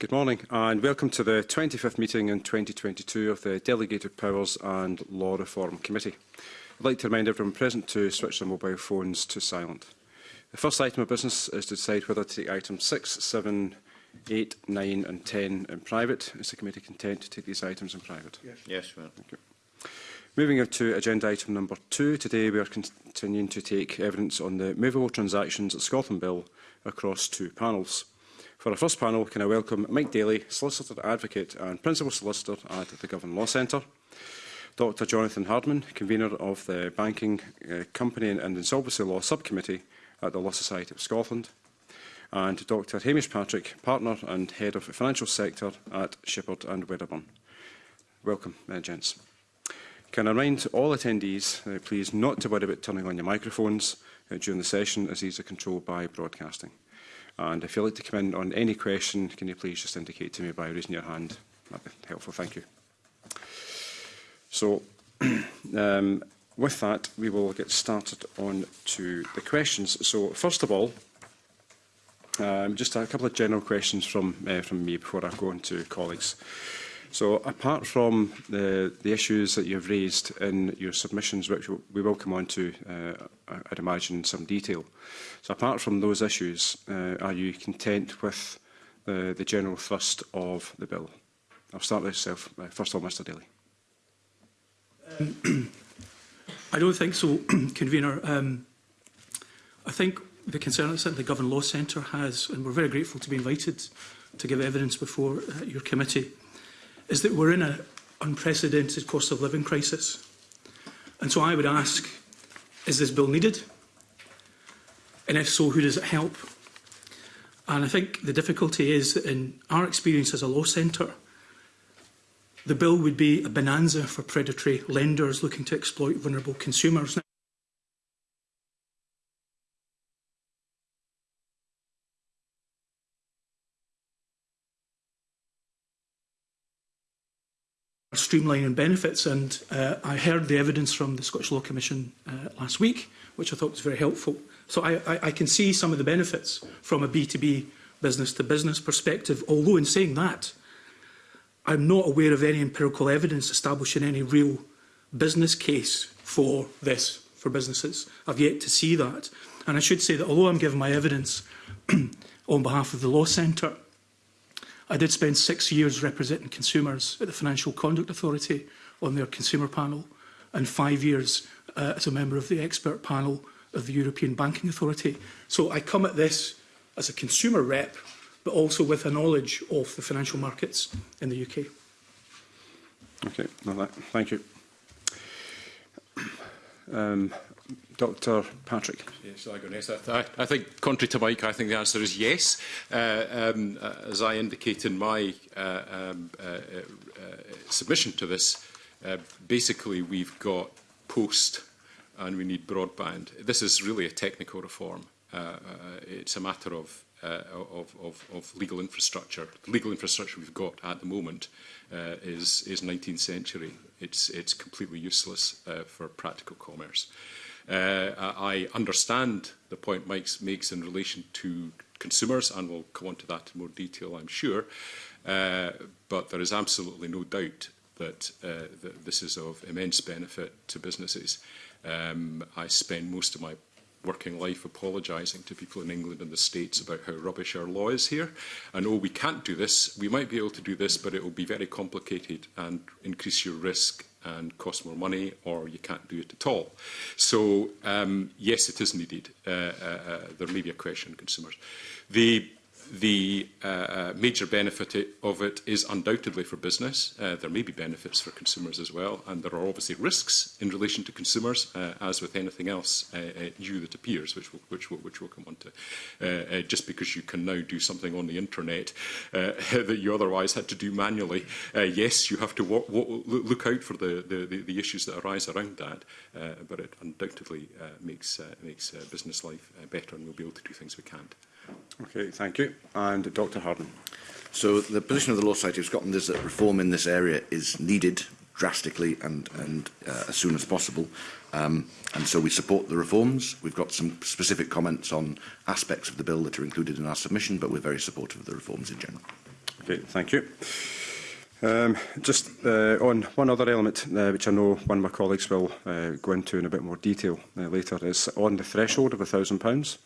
Good morning and welcome to the 25th meeting in 2022 of the Delegated Powers and Law Reform Committee. I'd like to remind everyone present to switch their mobile phones to silent. The first item of business is to decide whether to take items 6, 7, 8, 9 and 10 in private. Is the committee content to take these items in private? Yes, yes ma'am. Thank you. Moving on to agenda item number 2, today we are continuing to take evidence on the movable transactions at Scotland Bill across two panels. For our first panel, can I welcome Mike Daly, Solicitor Advocate and Principal Solicitor at the Govan Law Centre, Dr Jonathan Hardman, Convener of the Banking uh, Company and Insolvency Law Subcommittee at the Law Society of Scotland, and Dr Hamish Patrick, Partner and Head of the Financial Sector at Shepherd and Wedderburn. Welcome, uh, gents. Can I remind all attendees, uh, please, not to worry about turning on your microphones uh, during the session as these are controlled by broadcasting. And if you'd like to come in on any question, can you please just indicate to me by raising your hand? That'd be helpful, thank you. So, um, with that, we will get started on to the questions. So, first of all, um, just a couple of general questions from, uh, from me before I go on to colleagues. So apart from the, the issues that you've raised in your submissions, which we will come on to, uh, I'd imagine, in some detail. So apart from those issues, uh, are you content with the, the general thrust of the bill? I'll start with yourself. Uh, first of all, Mr Daly. Um, I don't think so, Convener. Um, I think the concern that the Government Law Centre has, and we're very grateful to be invited to give evidence before uh, your committee, is that we're in an unprecedented cost of living crisis. And so I would ask, is this bill needed? And if so, who does it help? And I think the difficulty is that in our experience as a law centre, the bill would be a bonanza for predatory lenders looking to exploit vulnerable consumers. streamlining benefits and uh, I heard the evidence from the Scottish Law Commission uh, last week, which I thought was very helpful. So I, I, I can see some of the benefits from a B2B business-to-business -business perspective, although in saying that, I'm not aware of any empirical evidence establishing any real business case for this, for businesses. I've yet to see that. And I should say that although I'm giving my evidence on behalf of the Law Centre, I did spend six years representing consumers at the Financial Conduct Authority on their consumer panel and five years uh, as a member of the expert panel of the European Banking Authority. So I come at this as a consumer rep, but also with a knowledge of the financial markets in the UK. Okay, that. thank you. Um, Dr Patrick. Yes, I, I, I think, contrary to Mike, I think the answer is yes. Uh, um, uh, as I indicate in my uh, um, uh, uh submission to this, uh, basically we've got post and we need broadband. This is really a technical reform. it's a matter of uh, of, of, of legal infrastructure. The legal infrastructure we've got at the moment uh, is, is 19th century. It's, it's completely useless uh, for practical commerce. Uh, Uh, I understand the point Mike makes in relation to consumers, and we'll come on to that in more detail, I'm sure. Uh, but there is absolutely no doubt that, uh, that this is of immense benefit to businesses. Um, I spend most of my working life apologising to people in England and the States about how rubbish our law is here. And oh, we can't do this. We might be able to do this, but it will be very complicated and increase your risk and cost more money or you can't do it at all. So um, yes, it is needed. Uh, uh, uh, there may be a question consumers. The the uh, uh, major benefit of it is undoubtedly for business. Uh, there may be benefits for consumers as well, and there are obviously risks in relation to consumers, uh, as with anything else new uh, uh, that appears, which we'll, which we'll, which we'll come on to. just because you can now do something on the internet that you otherwise had to do manually, yes, you have to walk, walk, look out for the, the, the, issues that arise around that, but it undoubtedly makes, makes business life better, and we'll be able to do things we can't. Okay, thank you. And Dr Harden. So the position of the Law Society of Scotland is that reform in this area is needed drastically and, and uh, as soon as possible. Um, and so we support the reforms. We've got some specific comments on aspects of the bill that are included in our submission, but we're very supportive of the reforms in general. Okay, thank you. Um, just uh, on one other element, uh, which I know one of my colleagues will uh, go into in a bit more detail uh, later, is on the threshold of £1,000.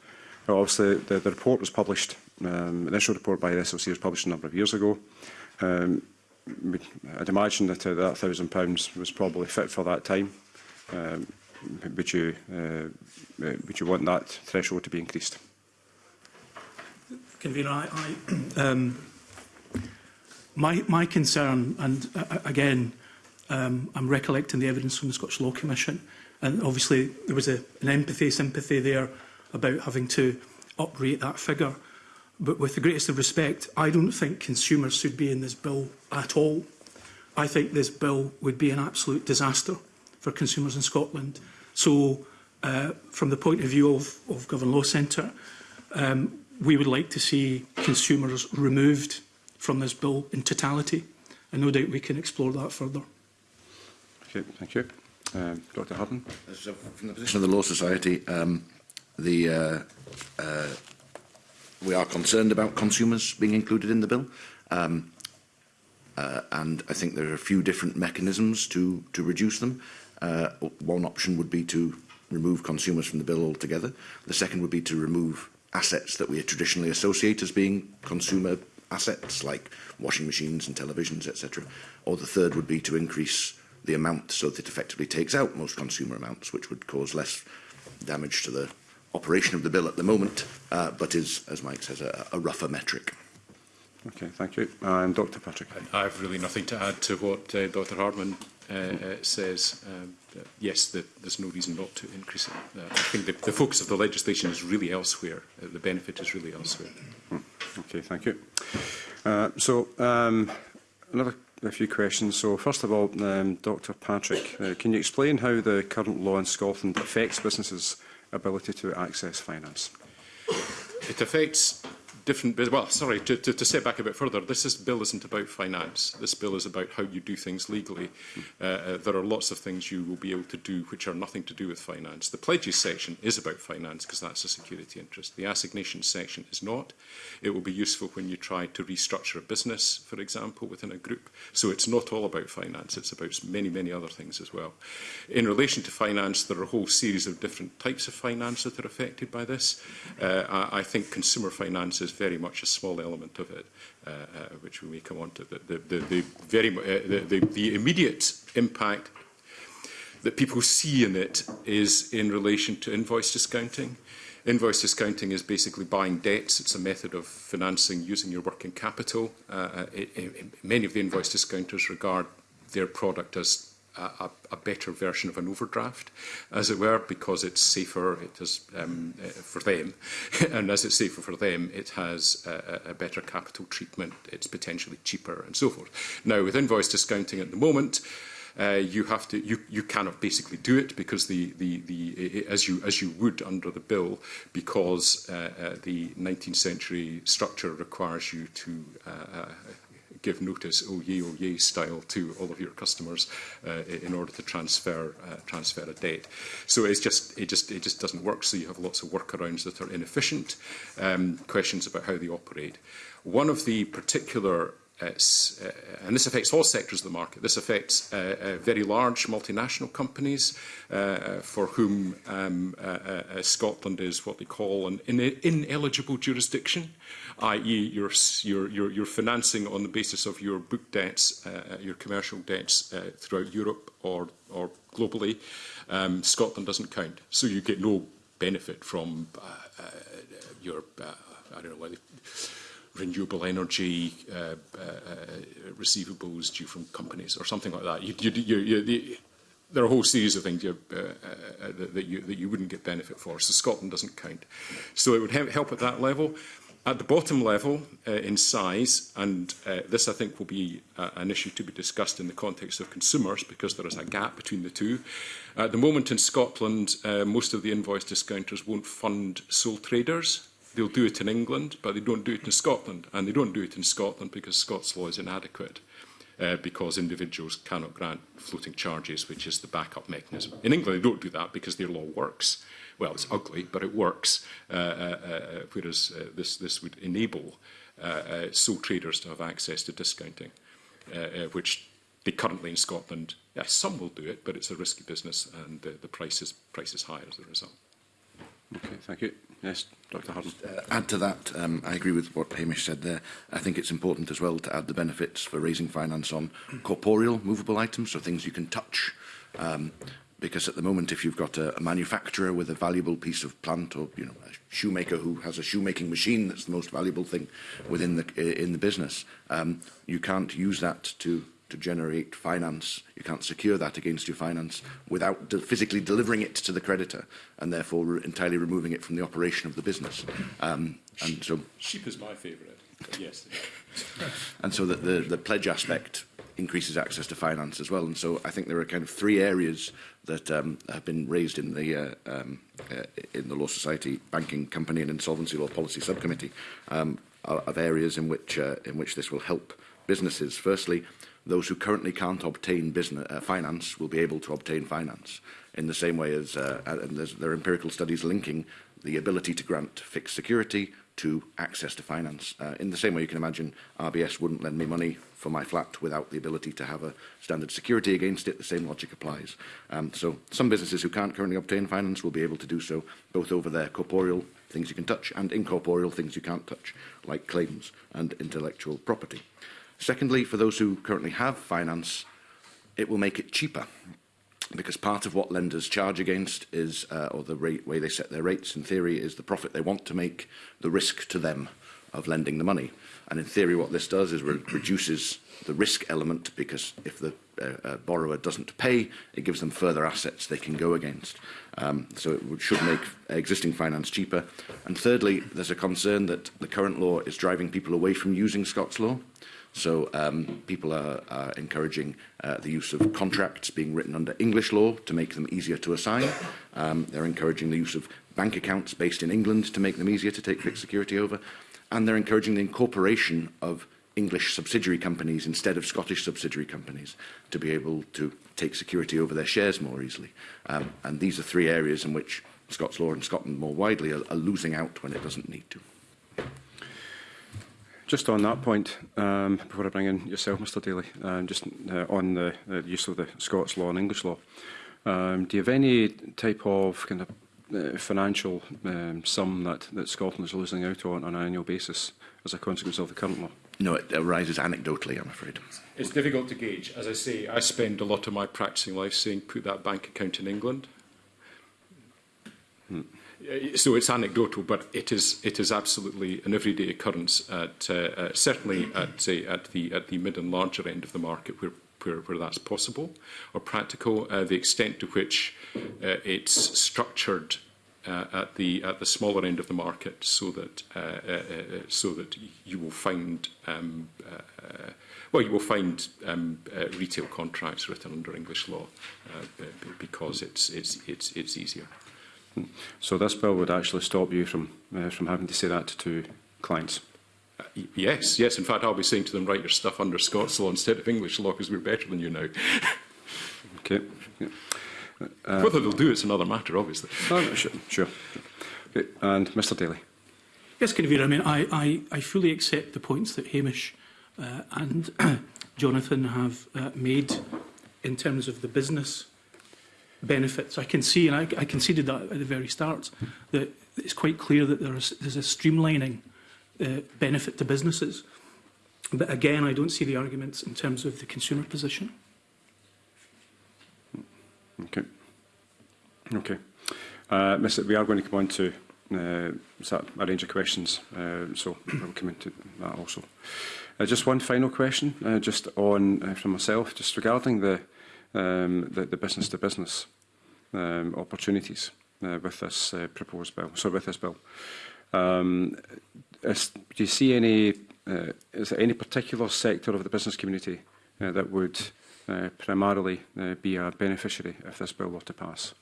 Well, obviously, the, the report was published, um, initial report by the SLC was published a number of years ago. Um, I'd imagine that uh, that £1,000 was probably fit for that time. Um, would, you, uh, would you want that threshold to be increased? Convener, I, I, um, my, my concern, and uh, again, um, I'm recollecting the evidence from the Scottish Law Commission, and obviously there was a, an empathy, sympathy there about having to uprate that figure. But with the greatest of respect, I don't think consumers should be in this bill at all. I think this bill would be an absolute disaster for consumers in Scotland. So, uh, from the point of view of, of Govan Law Centre, um, we would like to see consumers removed from this bill in totality. And no doubt we can explore that further. Okay, thank you. Um, Dr Hutton. From the position of the Law Society, um, the, uh, uh, we are concerned about consumers being included in the bill. Um, uh, and I think there are a few different mechanisms to, to reduce them. Uh, one option would be to remove consumers from the bill altogether. The second would be to remove assets that we traditionally associate as being consumer assets, like washing machines and televisions, etc. Or the third would be to increase the amount so that it effectively takes out most consumer amounts, which would cause less damage to the operation of the bill at the moment, uh, but is, as Mike says, a, a rougher metric. Okay, thank you. And Dr Patrick. I have really nothing to add to what uh, Dr Hardman uh, uh, says. Um, uh, yes, the, there's no reason not to increase it. Uh, I think the, the focus of the legislation is really elsewhere. Uh, the benefit is really elsewhere. Hmm. Okay, thank you. Uh, so, um, another a few questions. So, first of all, um, Dr Patrick, uh, can you explain how the current law in Scotland affects businesses' ability to access finance. It affects different, well, sorry, to, to, to step back a bit further, this is, bill isn't about finance. This bill is about how you do things legally. Uh, uh, there are lots of things you will be able to do which are nothing to do with finance. The pledges section is about finance because that's a security interest. The assignation section is not. It will be useful when you try to restructure a business, for example, within a group. So it's not all about finance. It's about many, many other things as well. In relation to finance, there are a whole series of different types of finance that are affected by this. Uh, I, I think consumer finance is very much a small element of it, uh, uh, which we may come on to. The, the, the, very, uh, the, the immediate impact that people see in it is in relation to invoice discounting. Invoice discounting is basically buying debts. It's a method of financing using your working capital. Uh, uh it, it, many of the invoice discounters regard their product as a, a better version of an overdraft, as it were, because it's safer it has, um, eh, for them. and as it's safer for them, it has a, a better capital treatment, it's potentially cheaper and so forth. Now, with invoice discounting at the moment, uh, you have to you you cannot basically do it because the the the eh, as you as you would under the bill because uh, uh, the 19th century structure requires you to uh, uh give notice, oh yay, oh yay style to all of your customers uh, in order to transfer uh, transfer a debt. So it's just it just it just doesn't work. So you have lots of workarounds that are inefficient. Um, questions about how they operate. One of the particular uh, uh and this affects all sectors of the market. This affects uh, uh, very large multinational companies uh, for whom um, uh, uh, uh Scotland is what they call an ine ineligible jurisdiction i.e. Your, your, your, your financing on the basis of your book debts, uh, uh, your commercial debts uh, throughout Europe or, or globally, um, Scotland doesn't count. So you get no benefit from uh, uh, your, uh, I don't know, whether renewable energy uh, uh, receivables due from companies or something like that. You, you, you, you, you, there are a whole series of things you, uh, uh, that, you, that you wouldn't get benefit for. So Scotland doesn't count. So it would help at that level. At the bottom level, uh, in size, and uh, this I think will be uh, an issue to be discussed in the context of consumers because there is a gap between the two. At the moment in Scotland, uh, most of the invoice discounters won't fund sole traders. They'll do it in England, but they don't do it in Scotland. And they don't do it in Scotland because Scots law is inadequate. Uh, because individuals cannot grant floating charges, which is the backup mechanism. In England, they don't do that because their law works well, it's ugly, but it works, uh, uh, uh, whereas uh, this, this would enable uh, uh, sole traders to have access to discounting, uh, uh, which they currently in Scotland, yeah, some will do it, but it's a risky business and the, the price, is, price is higher as a result. Okay, thank you. Yes, Dr Harden. Uh, add to that, um, I agree with what Hamish said there. I think it's important as well to add the benefits for raising finance on corporeal, movable items, so things you can touch, um, because at the moment if you've got a, a manufacturer with a valuable piece of plant or you know a shoemaker who has a shoemaking machine that's the most valuable thing within the in the business um you can't use that to to generate finance you can't secure that against your finance without de physically delivering it to the creditor and therefore re entirely removing it from the operation of the business um and so sheep is my favorite yes and so that the the pledge aspect increases access to finance as well. And so I think there are kind of three areas that um, have been raised in the uh, um, uh, in the Law Society Banking Company and Insolvency Law Policy Subcommittee um, are, are areas in which uh, in which this will help businesses. Firstly, those who currently can't obtain business uh, finance will be able to obtain finance in the same way as uh, and there are empirical studies linking the ability to grant fixed security to access to finance. Uh, in the same way you can imagine RBS wouldn't lend me money for my flat without the ability to have a standard security against it, the same logic applies. Um, so some businesses who can't currently obtain finance will be able to do so both over their corporeal things you can touch and incorporeal things you can't touch, like claims and intellectual property. Secondly, for those who currently have finance, it will make it cheaper because part of what lenders charge against is, uh, or the rate, way they set their rates in theory, is the profit they want to make, the risk to them of lending the money. And in theory, what this does is re reduces the risk element because if the uh, uh, borrower doesn't pay, it gives them further assets they can go against. Um, so it should make existing finance cheaper. And thirdly, there's a concern that the current law is driving people away from using Scots law. So um, people are, are encouraging uh, the use of contracts being written under English law to make them easier to assign. Um, they're encouraging the use of bank accounts based in England to make them easier to take fixed security over. And they're encouraging the incorporation of English subsidiary companies instead of Scottish subsidiary companies to be able to take security over their shares more easily. Um, and these are three areas in which Scots law and Scotland more widely are, are losing out when it doesn't need to. Just on that point, um, before I bring in yourself, Mr Daly, um, just uh, on the, the use of the Scots law and English law, um, do you have any type of kind of uh, financial um, sum that, that Scotland is losing out on on an annual basis as a consequence of the current law? No, it arises anecdotally, I'm afraid. It's difficult to gauge. As I say, I spend a lot of my practicing life saying put that bank account in England so it's anecdotal, but it is it is absolutely an everyday occurrence at uh, uh, certainly at uh, at the at the mid and larger end of the market where where, where that's possible or practical. Uh, the extent to which uh, it's structured uh, at the at the smaller end of the market, so that uh, uh, uh, uh so that you will find um, uh, well you will find um, uh, retail contracts written under English law uh, because it's it's it's it's easier. So this bill would actually stop you from, uh, from having to say that to clients. Uh, yes, yes. In fact, I'll be saying to them, write your stuff under Scots law instead of English law because we're better than you now. okay. Uh, Whether they'll do it's another matter, obviously. Oh, sure. sure. Okay. And Mr Daly. Yes, Convener, I mean, I, I, I fully accept the points that Hamish uh, and Jonathan have uh, made in terms of the business benefits. I can see, and I, I conceded that at the very start, that it's quite clear that there is, there's a streamlining uh, benefit to businesses. But again, I don't see the arguments in terms of the consumer position. Okay. Okay. Uh, Miss, we are going to come on to uh, a range of questions, uh, so I'll come into that also. Uh, just one final question, uh, just on uh, from myself, just regarding the um, the, the business to business um, opportunities uh, with this uh, proposed bill. So with this bill, um, is, do you see any? Uh, is there any particular sector of the business community uh, that would uh, primarily uh, be a beneficiary if this bill were to pass?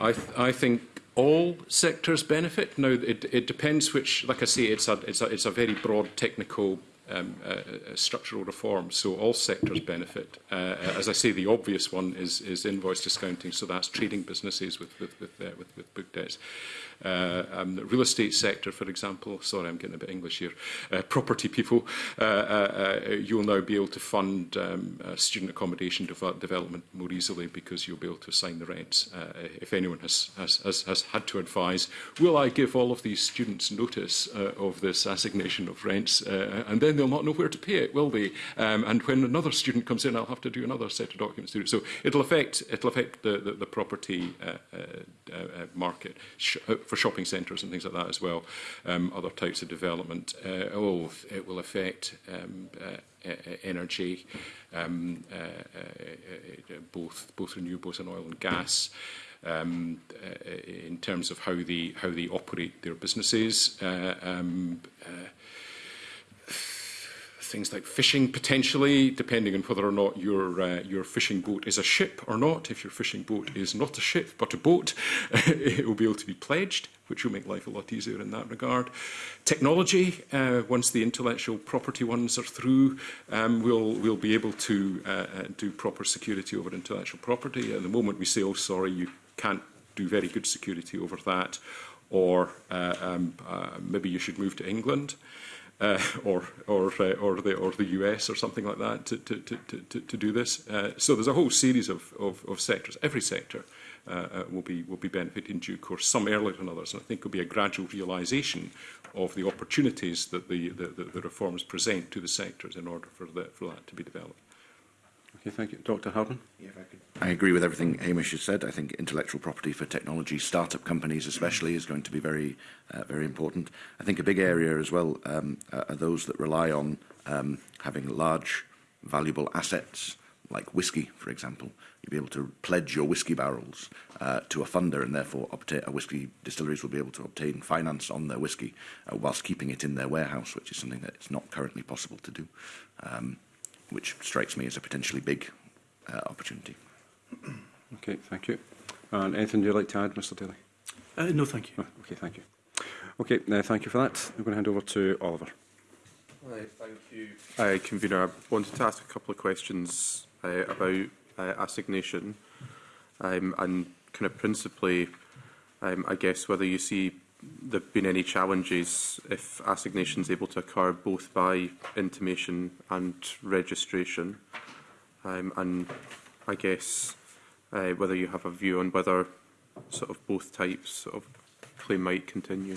I, th I think all sectors benefit. Now, it, it depends which, like I say, it's a, it's a, it's a very broad technical um, uh, structural reform so all sectors benefit. Uh, uh, as I say, the obvious one is, is invoice discounting, so that's trading businesses with, with, with, uh, with, with book debts uh, um, the real estate sector, for example, sorry, I'm getting a bit English here, uh, property people, uh, uh, uh, you'll now be able to fund um, uh, student accommodation de development more easily because you'll be able to assign the rents. Uh, if anyone has, has, has, has had to advise, will I give all of these students notice uh, of this assignation of rents? Uh, and then they'll not know where to pay it, will they? Um, and when another student comes in, I'll have to do another set of documents through it. So it'll affect, it'll affect the, the, the property uh, uh, uh, market. Sh uh, for shopping centres and things like that as well, um, other types of development. Uh, oh, it will affect um, uh, uh, uh energy, um, uh, uh, uh, both both renewables and oil and gas. Um, uh, in terms of how they how they operate their businesses. Uh, um, uh, things like fishing potentially, depending on whether or not your uh, your fishing boat is a ship or not. If your fishing boat is not a ship but a boat, it will be able to be pledged, which will make life a lot easier in that regard. Technology, uh, once the intellectual property ones are through, um, we'll we'll be able to uh, uh do proper security over intellectual property. At the moment, we say, oh, sorry, you can't do very good security over that, or uh, um, uh, maybe you should move to England uh, or or uh, or the or the US or something like that to to to to, to do this. Uh, so there's a whole series of of, of sectors. Every sector uh, uh will be will be benefit in due course. Some earlier than others, and I think it'll be a gradual realization of the opportunities that the the, the, the reforms present to the sectors in order for that for that to be developed. Okay, thank you. Dr Harden? Yeah, if I, could. I agree with everything Hamish has said. I think intellectual property for technology, startup companies especially, is going to be very, uh, very important. I think a big area as well um, uh, are those that rely on um, having large, valuable assets like whiskey, for example, you'll be able to pledge your whiskey barrels uh, to a funder and therefore obtain, uh, whiskey distilleries will be able to obtain finance on their whiskey uh, whilst keeping it in their warehouse, which is something that it's not currently possible to do. Um, which strikes me as a potentially big uh, opportunity. okay, thank you. And anything you'd like to add, Mr Daly? Uh, no, thank you. Oh, okay, thank you. Okay, uh, thank you for that. I'm going to hand over to Oliver. Hi, thank you. Hi, Convener. I wanted to ask a couple of questions uh, about uh, assignation um, and kind of principally, um, I guess, whether you see there have been any challenges if assignation is able to occur both by intimation and registration. Um, and I guess uh, whether you have a view on whether sort of both types of claim might continue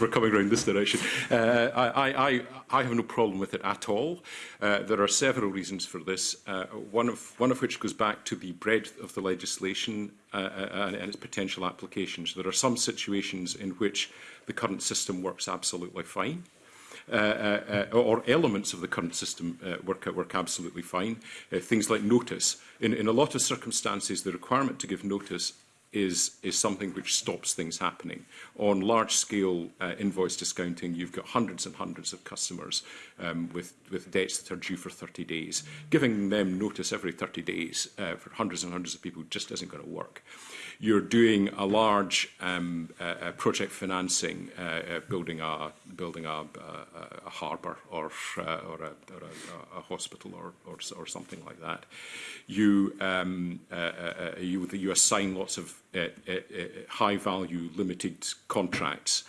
we're coming around this direction. Uh, I, I, I have no problem with it at all. Uh, there are several reasons for this, uh, one, of, one of which goes back to the breadth of the legislation uh, uh and, and its potential applications. There are some situations in which the current system works absolutely fine. Uh, uh, uh, or elements of the current system uh, work, work absolutely fine. Uh, things like notice. In, in a lot of circumstances, the requirement to give notice is, is something which stops things happening. On large-scale uh, invoice discounting, you've got hundreds and hundreds of customers um, with, with debts that are due for 30 days. Giving them notice every 30 days uh, for hundreds and hundreds of people just isn't going to work. Uh, you're doing a large um, uh, uh, project financing, uh, uh, building a building a, uh, a, a harbour or uh, or, a, or a, a hospital or, or or something like that. You um, uh, uh, uh you you assign lots of uh, uh, high value limited contracts.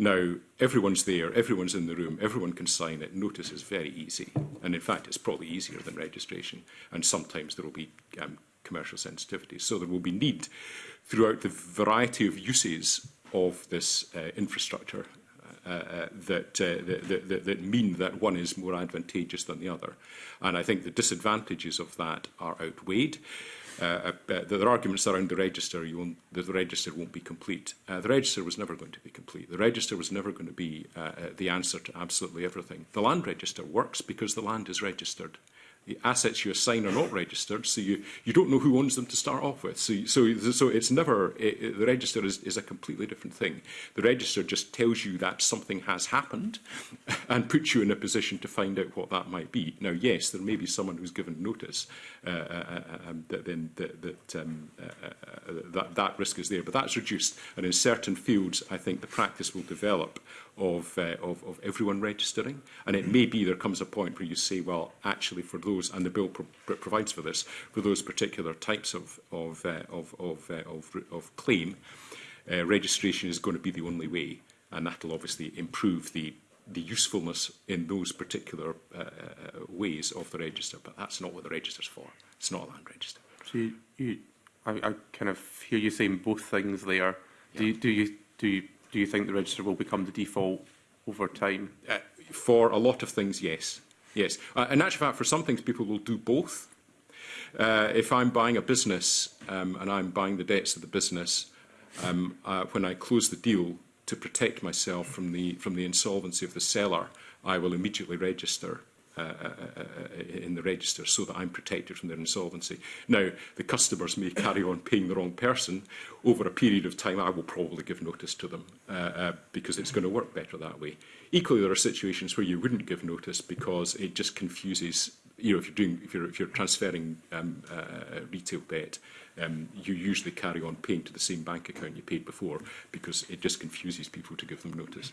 Now, everyone's there, everyone's in the room, everyone can sign it. Notice is very easy. And in fact, it's probably easier than registration. And sometimes there will be um, commercial sensitivity. So there will be need throughout the variety of uses of this uh, infrastructure uh, uh, that, uh, that, that, that mean that one is more advantageous than the other. And I think the disadvantages of that are outweighed. Uh, uh, there are arguments around the register. You won't, the register won't be complete. Uh, the register was never going to be complete. The register was never going to be uh, uh, the answer to absolutely everything. The land register works because the land is registered. Uh, the assets you assign are not registered, so you, you don't know who owns them to start off with. So, so, so it's never, it, it, the register is, is a completely different thing. The register just tells you that something has happened and puts you in a position to find out what that might be. Now, yes, there may be someone who's given notice uh, uh, uh um, that, then, that, that, um, uh, uh, uh, that, that risk is there, but that's reduced. And in certain fields, I think the practice will develop of, uh, of, of everyone registering. And it may be there comes a point where you say, well, actually for those, and the bill pro provides for this, for those particular types of, of, uh, of, of, uh, of, of claim, uh, registration is going to be the only way. And that will obviously improve the the usefulness in those particular uh, uh, ways of the register, but that's not what the register's for. It's not a land register. So you, you, I, I kind of hear you saying both things there. Yeah. Do, you, do you do you do you think the register will become the default over time? Uh, for a lot of things, yes. Yes. Uh, in actual fact, for some things, people will do both. Uh, if I'm buying a business um, and I'm buying the debts of the business, um, uh, when I close the deal, to protect myself from the, from the insolvency of the seller, I will immediately register Uh, uh, uh, in the register so that I'm protected from their insolvency. Now, the customers may carry on paying the wrong person. Over a period of time, I will probably give notice to them because it's going to work better that way. Equally, there are situations where you wouldn't give notice because it just confuses you know, if you're doing, if you're, if you're transferring um, uh, retail debt, um, you usually carry on paying to the same bank account you paid before because it just confuses people to give them notice.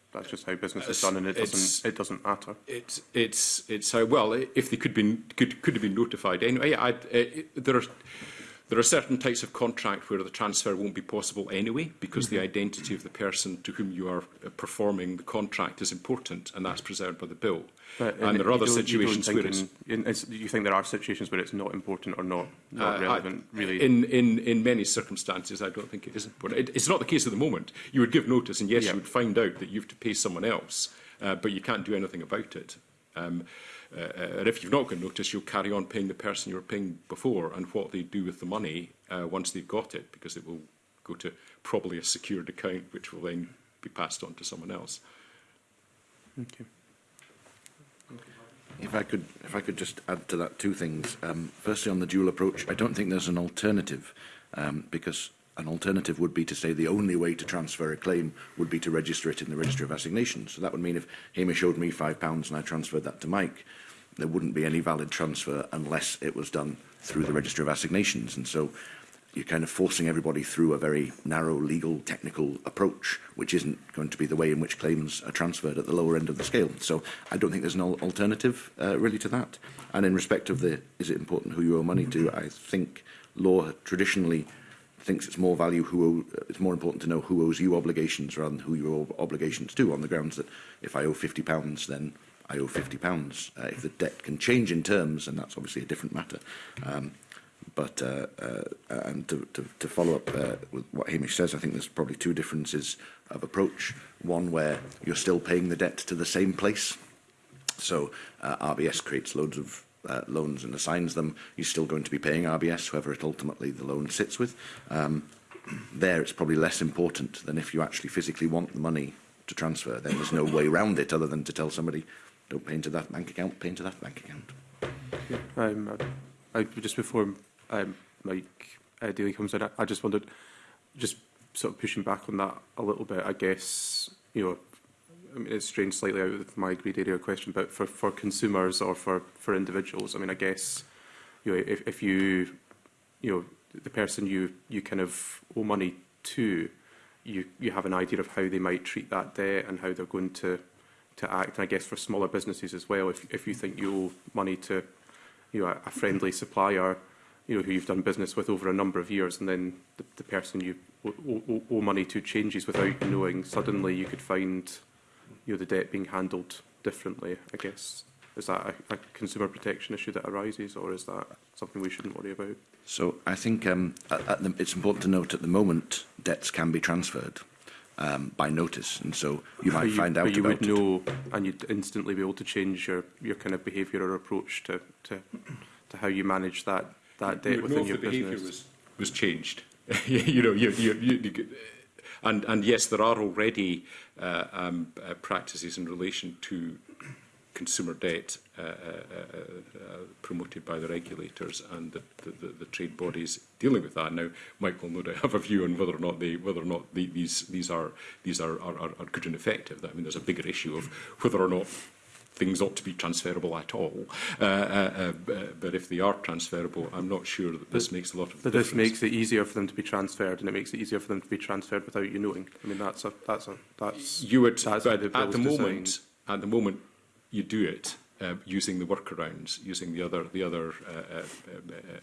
that's just how business is done, and it doesn't it doesn't matter. It's it's it's how well if they could be could could have been notified anyway. I, I, it, there are There are certain types of contract where the transfer won't be possible anyway because mm -hmm. the mm-hmm. identity of the person to whom you are uh, performing the contract is important and that's preserved by the bill. But uh, and there are other situations where it's, in, do You think there are situations where it's not important or not, uh, not uh, relevant, I, really? In, in, in many circumstances, I don't think it is important. It, it's not the case at the moment. You would give notice and yes, yeah. you would find out that you have to pay someone else, uh, but you can't do anything about it. Um, or uh, uh, if you've not got notice, you'll carry on paying the person you were paying before and what they do with the money uh, once they've got it, because it will go to probably a secured account, which will then be passed on to someone else. Thank you. If I could, if I could just add to that two things. Um, firstly, on the dual approach, I don't think there's an alternative um, because an alternative would be to say the only way to transfer a claim would be to register it in the Register of Assignations. So that would mean if Hamish showed me pounds and I transferred that to Mike, there wouldn't be any valid transfer unless it was done through the Register of Assignations. And so you're kind of forcing everybody through a very narrow legal technical approach, which isn't going to be the way in which claims are transferred at the lower end of the scale. So I don't think there's an alternative uh, really to that. And in respect of the, is it important who you owe money to? I think law traditionally thinks it's more value who owe, uh, it's more important to know who owes you obligations rather than who you owe obligations to on the grounds that if I owe 50 pounds then I owe £50. Uh, if the debt can change in terms, and that's obviously a different matter. Um, but uh, uh, uh, and to, to, to follow up uh, with what Hamish says, I think there's probably two differences of approach. One where you're still paying the debt to the same place. So uh, RBS creates loads of uh, loans and assigns them. You're still going to be paying RBS, whoever it ultimately the loan sits with. Um, there it's probably less important than if you actually physically want the money to transfer. Then there's no way around it other than to tell somebody don't pay into that bank account, pay into that bank account. Yeah, um, I, I, just before um, Mike uh, Daly comes in, I, I just wondered, just sort of pushing back on that a little bit, I guess, you know, I mean, it's strange slightly out of my grade area question, but for, for consumers or for, for individuals, I mean, I guess, you know, if, if you, you know, the person you, you kind of owe money to, you, you have an idea of how they might treat that debt and how they're going to to act, and I guess for smaller businesses as well, if, if you think you owe money to you know, a, a friendly supplier you know, who you've done business with over a number of years, and then the, the person you owe, owe money to changes without knowing, suddenly you could find you know, the debt being handled differently, I guess. Is that a, a consumer protection issue that arises, or is that something we shouldn't worry about? So I think um, at, at the, it's important to note at the moment debts can be transferred um, by notice. And so you might you, find out but you would it. know and you'd instantly be able to change your, your kind of behaviour or approach to, to, to how you manage that, that debt you within your the business. Was, was changed. you know, you, you, you, you and, and yes, there are already uh, um, uh, practices in relation to consumer debt uh, uh, uh, uh, promoted by the regulators and the, the, the, trade bodies dealing with that. Now, Mike will no doubt have a view on whether or not they, whether or not the, these these are these are, are, are good and effective. I mean, there's a bigger issue of whether or not things ought to be transferable at all. Uh, uh, uh, uh but if they are transferable, I'm not sure that this but, makes a lot of but difference. this makes it easier for them to be transferred, and it makes it easier for them to be transferred without you knowing. I mean, that's a that's a that's you would. That's at the moment, designed. at the moment, you do it uh, using the workarounds, using the other, the other. Uh, uh, so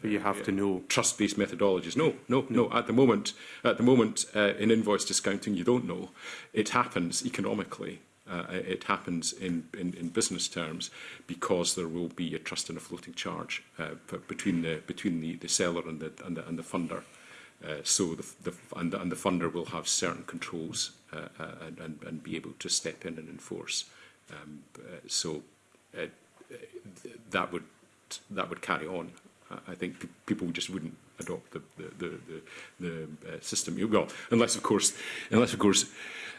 uh, you have to uh, know trust-based methodologies. No, no, no, At the moment, at the moment, uh, in invoice discounting, you don't know. It happens economically. it happens in, in, in, business terms because there will be a trust and a floating charge between the between the, the seller and the and the, and the funder. so the, the, and the and the funder will have certain controls and, and and be able to step in and enforce. Um, uh, so uh, that would that would carry on. I think people just wouldn't adopt the the the, the, the uh, system. Well, unless of course, unless of course,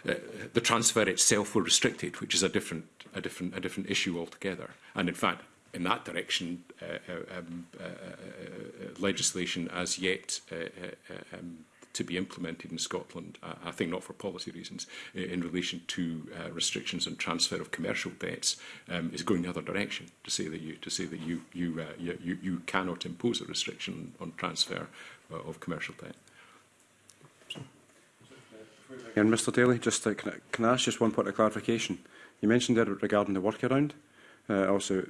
uh, the transfer itself were restricted, which is a different a different a different issue altogether. And in fact, in that direction, uh, uh um, uh, uh, uh, legislation as yet uh, uh, uh um, to be implemented in Scotland, uh, I think not for policy reasons, in relation to uh, restrictions on transfer of commercial debts um, is going the other direction to say that you to say that you you uh, you, you cannot impose a restriction on transfer uh, of commercial debt. And Mr Daly, just to, uh, can, I, can I ask just one point of clarification? You mentioned there regarding the workaround, uh, also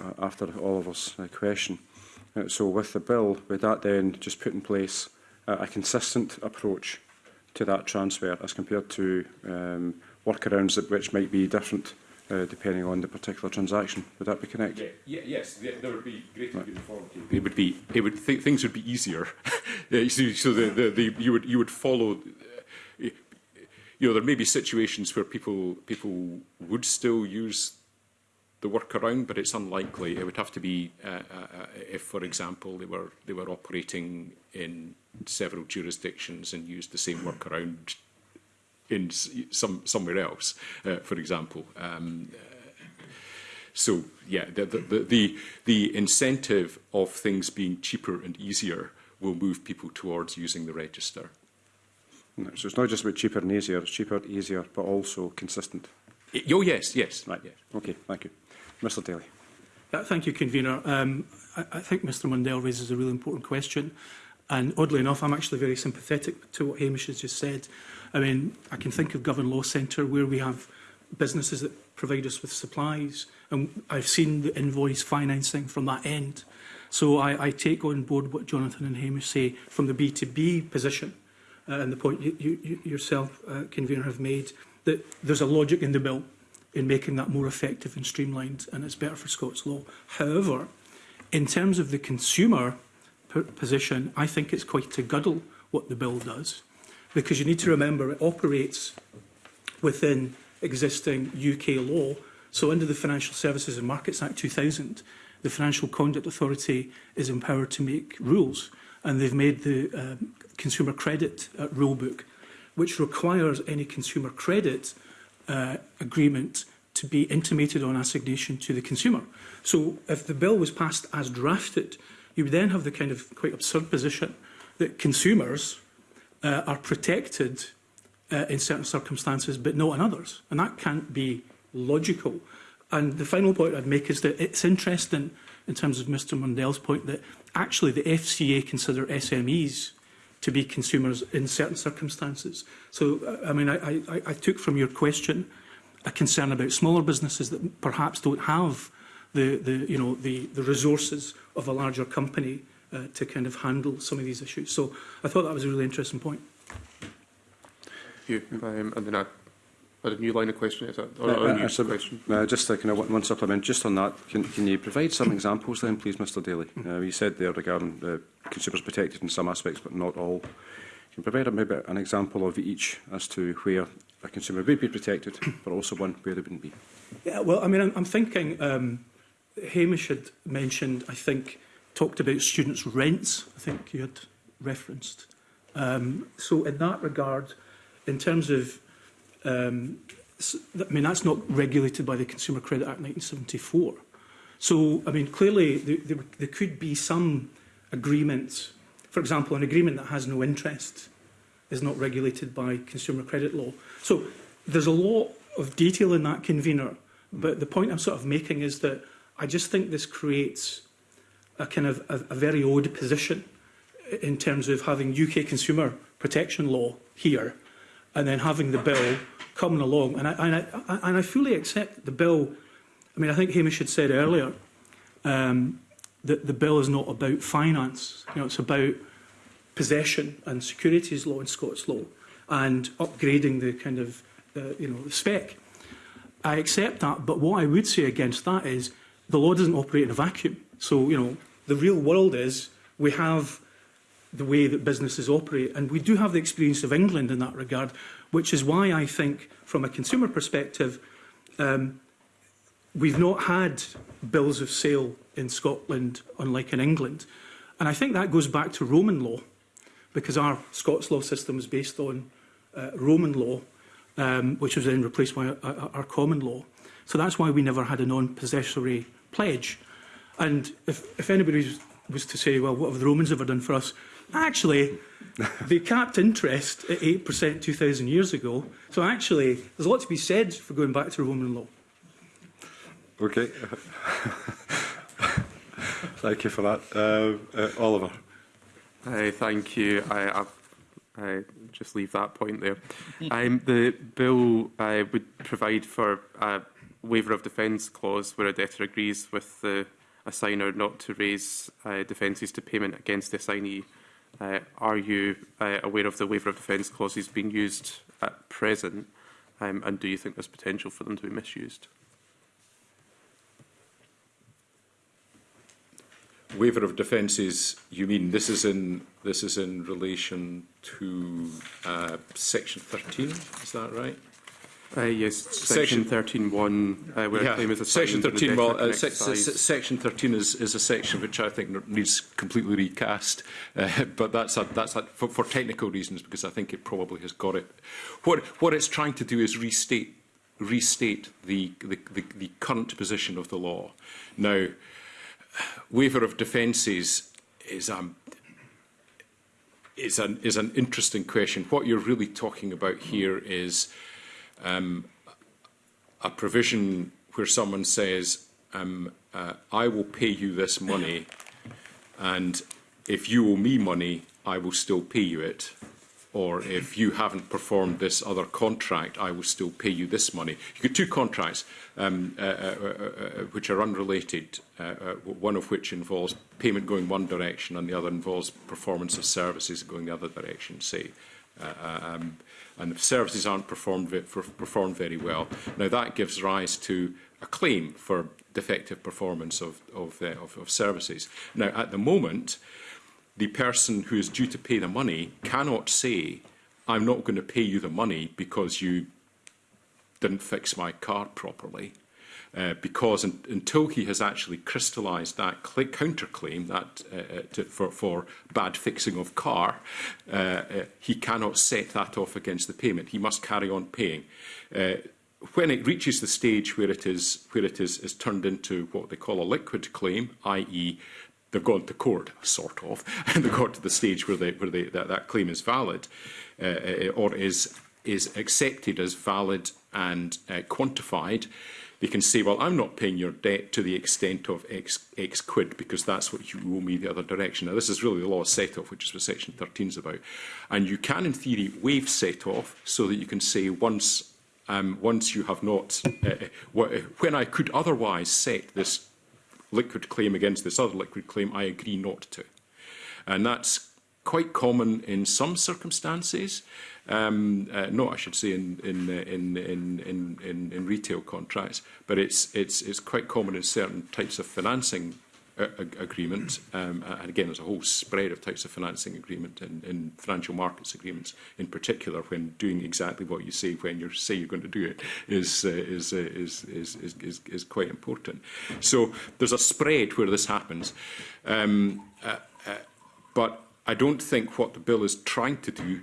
uh, after Oliver's uh, question. Uh, so with the bill, would that then just put in place uh, a consistent approach to that transfer as compared to um, workarounds that which might be different uh, depending on the particular transaction. Would that be correct? Yeah, yeah, yes, yeah, there would be greater right. uniformity. It would be. It would th things would be easier. yeah, see, so the, the, the, you would you would follow. Uh, you know, there may be situations where people people would still use the workaround, but it's unlikely. It would have to be uh, uh, if, for example, they were they were operating in several jurisdictions and used the same workaround in some somewhere else, uh, for example. Um, so yeah, the, the the the incentive of things being cheaper and easier will move people towards using the register. so it's not just about cheaper and easier; it's cheaper, easier, but also consistent. Oh yes, yes. Right. Yes. Okay. Thank you. Mr Daly. Yeah, thank you, Convener. Um, I, I think Mr Mundell raises a really important question. And oddly enough, I'm actually very sympathetic to what Hamish has just said. I mean, I can think of Govern Law Centre where we have businesses that provide us with supplies. And I've seen the invoice financing from that end. So I, I take on board what Jonathan and Hamish say from the B2B position uh, and the point you, you, yourself, uh, Convener, have made that there's a logic in the bill in making that more effective and streamlined, and it's better for Scots law. However, in terms of the consumer position, I think it's quite a guddle what the bill does, because you need to remember it operates within existing UK law. So under the Financial Services and Markets Act 2000, the Financial Conduct Authority is empowered to make rules, and they've made the um, Consumer Credit uh, Rulebook, which requires any consumer credit uh, agreement to be intimated on assignation to the consumer. So if the bill was passed as drafted, you would then have the kind of quite absurd position that consumers uh, are protected uh, in certain circumstances but not in others. And that can't be logical. And the final point I'd make is that it's interesting in terms of Mr Mundell's point that actually the FCA consider SMEs to be consumers in certain circumstances. So, uh, I mean, I, I, I took from your question a concern about smaller businesses that perhaps don't have the, the you know, the, the resources of a larger company uh, to kind of handle some of these issues. So I thought that was a really interesting point. You, um, and then I or a new line of question? Is that, or no, a new uh, question? Uh, just uh, kind of one supplement, just on that, can, can you provide some examples then, please, Mr Daly? Uh, you said there regarding uh, consumers protected in some aspects, but not all. Can you provide maybe an example of each as to where a consumer would be protected, but also one where they wouldn't be? Yeah, well, I mean, I'm, I'm thinking um, Hamish had mentioned, I think, talked about students' rents, I think you had referenced. Um, so in that regard, in terms of Um, I mean, that's not regulated by the Consumer Credit Act 1974. So, I mean, clearly there, there, there could be some agreements. For example, an agreement that has no interest is not regulated by consumer credit law. So there's a lot of detail in that convener. But the point I'm sort of making is that I just think this creates a kind of a, a very odd position in terms of having UK consumer protection law here and then having the bill coming along. And I, and I, and I fully accept the bill. I mean, I think Hamish had said earlier um, that the bill is not about finance. You know, it's about possession and securities law and Scots law and upgrading the kind of, uh, you know, the spec. I accept that, but what I would say against that is the law doesn't operate in a vacuum. So, you know, the real world is we have the way that businesses operate. And we do have the experience of England in that regard, which is why I think, from a consumer perspective, um, we've not had bills of sale in Scotland, unlike in England. And I think that goes back to Roman law, because our Scots law system is based on uh, Roman law, um, which was then replaced by our, uh, uh, our common law. So that's why we never had a non-possessory pledge. And if, if anybody was to say, well, what have the Romans ever done for us? actually, they capped interest at 8% 2,000 years ago. So actually, there's a lot to be said for going back to Roman law. Okay. thank you for that. Um, uh, Oliver. Hey, thank you. I, i I just leave that point there. Um, the bill uh, would provide for a waiver of defence clause where a debtor agrees with the assigner not to raise uh, defences to payment against the assignee Uh, are you uh, aware of the waiver of defence clauses being used at present, um, and do you think there's potential for them to be misused? Waiver of defences. You mean this is in this is in relation to uh, section 13? Is that right? Uh, yes, section 13.1, uh, where yeah. claim is Section 13, well, uh, se se section 13 is, is a section which I think needs completely recast, uh, but that's, a, that's a, for, for technical reasons because I think it probably has got it. What, what it's trying to do is restate, restate the, the, the, the current position of the law. Now, waiver of defences is um, is an is an interesting question. What you're really talking about here is um, a provision where someone says, um, uh, I will pay you this money and if you owe me money, I will still pay you it. Or if you haven't performed this other contract, I will still pay you this money. You get two contracts um, uh, uh, uh, which are unrelated, one of which involves payment going one direction and the other involves performance of services going the other direction, say. Um, and the services aren't performed, performed very well. Now that gives rise to a claim for defective performance of, of, uh, of, of services. Now at the moment, the person who is due to pay the money cannot say, I'm not going to pay you the money because you didn't fix my car properly. Uh, because in, in he has actually crystallized that counterclaim that uh, uh, to, for, for bad fixing of car, uh, uh, he cannot set that off against the payment. He must carry on paying. Uh, when it reaches the stage where it is where it is is turned into what they call a liquid claim, i.e., they've gone to court, sort of, and they've got to the stage where they where they, that, that claim is valid, uh, uh or is is accepted as valid and uh, quantified. Uh, They can say, well, I'm not paying your debt to the extent of X, X quid because that's what you owe me the other direction. Now, this is really the law of set-off, which is what Section 13 is about. And you can, in theory, waive set-off so that you can say once um, once you have not, uh, uh, uh, when I could otherwise set this liquid claim against this other liquid claim, I agree not to. And that's quite common in some circumstances. Um, uh, no, I should say in in, uh, in in in in in retail contracts, but it's it's it's quite common in certain types of financing uh, agreement, um, and again, there's a whole spread of types of financing agreement and, and financial markets agreements, in particular, when doing exactly what you say when you say you're going to do it, is, uh, is, uh, is, is, is, is, is quite important. So there's a spread where this happens, um, uh, uh, but I don't think what the bill is trying to do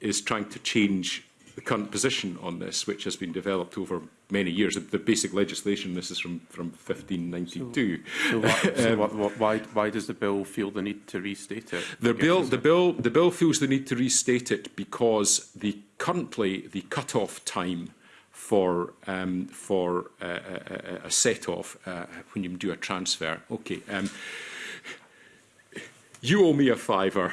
is trying to change the current position on this, which has been developed over many years. The basic legislation, this is from, from 1592. So, so, what, so um, what, why, why does the bill feel the need to restate it? The bill, the, bill, the bill feels the need to restate it because the currently the cut-off time for um, for uh, uh a, a, a set-off uh, when you do a transfer. Okay, um, you owe me a fiver.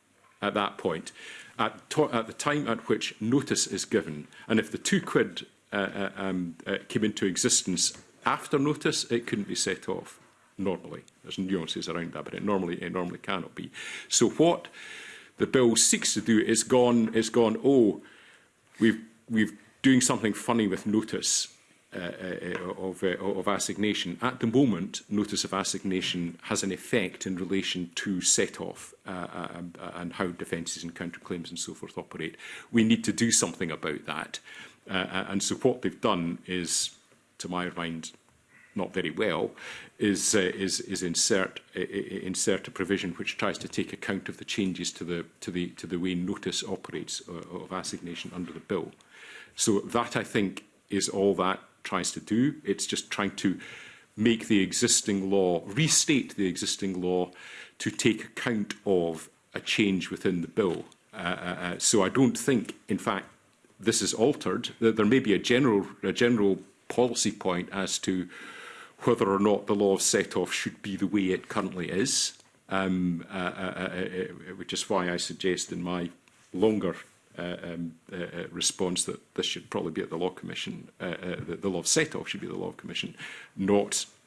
At that point, at, at the time at which notice is given, and if the two quid um, came into existence after notice, it couldn't be set off. normally. There's nuances around that, but it normally it normally cannot be. So what the bill seeks to do is gone is gone. Oh, we've we've doing something funny with notice. Uh, uh, of, uh, of assignation. At the moment, notice of assignation has an effect in relation to set-off uh, uh, and, uh, and how defences and counterclaims and so forth operate. We need to do something about that. and so what they've done is, to my mind, not very well, is, uh, is, is insert, uh, insert a provision which tries to take account of the changes to the, to the, to the way notice operates uh, of assignation under the bill. So that, I think, is all that tries to do. It's just trying to make the existing law, restate the existing law to take account of a change within the bill. Uh, uh, uh so I don't think, in fact, this is altered. There may be a general, a general policy point as to whether or not the law of set-off should be the way it currently is, um, uh, uh, uh, which is why I suggest in my longer um, response that this should probably be at the Law Commission, that the law of set-off should be the Law Commission, not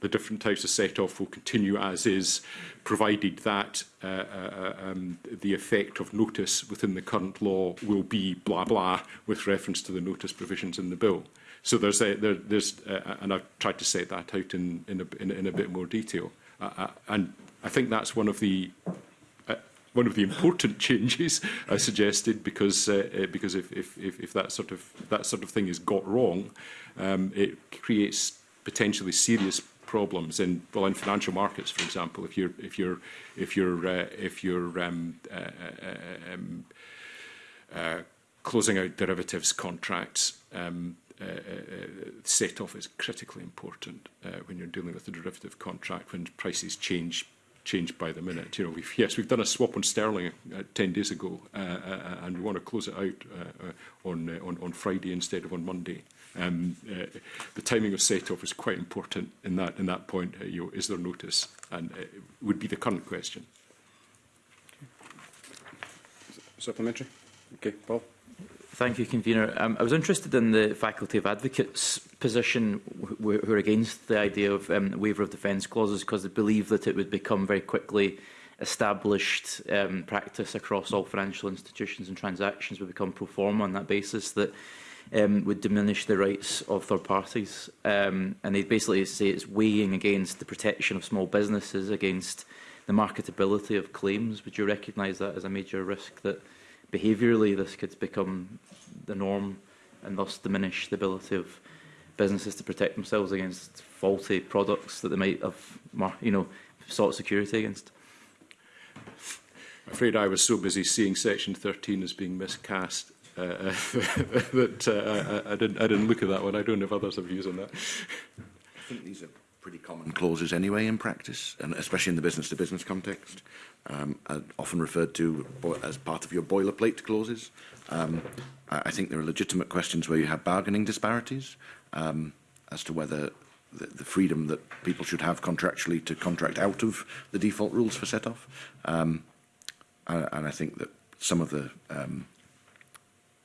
the different types of set-off will continue as is provided that uh, uh, um, the effect of notice within the current law will be blah blah with reference to the notice provisions in the bill. So there's a, there, there's uh, uh and I've tried to set that out in in a, in, in a bit more detail. Uh, uh, and I think that's one of the uh, one of the important changes I suggested because uh, uh, because if, if if if that sort of that sort of thing is got wrong, um, it creates potentially serious problems in well in financial markets, for example. If you're if you're if you're uh, if you're um, uh, uh um, uh, closing out derivatives contracts, um, uh, uh, set off is critically important uh, when you're dealing with a derivative contract when prices change change by the minute. You know, we've, yes, we've done a swap on sterling uh, 10 days ago, uh, uh, uh and we want to close it out uh, uh, on, uh, on on Friday instead of on Monday um, uh, the timing of set-off is quite important in that, in that point. Uh, you know, is there notice? And uh, would be the current question. Okay. Supplementary? Okay, Paul. Thank you, Convener. Um, I was interested in the Faculty of Advocates position who are against the idea of um, waiver of defence clauses because they believe that it would become very quickly established um, practice across all financial institutions and transactions would become pro forma on that basis that um, would diminish the rights of third parties. Um, and they basically say it's weighing against the protection of small businesses, against the marketability of claims. Would you recognise that as a major risk that behaviourally this could become the norm and thus diminish the ability of businesses to protect themselves against faulty products that they might have you know, sought security against? I'm afraid I was so busy seeing Section 13 as being miscast uh, that uh, uh I, I, didn't, I didn't look at that one. I don't know if others have views on that. I think these are pretty common clauses anyway in practice, and especially in the business-to-business -business context, um, often referred to as part of your boilerplate clauses. Um, I think there are legitimate questions where you have bargaining disparities um, as to whether the, the freedom that people should have contractually to contract out of the default rules for set-off. Um, uh, and I think that some of the um,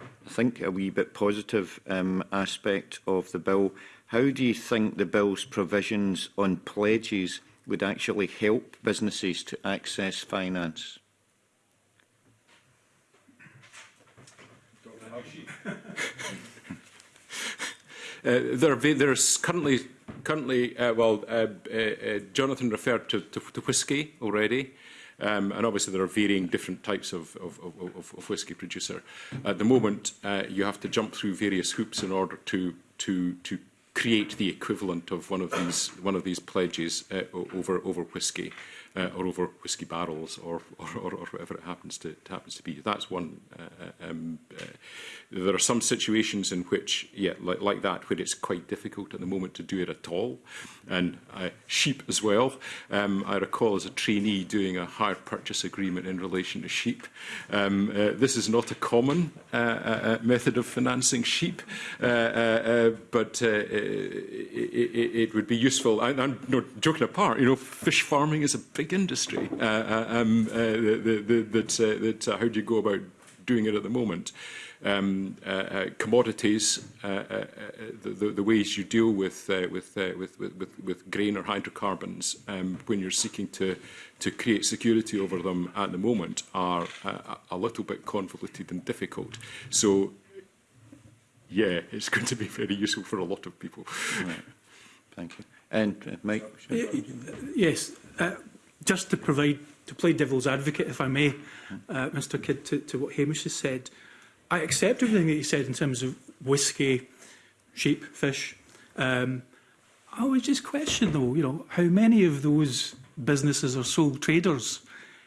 I think, a wee bit positive um, aspect of the bill. How do you think the bill's provisions on pledges would actually help businesses to access finance? uh, there, there's currently, currently uh, well, uh, uh, uh, Jonathan referred to, to, to whiskey already. Um, and obviously there are varying different types of, of, of, of whisky producer. At the moment, uh, you have to jump through various hoops in order to, to, to create the equivalent of one of these, one of these pledges uh, over, over whisky uh, or over whiskey barrels or, or, or, or whatever it happens to, to happens to be. That's one. Uh, um, uh, there are some situations in which, yeah, like, like that, where it's quite difficult at the moment to do it at all. And uh, sheep as well. Um, I recall as a trainee doing a hire purchase agreement in relation to sheep. Um, uh, this is not a common uh, uh, uh method of financing sheep, uh, uh, uh, but uh, it, it, it would be useful. I, I'm not joking apart. You know, fish farming is a big big industry uh, uh, um, uh, that, that, that how do you go about doing it at the moment. Um, uh, uh, commodities, uh, the, the, the, ways you deal with, with, with, with, with, grain or hydrocarbons um, when you're seeking to, to create security over them at the moment are a little bit convoluted and difficult. So, yeah, it's going to be very useful for a lot of people. Right. Thank you. And Mike? yes, just to provide, to play devil's advocate, if I may, uh, Mr Kidd, to, to what Hamish has said, I accept everything that he said in terms of whiskey, sheep, fish. Um, I always just question, though, you know, how many of those businesses are sole traders,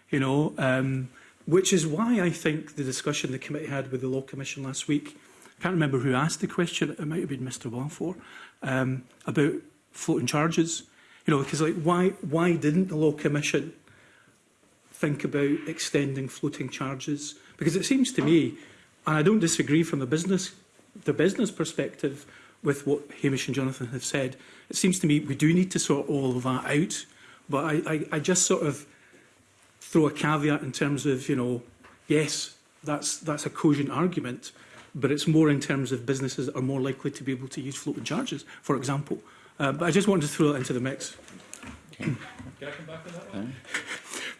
you know, um, which is why I think the discussion the committee had with the Law Commission last week, I can't remember who asked the question, it might have been Mr Walfor, um, about floating charges. You know, because like, why, why didn't the Law Commission think about extending floating charges? Because it seems to me, and I don't disagree from the business, the business perspective with what Hamish and Jonathan have said, it seems to me we do need to sort all of that out. But I, I, I just sort of throw a caveat in terms of, you know, yes, that's, that's a cogent argument, but it's more in terms of businesses that are more likely to be able to use floating charges, for example, Uh, but I just wanted to throw it into the mix. Can I come back on that one?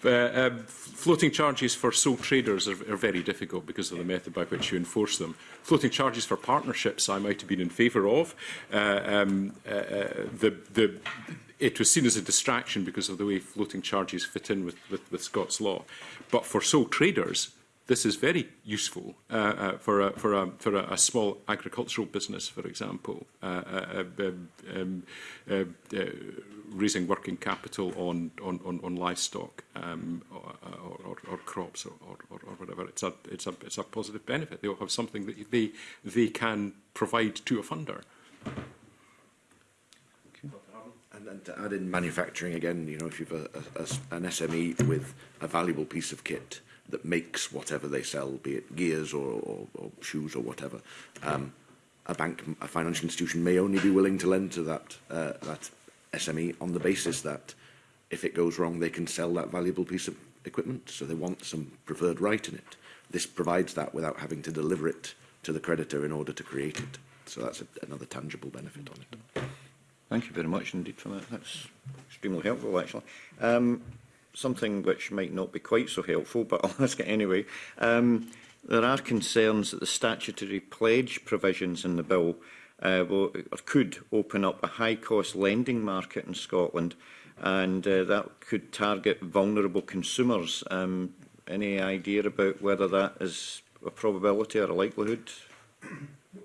but, um, floating charges for sole traders are, are very difficult because of the method by which you enforce them. Floating charges for partnerships I might have been in favour of. Uh, um, uh, uh the, the, it was seen as a distraction because of the way floating charges fit in with, with, with Scots law. But for sole traders, this is very useful uh, uh, for, a, for, a, for a, a small agricultural business, for example, uh, uh, uh um, um, uh, uh, raising working capital on, on, on, on livestock um, or, or, or crops or, or, or whatever. It's a, it's, a, it's a positive benefit. They'll have something that they, they can provide to a funder. And, and to add in manufacturing again, you know, if you've a, a, a, an SME with a valuable piece of kit, that makes whatever they sell, be it gears or, or, or shoes or whatever, um, a bank, a financial institution may only be willing to lend to that, uh, that SME on the basis that if it goes wrong, they can sell that valuable piece of equipment. So they want some preferred right in it. This provides that without having to deliver it to the creditor in order to create it. So that's a, another tangible benefit on it. Thank you very much indeed for that. That's extremely helpful, actually. Um, something which might not be quite so helpful, but I'll ask it anyway. Um, there are concerns that the statutory pledge provisions in the bill uh, will, or could open up a high-cost lending market in Scotland, and uh, that could target vulnerable consumers. Um, any idea about whether that is a probability or a likelihood?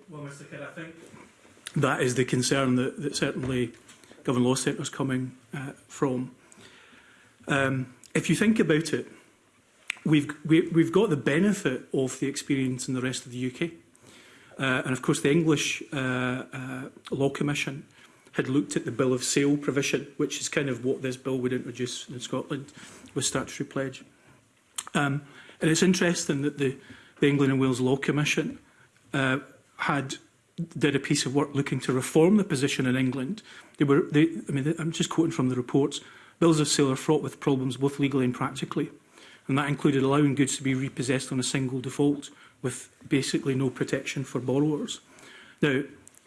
Well, Mr Kidd, I think that is the concern that, that certainly Government Law Centre is coming uh, from. Um, if you think about it, we've, we, we've got the benefit of the experience in the rest of the UK. Uh, and of course, the English uh, uh, Law Commission had looked at the Bill of Sale provision, which is kind of what this bill would introduce in Scotland with statutory pledge. Um, and it's interesting that the, the England and Wales Law Commission uh, had did a piece of work looking to reform the position in England. They were, they, I mean, they, I'm just quoting from the reports, Bills of sale are fraught with problems both legally and practically, and that included allowing goods to be repossessed on a single default with basically no protection for borrowers. Now,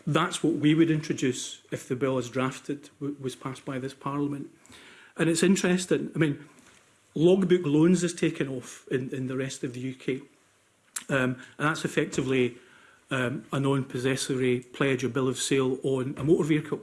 that's what we would introduce if the bill as drafted was passed by this Parliament. And it's interesting, I mean, logbook loans has taken off in, in the rest of the UK. Um, and that's effectively um, a non-possessory pledge or bill of sale on a motor vehicle.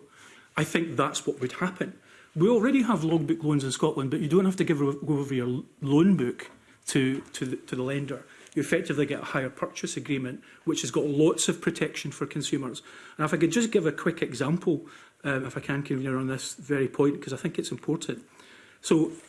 I think that's what would happen. we already have logbook loans in Scotland, but you don't have to give, go over your loan book to, to, the, to the lender. You effectively get a higher purchase agreement, which has got lots of protection for consumers. And if I could just give a quick example, um, if I can, Convener, on this very point, because I think it's important. So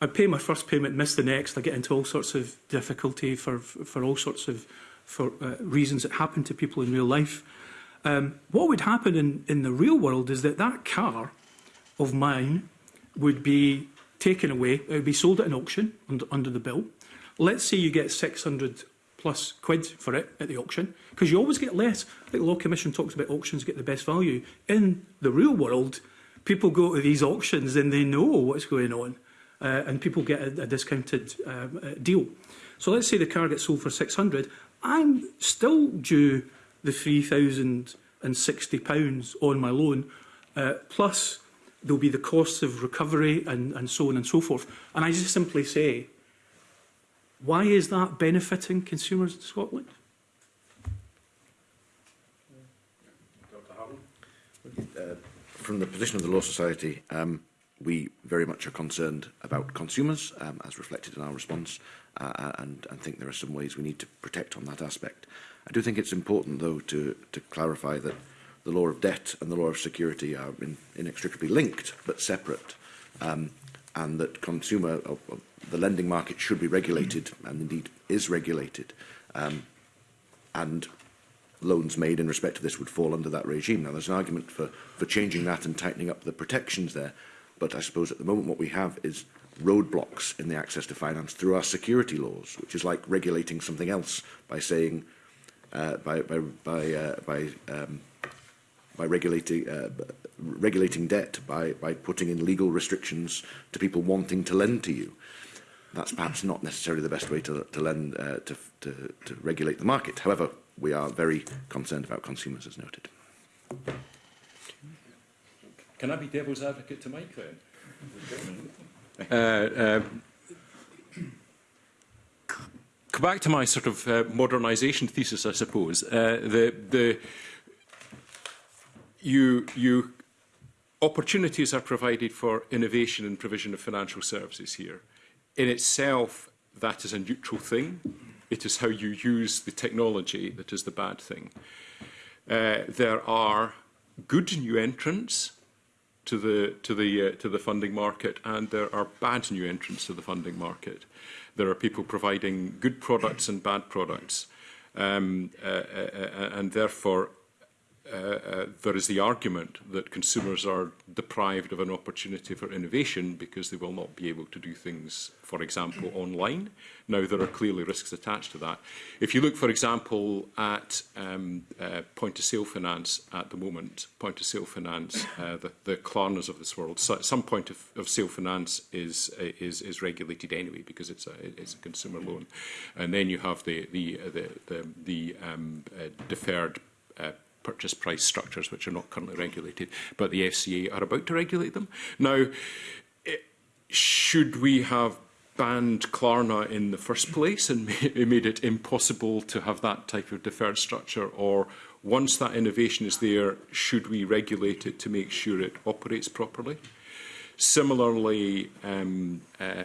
I pay my first payment, miss the next. I get into all sorts of difficulty for for all sorts of for uh, reasons that happen to people in real life. Um, what would happen in, in the real world is that that car of mine would be taken away. It would be sold at an auction under, under the bill. Let's say you get 600 plus quid for it at the auction, because you always get less. I think the Law Commission talks about auctions get the best value. In the real world, people go to these auctions and they know what's going on, uh, and people get a, a discounted um, uh, deal. So let's say the car gets sold for 600. I'm still due the 3,060 pounds on my loan, uh, plus there'll be the costs of recovery and, and so on and so forth. And I just simply say, why is that benefiting consumers in Scotland? Uh, from the position of the Law Society, um, we very much are concerned about consumers, um, as reflected in our response, uh, uh, and, and think there are some ways we need to protect on that aspect. I do think it's important, though, to, to clarify that the law of debt and the law of security are in, inextricably linked but separate, um, and that consumer, uh, uh, the lending market should be regulated and indeed is regulated, um, and loans made in respect to this would fall under that regime. Now, there's an argument for, for changing that and tightening up the protections there, but I suppose at the moment what we have is roadblocks in the access to finance through our security laws, which is like regulating something else by saying, uh, by, by, by, uh, by um, by regulating uh, regulating debt by by putting in legal restrictions to people wanting to lend to you. That's perhaps not necessarily the best way to to lend uh, to, to to regulate the market. However, we are very concerned about consumers, as noted. Can I be devil's advocate to Mike then? uh, uh, Come back to my sort of uh, modernisation thesis, I suppose. Uh, the the you, you, opportunities are provided for innovation and provision of financial services here. In itself, that is a neutral thing. It is how you use the technology that is the bad thing. Uh, there are good new entrants to the to the uh, to the funding market, and there are bad new entrants to the funding market. There are people providing good products and bad products, um, uh, uh, uh and therefore Uh, uh, there is the argument that consumers are deprived of an opportunity for innovation because they will not be able to do things, for example, online. Now, there are clearly risks attached to that. If you look, for example, at um, uh, point-of-sale finance at the moment, point-of-sale finance, uh, the, the Klarnas of this world, so, some point-of-sale finance is, is, is regulated anyway because it's a, it's a consumer loan. And then you have the, the, uh, the, the, the um, uh, deferred uh, purchase price structures, which are not currently regulated, but the FCA are about to regulate them. Now, eh, should we have banned Klarna in the first place and made it impossible to have that type of deferred structure? Or once that innovation is there, should we regulate it to make sure it operates properly? Similarly, um, uh,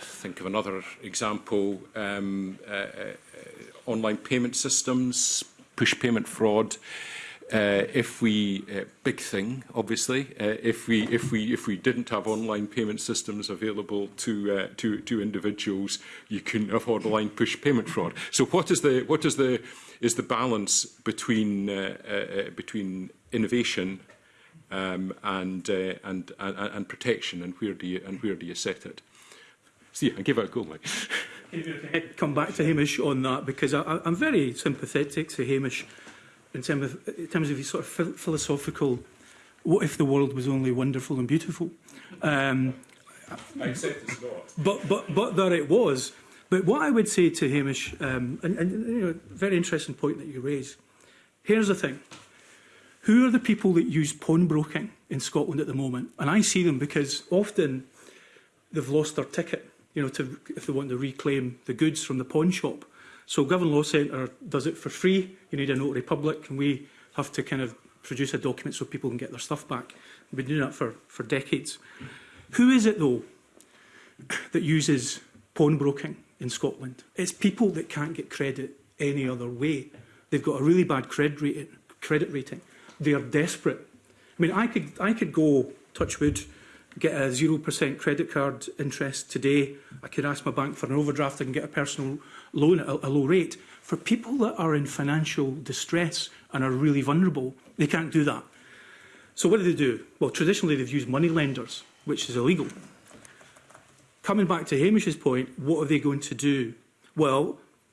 think of another example, um, uh, uh, online payment systems, push payment fraud, uh, if we uh, big thing obviously uh, if we if we if we didn't have online payment systems available to uh, to to individuals you couldn't have online push payment fraud so what is the what is the is the balance between uh, uh, uh, between innovation um, and, uh, and and and protection and where do you and where do you set it see so, yeah, I give out a go mate come back to Hamish on that because I, I'm very sympathetic to Hamish in, of, in terms of his sort of philosophical, what if the world was only wonderful and beautiful? Um, I But, but, but there it was. But what I would say to Hamish, um, and, and you know, very interesting point that you raise. Here's the thing. Who are the people that use pawnbroking in Scotland at the moment? And I see them because often they've lost their ticket you know, to, if they want to reclaim the goods from the pawn shop. So Govan Law Centre does it for free. You need a notary public, and we have to kind of produce a document so people can get their stuff back. We've been doing that for, for decades. Who is it, though, that uses pawnbroking in Scotland? It's people that can't get credit any other way. They've got a really bad credit rating. Credit rating. They are desperate. I mean, I could, I could go, touch wood, get a 0% credit card interest today. I can ask my bank for an overdraft. I can get a personal loan at a, a low rate. For people that are in financial distress and are really vulnerable, they can't do that. So what do they do? Well, traditionally, they've used money lenders, which is illegal. Coming back to Hamish's point, what are they going to do? Well,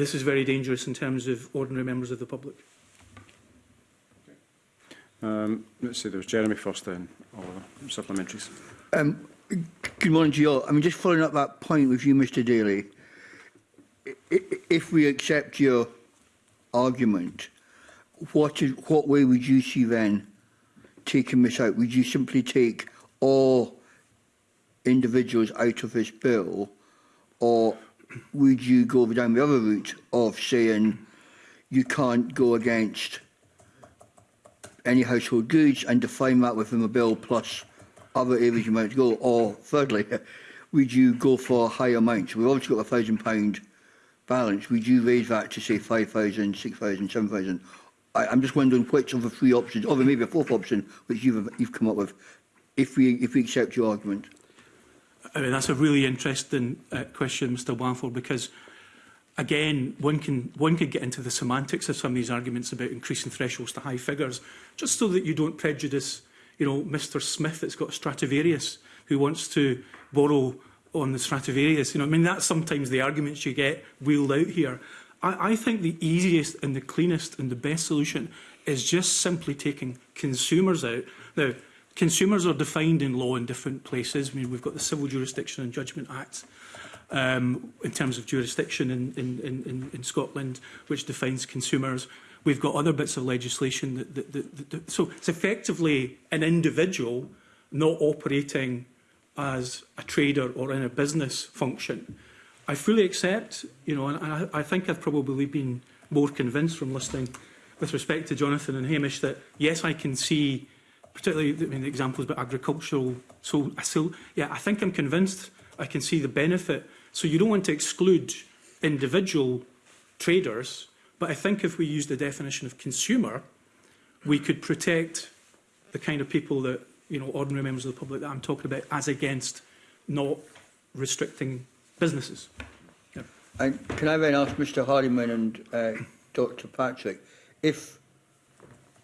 this is very dangerous in terms of ordinary members of the public. Um, let's see, there was Jeremy first then, Oliver, supplementaries. Um, Good morning to you all. I mean, just following up that point with you, Mr Daly, if we accept your argument, what is what way would you see then taking this out? Would you simply take all individuals out of this bill, or would you go down the other route of saying you can't go against any household goods and define that within the bill plus other areas you might go? Or thirdly, would you go for higher amounts? We've obviously got a thousand pound balance. Would you raise that to say 5,000, 6,000, 7,000? I'm just wondering which of the three options, or maybe a fourth option, which you've, you've come up with, if we, if we accept your argument. I mean, that's a really interesting uh, question, Mr Walford, because again, one can one could get into the semantics of some of these arguments about increasing thresholds to high figures, just so that you don't prejudice you know, Mr Smith that's got a Stradivarius who wants to borrow on the Stradivarius. You know, I mean, that's sometimes the arguments you get wheeled out here. I, I think the easiest and the cleanest and the best solution is just simply taking consumers out. Now, consumers are defined in law in different places. I mean, we've got the Civil Jurisdiction and Judgment Act um, in terms of jurisdiction in, in, in, in Scotland, which defines consumers. We've got other bits of legislation that, that, that, that so it's effectively an individual not operating as a trader or in a business function. I fully accept, you know, and I, I think I've probably been more convinced from listening with respect to Jonathan and Hamish that yes, I can see, particularly I mean, the examples about agricultural. So I still, yeah, I think I'm convinced I can see the benefit. So you don't want to exclude individual traders but I think if we use the definition of consumer, we could protect the kind of people that, you know, ordinary members of the public that I'm talking about as against not restricting businesses. Yeah. And can I then ask Mr Hardiman and uh, Dr Patrick, if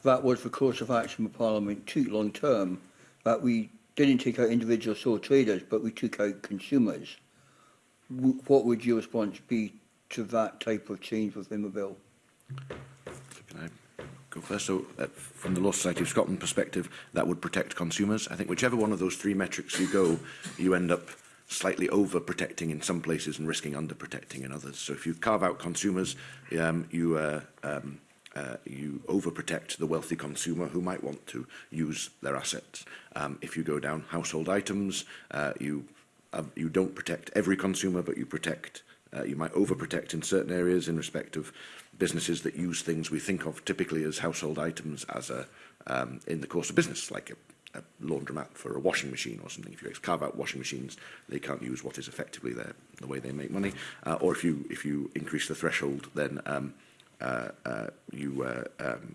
that was the course of action for Parliament too, long term, that we didn't take out individual sole traders, but we took out consumers, what would your response be to that type of change within the bill? Can I go first? So, uh, from the Law Society of Scotland perspective, that would protect consumers. I think whichever one of those three metrics you go, you end up slightly over protecting in some places and risking under protecting in others. So if you carve out consumers, um, you uh, um, uh, you overprotect the wealthy consumer who might want to use their assets. Um, if you go down household items, uh, you uh, you don't protect every consumer, but you protect. Uh, you might overprotect in certain areas in respect of businesses that use things we think of typically as household items as a um, in the course of business, like a, a laundromat for a washing machine or something. If you carve out washing machines, they can't use what is effectively their, the way they make money. Uh, or if you if you increase the threshold, then um, uh, uh, you uh, um,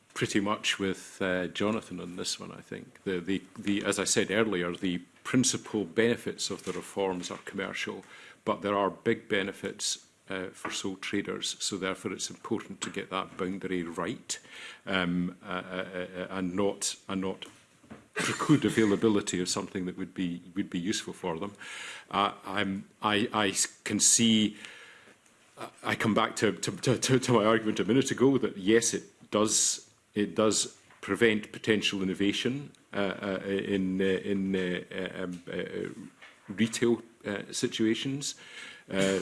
pretty much with uh, Jonathan on this one, I think. The, the, the, as I said earlier, the principal benefits of the reforms are commercial, but there are big benefits uh, for sole traders. So therefore, it's important to get that boundary right um, uh, uh, uh, and not and not preclude availability of something that would be would be useful for them. Uh, I'm, I, I can see. I come back to, to, to, to my argument a minute ago that yes, it does it does prevent potential innovation uh, uh, in uh, in uh, uh um, uh, retail uh, situations, uh,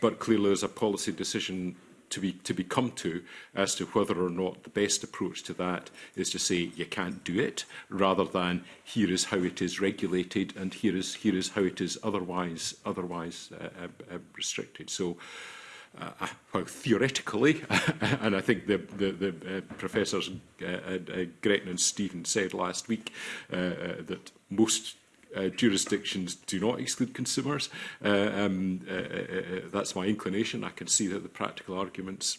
but clearly there's a policy decision to be to be come to as to whether or not the best approach to that is to say you can't do it rather than here is how it is regulated and here is here is how it is otherwise otherwise uh, uh, uh restricted so uh, uh well, theoretically, and I think the, the, the uh, professors uh, uh, Gretton and Stephen said last week uh, uh, that most uh, jurisdictions do not exclude consumers. Uh, um, uh uh, uh, uh, that's my inclination. I can see that the practical arguments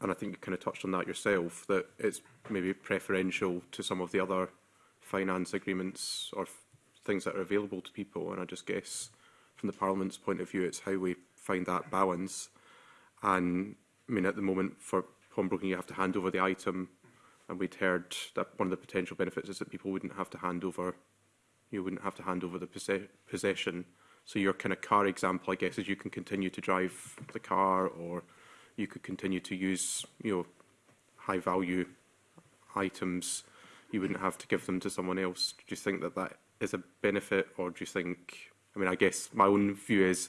and I think you kind of touched on that yourself, that it's maybe preferential to some of the other finance agreements or things that are available to people. And I just guess from the Parliament's point of view, it's how we find that balance. And I mean, at the moment for pawnbroking, you have to hand over the item. And we'd heard that one of the potential benefits is that people wouldn't have to hand over, you wouldn't have to hand over the posse possession. So your kind of car example, I guess, is you can continue to drive the car or you could continue to use, you know, high value items. You wouldn't have to give them to someone else. Do you think that that is a benefit or do you think, I mean, I guess my own view is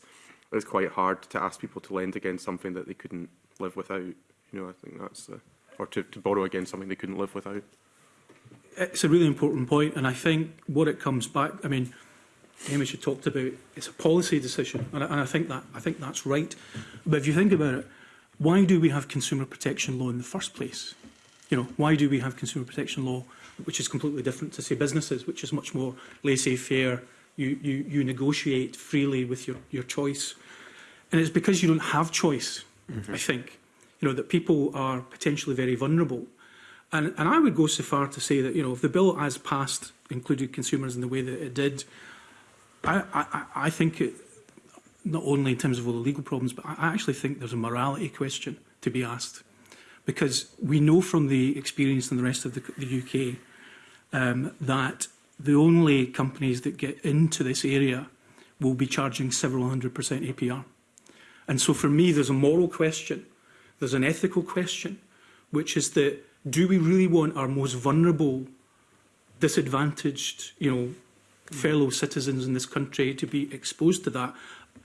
it's quite hard to ask people to lend against something that they couldn't live without. You know, I think that's the, or to, to borrow against something they couldn't live without. It's a really important point, and I think what it comes back, I mean, Hamish had talked about, it's a policy decision, and I, and I think that I think that's right. But if you think about it, why do we have consumer protection law in the first place? You know, why do we have consumer protection law, which is completely different to say businesses, which is much more laissez-faire. You, you you negotiate freely with your your choice, and it's because you don't have choice. Mm -hmm. I think, you know, that people are potentially very vulnerable. And, and I would go so far to say that, you know, if the bill as passed included consumers in the way that it did, I, I, I think, it, not only in terms of all the legal problems, but I actually think there's a morality question to be asked. Because we know from the experience in the rest of the, the UK um, that the only companies that get into this area will be charging several hundred percent APR. And so for me, there's a moral question, there's an ethical question, which is that do we really want our most vulnerable, disadvantaged, you know, fellow citizens in this country to be exposed to that.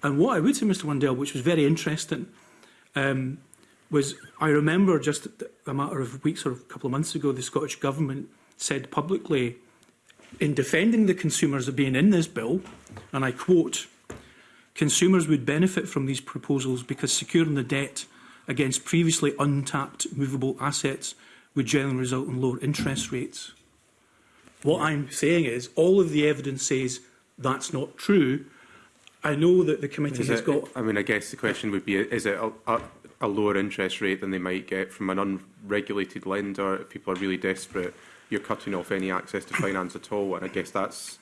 And what I would say, Mr Wendell, which was very interesting, um, was I remember just a matter of weeks or a couple of months ago, the Scottish Government said publicly, in defending the consumers of being in this bill, and I quote, consumers would benefit from these proposals because securing the debt against previously untapped movable assets would generally result in lower interest rates. What I'm saying is all of the evidence says that's not true. I know that the committee is has it, got... I mean, I guess the question would be, is it a, a, a lower interest rate than they might get from an unregulated lender if people are really desperate? You're cutting off any access to finance at all, and I guess that's...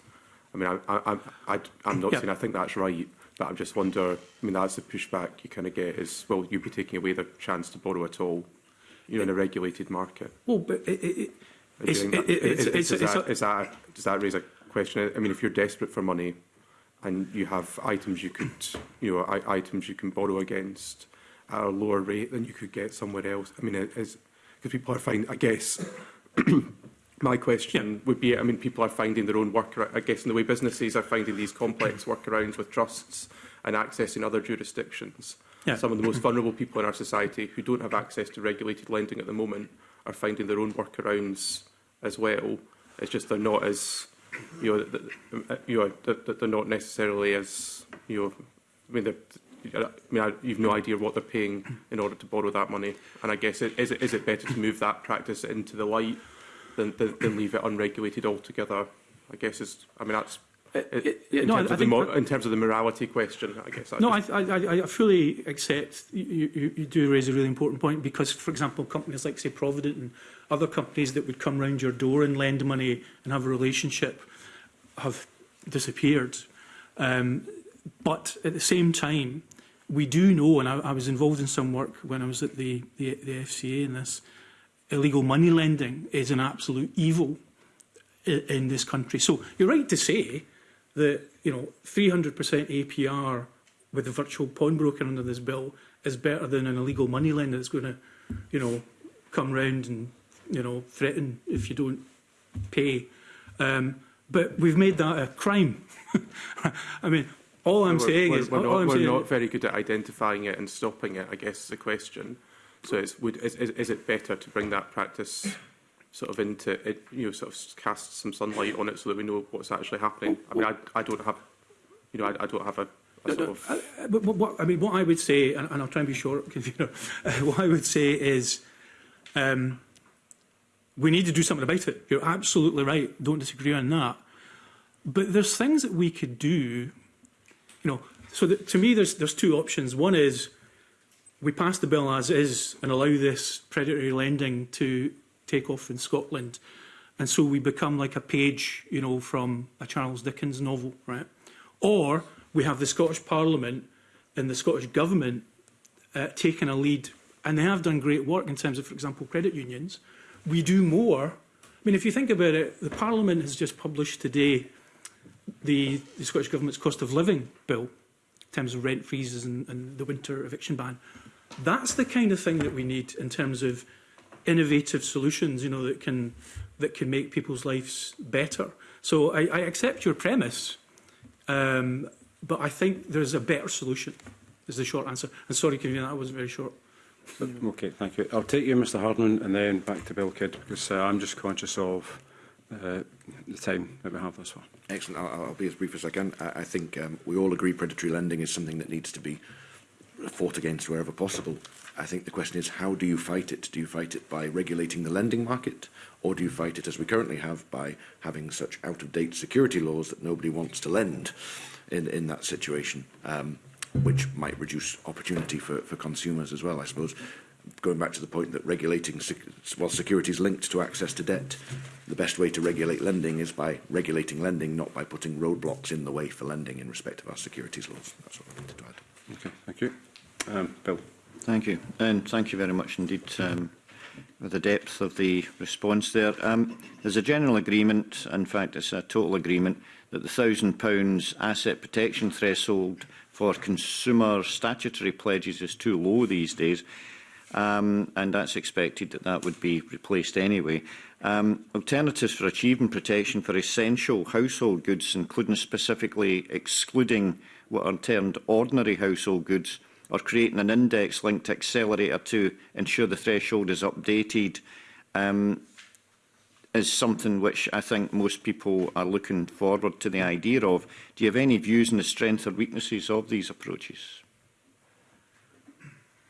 I mean, I, I, I, I'm not yeah. saying I think that's right, but I just wonder, I mean, that's the pushback you kind of get is, well, you'd be taking away the chance to borrow at all, you know, in a regulated market. Well, but it, it, It's, it, it, it's, it's, it's, does, that, is that, does that raise a question? I mean, if you're desperate for money and you have items you could, you know, I, items you can borrow against at a lower rate than you could get somewhere else. I mean, is because people are finding, I guess, my question yeah. would be, I mean, people are finding their own work, I guess, in the way businesses are finding these complex workarounds with trusts and accessing other jurisdictions. Yeah. Some of the most vulnerable people in our society who don't have access to regulated lending at the moment are finding their own workarounds as well. It's just they're not as you know, you know they're not necessarily as you know. I mean, I mean, I, you've no idea what they're paying in order to borrow that money. And I guess it, is it is it better to move that practice into the light than than, than leave it unregulated altogether? I guess is I mean that's in, no, terms I, I think, in terms of the morality question, I guess. I no, just... I, I, I fully accept you, you, you do raise a really important point because, for example, companies like, say, Provident and other companies that would come round your door and lend money and have a relationship have disappeared. Um, but at the same time, we do know, and I, I was involved in some work when I was at the, the, the FCA in this, illegal money lending is an absolute evil in, in this country. So you're right to say that you know 300% APR with a virtual pawnbroker under this bill is better than an illegal money lender that's going to, you know, come round and you know threaten if you don't pay. Um, but we've made that a crime. I mean, all I'm we're, saying we're, is we're, not, we're not, very good at identifying it and stopping it. I guess is the question. So, would, is, is, is it better to bring that practice sort of into it, you know, sort of cast some sunlight on it so that we know what's actually happening. I mean, I, I don't have, you know, I, I don't have a No, no, I, uh, uh, but what, I mean, what I would say, and, and I'll try and be short, because you know, uh, what I would say is um, we need to do something about it. You're absolutely right. Don't disagree on that. But there's things that we could do, you know, so that, to me, there's, there's two options. One is we pass the bill as is and allow this predatory lending to take off in Scotland. And so we become like a page, you know, from a Charles Dickens novel, right? Or we have the Scottish Parliament and the Scottish Government uh, taking a lead, and they have done great work in terms of, for example, credit unions. We do more. I mean, if you think about it, the Parliament has just published today the, the Scottish Government's cost of living bill in terms of rent freezes and, and the winter eviction ban. That's the kind of thing that we need in terms of innovative solutions, you know, that can that can make people's lives better. So I, I accept your premise, um, but I think there's a better solution. Is the short answer. And sorry, can you that wasn't very short. Okay, thank you. I'll take you, Mr Hardman, and then back to Bill kid because uh, I'm just conscious of uh, the time that we have thus far. Excellent. I'll, I'll be as brief as I can. I, I think um, we all agree predatory lending is something that needs to be fought against wherever possible. I think the question is how do you fight it? Do you fight it by regulating the lending market or do you fight it as we currently have by having such out-of-date security laws that nobody wants to lend in, in that situation, um, which might reduce opportunity for, for consumers as well, I suppose. Going back to the point that regulating, sec well, security is linked to access to debt, the best way to regulate lending is by regulating lending, not by putting roadblocks in the way for lending in respect of our securities laws. That's what I wanted to add. Okay, thank you. Um, Bill. Thank you. And thank you very much indeed um, for the depth of the response there. Um, there's a general agreement, in fact it's a total agreement, that the £1,000 asset protection threshold for consumer statutory pledges is too low these days. Um, and that's expected that that would be replaced anyway. Um, alternatives for achieving protection for essential household goods, including specifically excluding what are termed ordinary household goods, or creating an index linked accelerator to ensure the threshold is updated um, is something which I think most people are looking forward to the idea of. Do you have any views on the strengths or weaknesses of these approaches?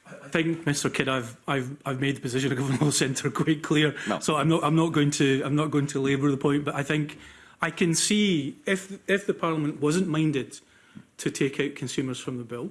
I think, Mr. Kidd, I've I've I've made the position of Governmental Centre quite clear. No. So I'm not I'm not going to I'm not going to labour the point, but I think I can see if if the Parliament wasn't minded to take out consumers from the bill,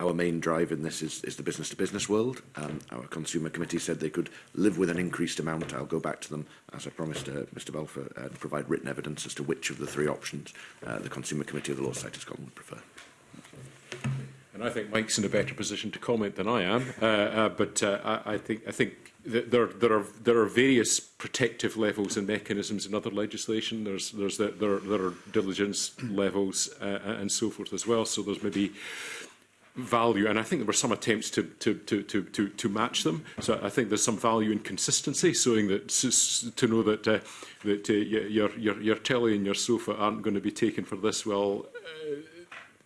Our main drive in this is, is the business-to-business world. Um, our consumer committee said they could live with an increased amount. I'll go back to them, as I promised uh, Mr Balfour, uh, and provide written evidence as to which of the three options uh, the consumer committee of the Law Society of Scotland would prefer. And I think Mike's in a better position to comment than I am, uh, uh, but uh, I, I think, I think there, there, are, there are various protective levels and mechanisms in other legislation. There's, there's the, there, there are diligence levels uh, and so forth as well. So there's maybe value, and I think there were some attempts to, to, to, to, to, to match them. So I think there's some value in consistency, showing that to know that uh, that uh, your, your your telly and your sofa aren't going to be taken for this. Well,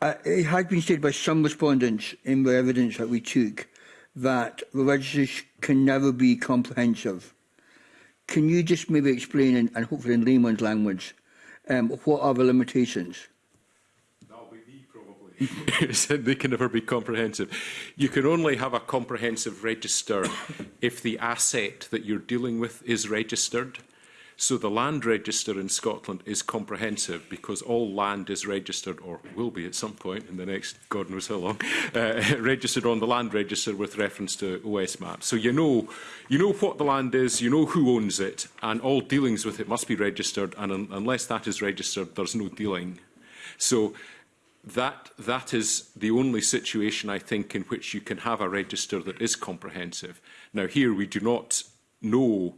uh, it has been stated by some respondents in the evidence that we took that the registers can never be comprehensive. Can you just maybe explain, and, and hopefully in layman's language, um, what are the limitations? said they can never be comprehensive. You can only have a comprehensive register if the asset that you're dealing with is registered. So the land register in Scotland is comprehensive because all land is registered, or will be at some point in the next God knows how long, uh, registered on the land register with reference to OS maps. So you know, you know what the land is, you know who owns it, and all dealings with it must be registered. And un unless that is registered, there's no dealing. So that, that is the only situation, I think, in which you can have a register that is comprehensive. Now, here we do not know,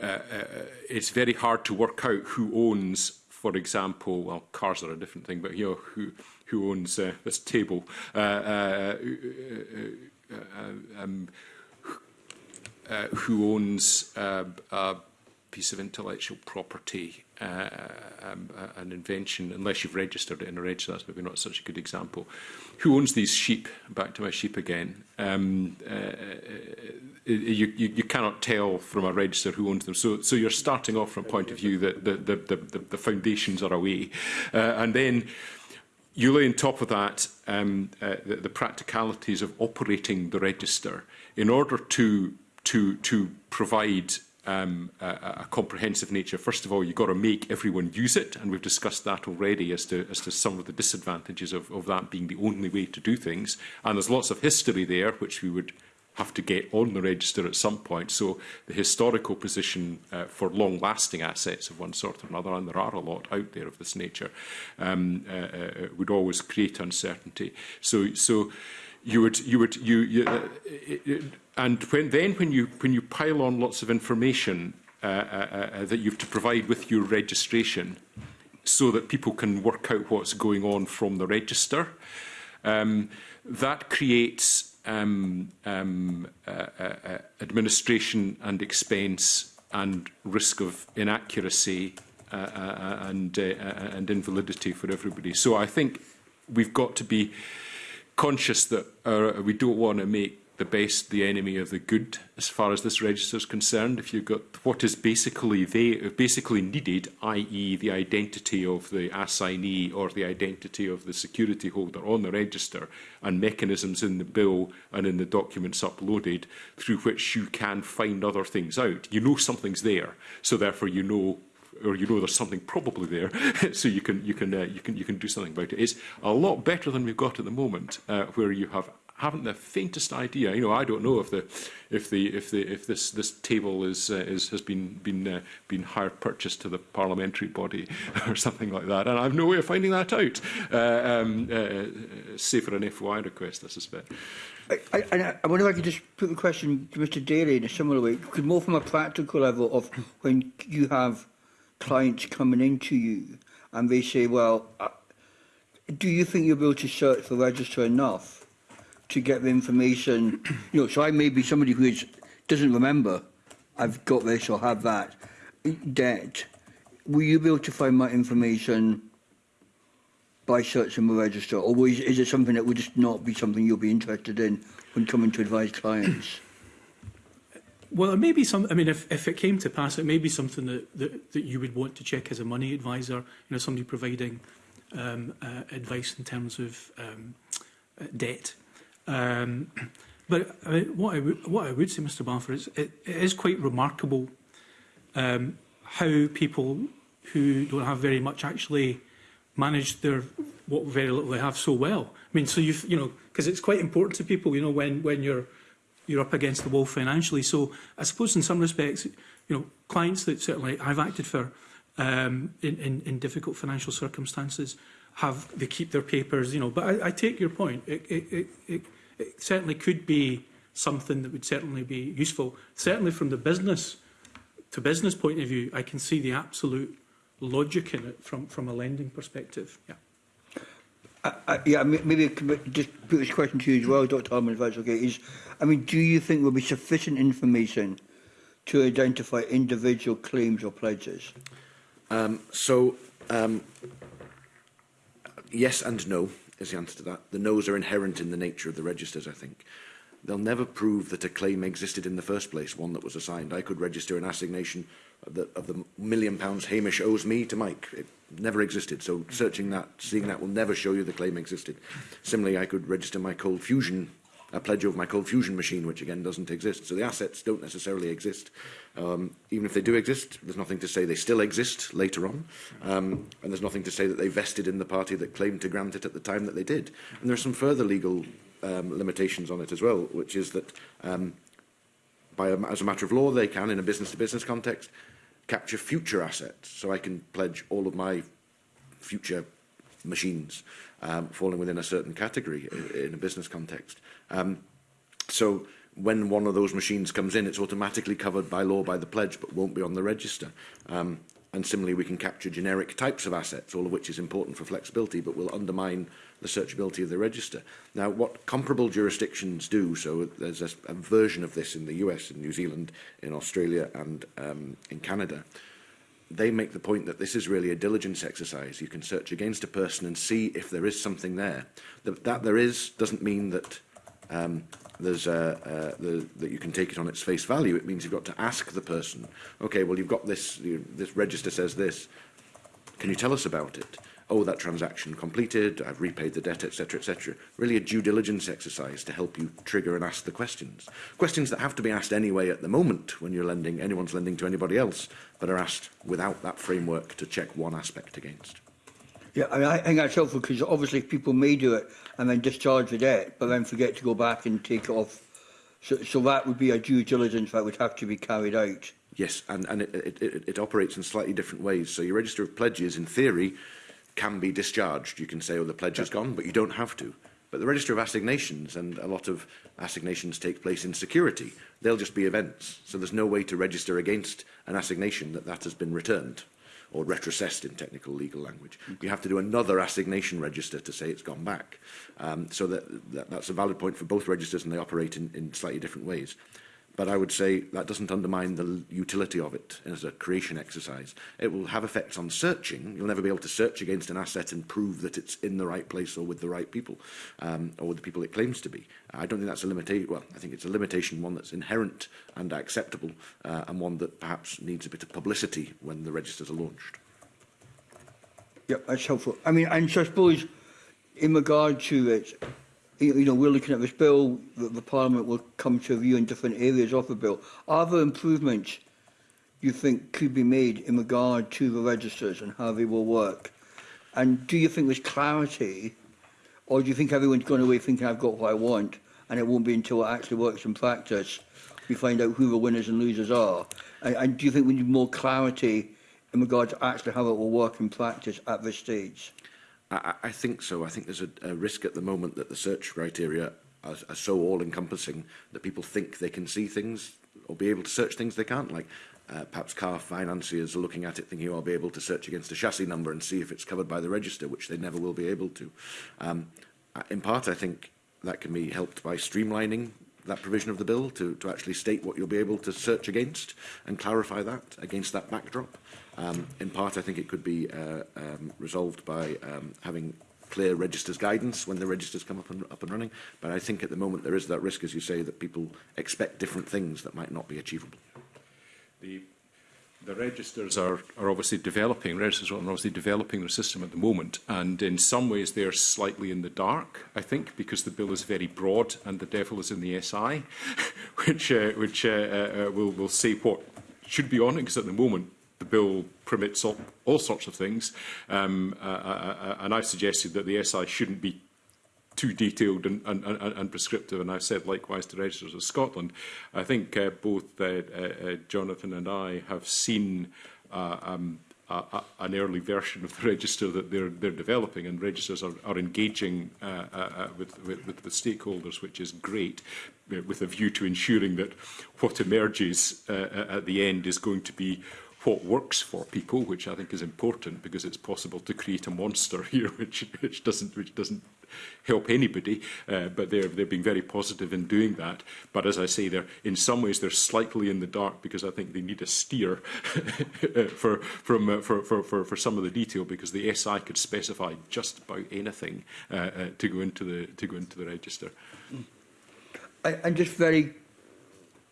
uh, uh, it's very hard to work out who owns, for example, well, cars are a different thing, but you know, who, who owns uh, this table, uh, uh, uh, uh, um, uh, who owns uh, a piece of intellectual property, Uh, um, uh, an invention, unless you've registered it in a register, that's maybe not such a good example. Who owns these sheep? Back to my sheep again. Um, uh, uh, you, you, you cannot tell from a register who owns them. So, so you're starting off from a point of view that the, the, the, the, the foundations are away. Uh, and then you lay on top of that um, uh, the, the practicalities of operating the register in order to to to provide um, a, a comprehensive nature. First of all, you've got to make everyone use it, and we've discussed that already as to, as to some of the disadvantages of, of that being the only way to do things. And there's lots of history there, which we would have to get on the register at some point. So the historical position uh, for long-lasting assets of one sort or another, and there are a lot out there of this nature, um, uh, uh, uh would always create uncertainty. So, so you would, you would, you, you uh, it, it, And when, then when you, when you pile on lots of information uh, uh, uh, uh that you have to provide with your registration so that people can work out what's going on from the register, um, that creates um, um, uh, uh, uh administration and expense and risk of inaccuracy uh, uh, uh and, uh, and invalidity for everybody. So I think we've got to be conscious that uh, we don't want to make the base the enemy of the good as far as this register is concerned. If you've got what is basically they basically needed, i.e. the identity of the assignee or the identity of the security holder on the register and mechanisms in the bill and in the documents uploaded through which you can find other things out. You know something's there, so therefore you know or you know there's something probably there, so you can you can uh, you can you can do something about it. It's a lot better than we've got at the moment, uh, where you have haven't the faintest idea. You know, I don't know if the if the if the if this this table is uh, is has been been uh, been hired purchased to the parliamentary body or something like that, and I've no way of finding that out. Uh, um, uh, uh save for an FY request, I suspect. I, I, I wonder if I could just put the question to Mr Daly in a similar way, because more from a practical level of when you have clients coming into you and they say, well, uh, do you think you'll be able to search the register enough? to get the information. You know, so I may be somebody who is, doesn't remember, I've got this or have that debt. Will you be able to find my information by searching the register, or is, is it something that would just not be something you'll be interested in when coming to advise clients? Well, it may be some. I mean, if, if it came to pass, it may be something that, that, that you would want to check as a money advisor. You know, somebody providing um, uh, advice in terms of um, uh, debt Um, but I mean, what, I what I would say, Mr Balfour, is it, it is quite remarkable um, how people who don't have very much actually manage their what very little they have so well. I mean, so you've, you know, because it's quite important to people, you know, when, when you're, you're up against the wall financially. So I suppose in some respects, you know, clients that certainly I've acted for um, in, in, in difficult financial circumstances have, they keep their papers, you know, but I, I take your point. It, it, it, it it certainly could be something that would certainly be useful. Certainly from the business to business point of view, I can see the absolute logic in it from, from a lending perspective. Yeah. Uh, uh yeah, maybe just put this question to you as well, Dr. Harman, if that's okay, is, I mean, do you think there'll be sufficient information to identify individual claims or pledges? Um, so, um, yes and no is the answer to that. The no's are inherent in the nature of the registers, I think. They'll never prove that a claim existed in the first place, one that was assigned. I could register an assignation of the, of the million pounds Hamish owes me to Mike. It never existed, so searching that, seeing that will never show you the claim existed. Similarly, I could register my cold fusion a pledge over my cold fusion machine, which again doesn't exist. So the assets don't necessarily exist. Um, even if they do exist, there's nothing to say they still exist later on. Um, and there's nothing to say that they vested in the party that claimed to grant it at the time that they did. And there are some further legal um, limitations on it as well, which is that um, by a, as a matter of law, they can, in a business-to-business -business context, capture future assets. So I can pledge all of my future machines um, falling within a certain category in a business context. Um, so when one of those machines comes in, it's automatically covered by law by the pledge, but won't be on the register. Um, and similarly, we can capture generic types of assets, all of which is important for flexibility, but will undermine the searchability of the register. Now, what comparable jurisdictions do, so there's a, a version of this in the US, in New Zealand, in Australia, and um, in Canada, they make the point that this is really a diligence exercise. You can search against a person and see if there is something there. That, that there is doesn't mean that um, there's a, uh, uh, the, that you can take it on its face value, it means you've got to ask the person, okay, well, you've got this, you, this register says this, can you tell us about it? Oh, that transaction completed, I've repaid the debt, etc., etc. Really a due diligence exercise to help you trigger and ask the questions. Questions that have to be asked anyway at the moment when you're lending, anyone's lending to anybody else, but are asked without that framework to check one aspect against. Yeah, I, mean, I think that's helpful because obviously people may do it and then discharge the debt, but then forget to go back and take it off. So, so that would be a due diligence that would have to be carried out. Yes, and, and it, it, it, it operates in slightly different ways. So your register of pledges, in theory, can be discharged. You can say, oh, the pledge yeah. is gone, but you don't have to. But the register of assignations, and a lot of assignations take place in security, they'll just be events. So there's no way to register against an assignation that that has been returned or retrocessed in technical legal language. Okay. You have to do another assignation register to say it's gone back. Um, so that, that, that's a valid point for both registers and they operate in, in slightly different ways. But I would say that doesn't undermine the utility of it as a creation exercise. It will have effects on searching. You'll never be able to search against an asset and prove that it's in the right place or with the right people um, or with the people it claims to be. I don't think that's a limitation. Well, I think it's a limitation, one that's inherent and acceptable uh, and one that perhaps needs a bit of publicity when the registers are launched. Yep, that's helpful. I mean, I'm so I suppose in regard to it, you know, we're looking at this bill that the Parliament will come to view in different areas of the bill. Are there improvements you think could be made in regard to the registers and how they will work? And do you think there's clarity, or do you think everyone's gone away thinking I've got what I want, and it won't be until it actually works in practice we find out who the winners and losers are? And, and do you think we need more clarity in regard to actually how it will work in practice at this stage? I, I think so. I think there's a, a risk at the moment that the search criteria are, are so all-encompassing that people think they can see things or be able to search things they can't. Like uh, perhaps car financiers are looking at it thinking, oh, I'll be able to search against a chassis number and see if it's covered by the register, which they never will be able to. Um, in part, I think that can be helped by streamlining that provision of the bill to, to actually state what you'll be able to search against and clarify that against that backdrop. Um, in part, I think it could be uh, um, resolved by um, having clear registers guidance when the registers come up and up and running. But I think at the moment there is that risk, as you say, that people expect different things that might not be achievable. The the registers are, are obviously developing, registers are obviously developing their system at the moment. And in some ways, they are slightly in the dark, I think, because the bill is very broad and the devil is in the SI, which, uh, which uh, uh, uh will, will say what should be on it, because at the moment, the bill permits all, all sorts of things, um, uh, uh, uh, uh and I've suggested that the SI shouldn't be too detailed and, and, and, and prescriptive, and I've said likewise to Registers of Scotland. I think uh, both uh, uh, uh, Jonathan and I have seen uh, um, a, a, an early version of the register that they're, they're developing, and registers are, are engaging uh, uh, with, with, with the stakeholders, which is great, with a view to ensuring that what emerges uh, at the end is going to be what works for people, which I think is important because it's possible to create a monster here, which which doesn't which doesn't help anybody. Uh, but they're they're being very positive in doing that. But as I say, they're in some ways they're slightly in the dark because I think they need a steer uh, for from uh, for, for for for some of the detail because the SI could specify just about anything uh, uh, to go into the to go into the register. I, I'm just very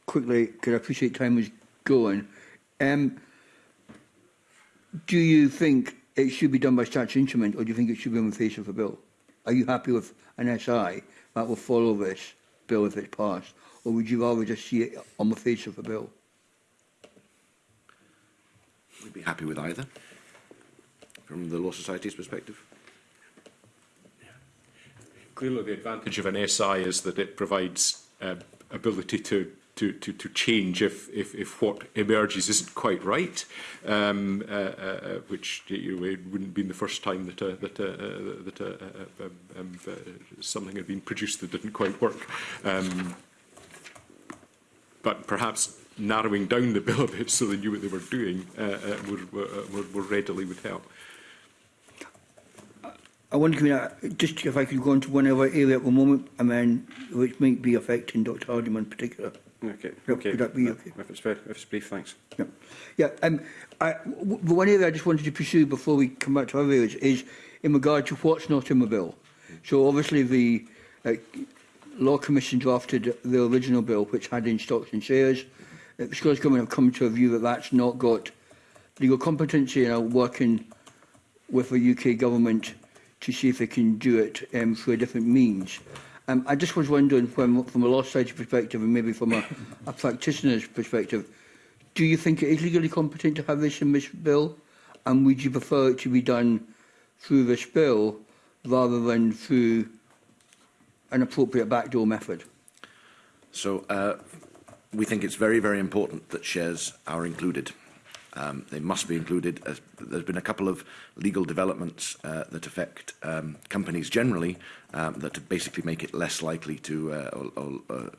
quickly because I appreciate time was going. Um, do you think it should be done by statutory instrument, or do you think it should be on the face of a bill? Are you happy with an SI that will follow this bill if it's passed, or would you rather just see it on the face of a bill? We'd be happy with either, from the Law Society's perspective. Clearly, the advantage of an SI is that it provides uh, ability to to, to, to change if, if, if what emerges isn't quite right, um, uh, uh, uh, which you know, it wouldn't have been the first time that, uh, that, uh, uh that uh, uh, um, um, uh, something had been produced that didn't quite work. Um, but perhaps narrowing down the bill a bit so they knew what they were doing uh, uh, would, would, would readily would help. I wonder, to just if I could go on to one other area at the moment, I mean, which might be affecting Dr Hardiman in particular. Okay. Yep. okay. Could that okay? If it's, fair, if it's brief, thanks. Yeah. yeah um, I, the one area I just wanted to pursue before we come back to other areas is in regard to what's not in the bill. So obviously the uh, Law Commission drafted the original bill which had in stocks and shares. Uh, the Scottish Government have come to a view that that's not got legal competency and are working with the UK Government to see if they can do it um, through a different means. Um, I just was wondering, from, from a law society perspective and maybe from a, a practitioner's perspective, do you think it is legally competent to have this in this bill? And would you prefer it to be done through this bill rather than through an appropriate backdoor method? So uh, we think it's very, very important that shares are included. Um, they must be included. As uh, there's been a couple of legal developments uh, that affect um, companies generally um, that basically make it less likely to uh, or, or, uh,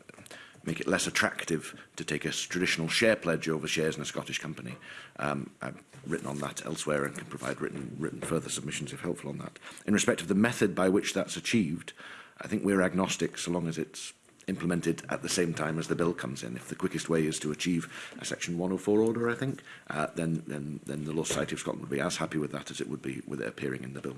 make it less attractive to take a traditional share pledge over shares in a Scottish company. Um, I've written on that elsewhere and can provide written, written further submissions if helpful on that. In respect of the method by which that's achieved, I think we're agnostic so long as it's implemented at the same time as the bill comes in. If the quickest way is to achieve a Section 104 order, I think, uh, then, then, then the Law Society of Scotland would be as happy with that as it would be with it appearing in the bill.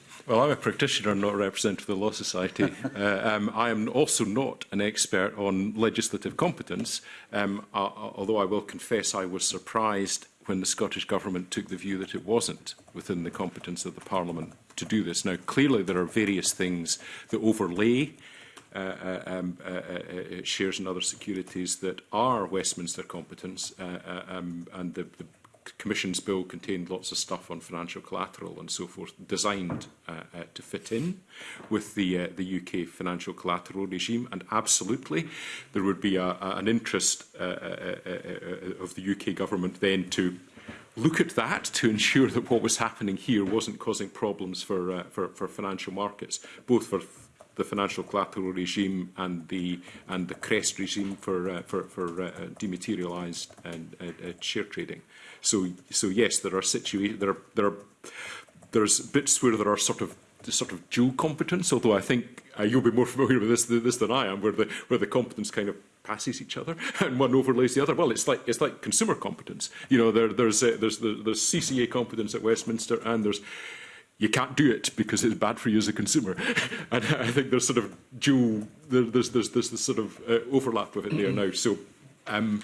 Well, I'm a practitioner, not a representative of the Law Society. uh, um, I am also not an expert on legislative competence, um, uh, although I will confess I was surprised when the Scottish Government took the view that it wasn't within the competence of the Parliament to do this. Now, clearly there are various things that overlay uh, uh um, uh, uh, uh shares and other securities that are Westminster competence, uh, uh, um, and the, the Commission's bill contained lots of stuff on financial collateral and so forth, designed uh, uh, to fit in with the uh, the UK financial collateral regime. And absolutely, there would be a, a, an interest uh, uh, uh, uh of the UK government then to look at that to ensure that what was happening here wasn't causing problems for uh, for, for financial markets, both for the financial collateral regime and the and the crest regime for uh, for, for uh, dematerialized and uh, uh, share trading. So, so yes, there are situations, there are, there are, there's bits where there are sort of sort of dual competence, although I think uh, you'll be more familiar with this, this than I am, where the, where the competence kind of passes each other and one overlays the other. Well, it's like it's like consumer competence. You know, there, there's uh, there's the, there's CCA competence at Westminster, and there's you can't do it because it's bad for you as a consumer. and I think there's sort of dual there's there's there's this sort of uh, overlap with it there now. So. Um,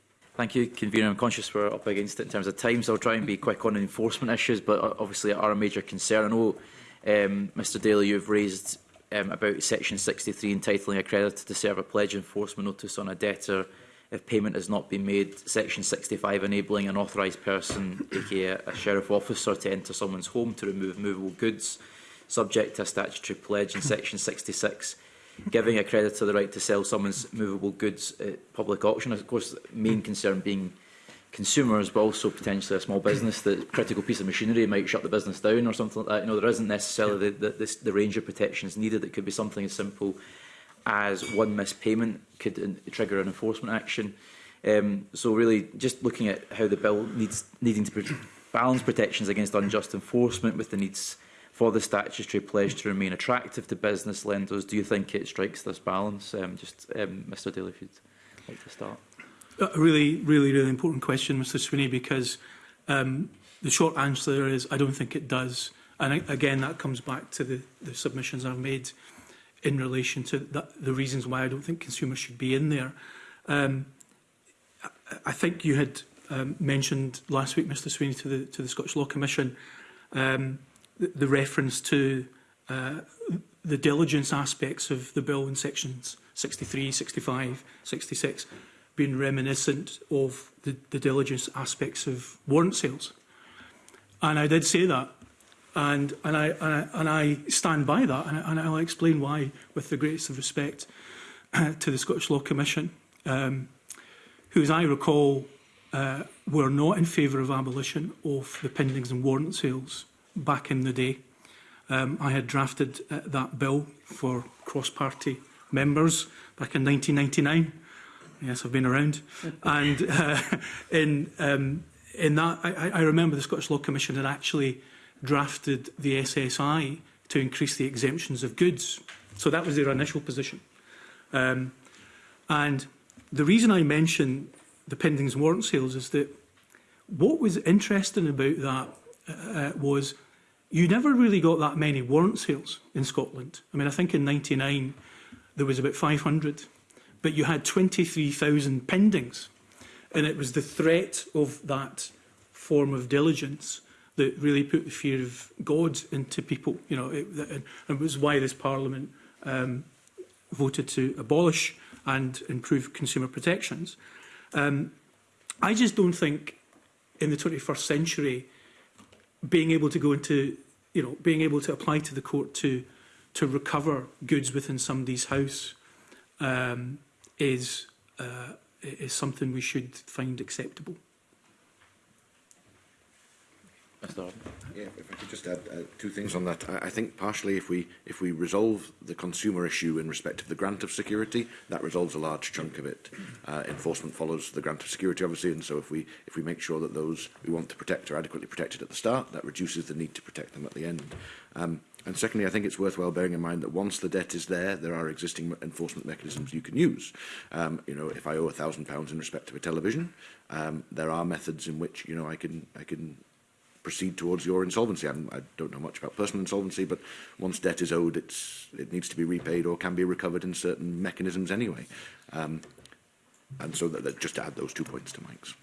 Thank you, Convener. I'm conscious we're up against it in terms of time, so I'll try and be quick on enforcement issues, but uh, obviously are a major concern. I know, um, Mr Daly, you've raised um, about Section 63 entitling a creditor to serve a pledge enforcement notice on a debtor if payment has not been made. Section 65 enabling an authorised person, aka a sheriff officer, to enter someone's home to remove movable goods subject to a statutory pledge. In Section 66 giving a creditor the right to sell someone's movable goods at public auction. Of course, the main concern being consumers, but also potentially a small business that critical piece of machinery might shut the business down or something like that. You know, there isn't necessarily the, the, this, the range of protections needed. It could be something as simple as one missed payment could trigger an enforcement action. Um, so really, just looking at how the bill needs needing to balance protections against unjust enforcement with the needs for the statutory pledge to remain attractive to business lenders, do you think it strikes this balance? Um, just, um, Mr Daly, if you'd like to start a really, really, really important question, Mr Sweeney, because um, the short answer is I don't think it does. And again, that comes back to the, the submissions I've made in relation to that, the reasons why I don't think consumers should be in there. Um, I, I think you had um, mentioned last week, Mr Sweeney, to the, to the Scottish Law Commission, um, the, the reference to uh, the diligence aspects of the bill in sections 63, 65, 66 been reminiscent of the, the diligence aspects of warrant sales. And I did say that. And, and, I, and, I, and I stand by that. And, I, and I'll explain why with the greatest of respect uh, to the Scottish Law Commission, um, who, as I recall, uh, were not in favour of abolition of the pendings and warrant sales back in the day. Um, I had drafted uh, that bill for cross-party members back in 1999. Yes, I've been around. and uh, in, um, in that, I, I remember the Scottish Law Commission had actually drafted the SSI to increase the exemptions of goods. So that was their initial position. Um, and the reason I mention the pendings warrant sales is that what was interesting about that uh, uh was you never really got that many warrant sales in Scotland. I mean, I think in 99 there was about 500 but you had 23,000 pendings. And it was the threat of that form of diligence that really put the fear of God into people. You know, it, and it was why this Parliament um, voted to abolish and improve consumer protections. Um, I just don't think in the 21st century being able to go into, you know, being able to apply to the court to to recover goods within somebody's house um, is uh, is something we should find acceptable. Yeah, if I could just add uh, two things on that. I, I think partially if we if we resolve the consumer issue in respect of the grant of security, that resolves a large chunk of it. Uh, enforcement follows the grant of security, obviously, and so if we if we make sure that those we want to protect are adequately protected at the start, that reduces the need to protect them at the end. Um, And secondly, I think it's worthwhile bearing in mind that once the debt is there, there are existing enforcement mechanisms you can use. Um, you know, if I owe a thousand pounds in respect to a television, um, there are methods in which you know I can I can proceed towards your insolvency. I'm, I don't know much about personal insolvency, but once debt is owed, it's it needs to be repaid or can be recovered in certain mechanisms anyway. Um, and so that, that just to add those two points to Mike's.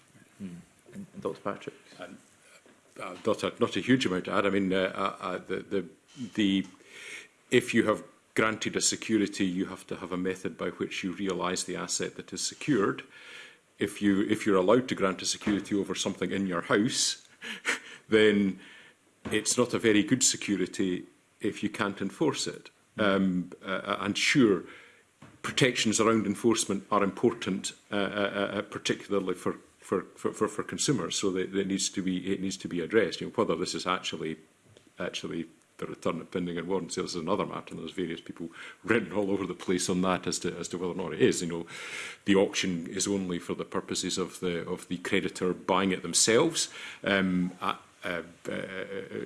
Mm. And Dr. Patrick. Um, uh, Dr. Not a huge amount to add. I mean, uh, uh, uh the, the the if you have granted a security, you have to have a method by which you realize the asset that is secured. If you if you're allowed to grant a security over something in your house, then it's not a very good security if you can't enforce it. Um, uh, uh and sure, protections around enforcement are important, uh, uh, uh, uh particularly for for, for, for consumers. So that, it needs to be it needs to be addressed. You know, whether this is actually actually the return of pending and warrants. So is another matter, and there's various people written all over the place on that as to as to whether or not it is. You know, the auction is only for the purposes of the of the creditor buying it themselves. Um, I, uh, uh, uh,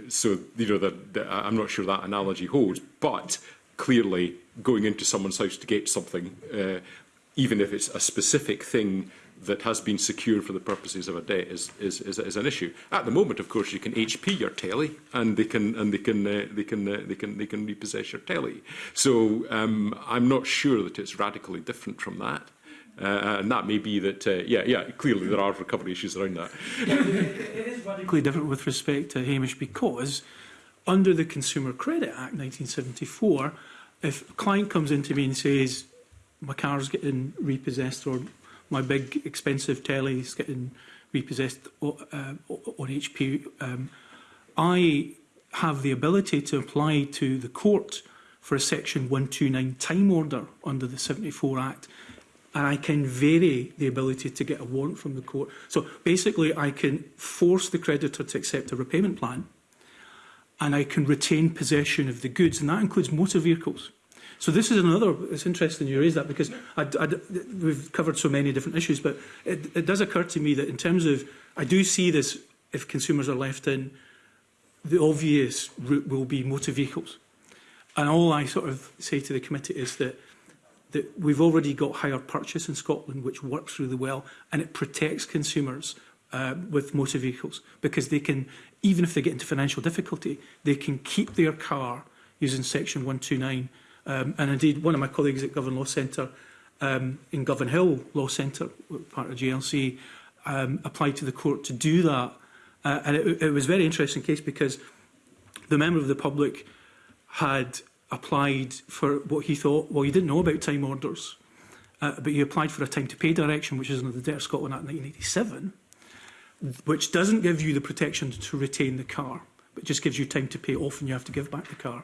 so you know, that I'm not sure that analogy holds, but clearly going into someone's house to get something, uh, even if it's a specific thing that has been secured for the purposes of a debt is, is, is, is an issue. At the moment, of course, you can HP your telly and they can and they can uh, they can uh, they can they can repossess your telly. So um, I'm not sure that it's radically different from that. Uh, and that may be that, uh, yeah, yeah, clearly there are recovery issues around that. Yeah, it is radically different with respect to Hamish because under the Consumer Credit Act 1974, if a client comes in to me and says, my car's getting repossessed or my big expensive telly is getting repossessed on, uh, on HP. Um, I have the ability to apply to the court for a Section 129 time order under the 74 Act and I can vary the ability to get a warrant from the court. So basically I can force the creditor to accept a repayment plan and I can retain possession of the goods and that includes motor vehicles. So this is another, it's interesting you raise that because I, I, we've covered so many different issues, but it, it does occur to me that in terms of, I do see this, if consumers are left in, the obvious route will be motor vehicles. And all I sort of say to the committee is that, that we've already got higher purchase in Scotland, which works really well, and it protects consumers uh, with motor vehicles because they can, even if they get into financial difficulty, they can keep their car using section 129 Um, and indeed, one of my colleagues at Govan Law Centre, um, in Govan Hill Law Centre, part of GLC, um, applied to the court to do that. Uh, and it, it was a very interesting case because the member of the public had applied for what he thought, well, he didn't know about time orders, uh, but he applied for a time to pay direction, which is under the Debt of Scotland Act 1987, which doesn't give you the protection to retain the car, but just gives you time to pay off and you have to give back the car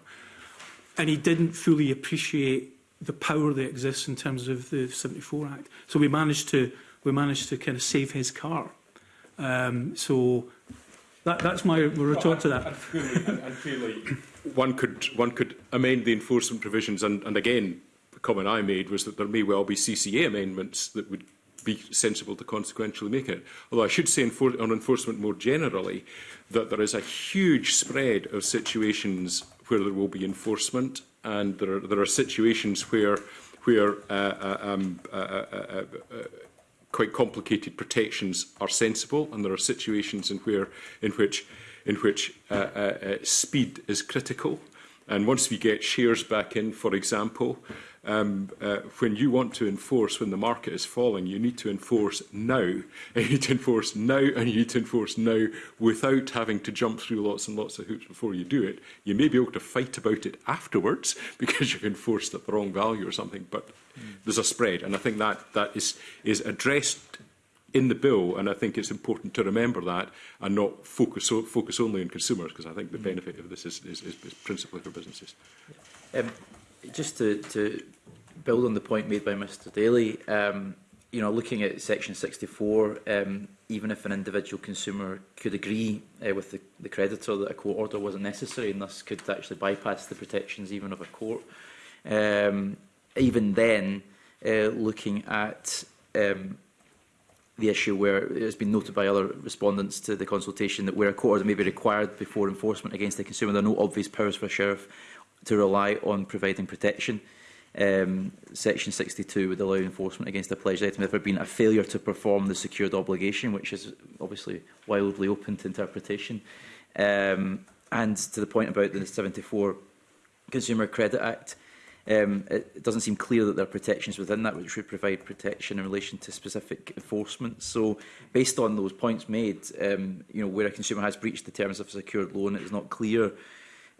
and he didn't fully appreciate the power that exists in terms of the 74 Act. So we managed to we managed to kind of save his car. Um, so that, that's my retort well, to that. I feel like and clearly one could one could amend the enforcement provisions, and, and again, the comment I made was that there may well be CCA amendments that would be sensible to consequentially make it. Although I should say enfor on enforcement more generally that there is a huge spread of situations where there will be enforcement, and there are, there are situations where where uh, uh um, uh uh, uh, uh, quite complicated protections are sensible, and there are situations in where in which in which speed is critical. And once we get shares back in, for example, um, uh, when you want to enforce when the market is falling, you need to enforce now. And you need to enforce now and you need to enforce now without having to jump through lots and lots of hoops before you do it. You may be able to fight about it afterwards because you've enforced at the wrong value or something, but mm. there's a spread. And I think that, that is, is addressed in the bill, and I think it's important to remember that and not focus, focus only on consumers, because I think the mm. benefit of this is, is, is principally for businesses. Um, just to, to build on the point made by Mr Daly, um, you know, looking at Section 64, um, even if an individual consumer could agree uh, with the, the creditor that a court order wasn't necessary and thus could actually bypass the protections even of a court, um, even then, uh, looking at um, the issue where it has been noted by other respondents to the consultation that where a court order may be required before enforcement against the consumer, there are no obvious powers for a sheriff to rely on providing protection. Um, Section 62 would allow enforcement against a pledged item if there had been a failure to perform the secured obligation, which is obviously wildly open to interpretation. Um, and to the point about the 74 Consumer Credit Act, um, it doesn't seem clear that there are protections within that which would provide protection in relation to specific enforcement. So, based on those points made, um, you know, where a consumer has breached the terms of a secured loan, it is not clear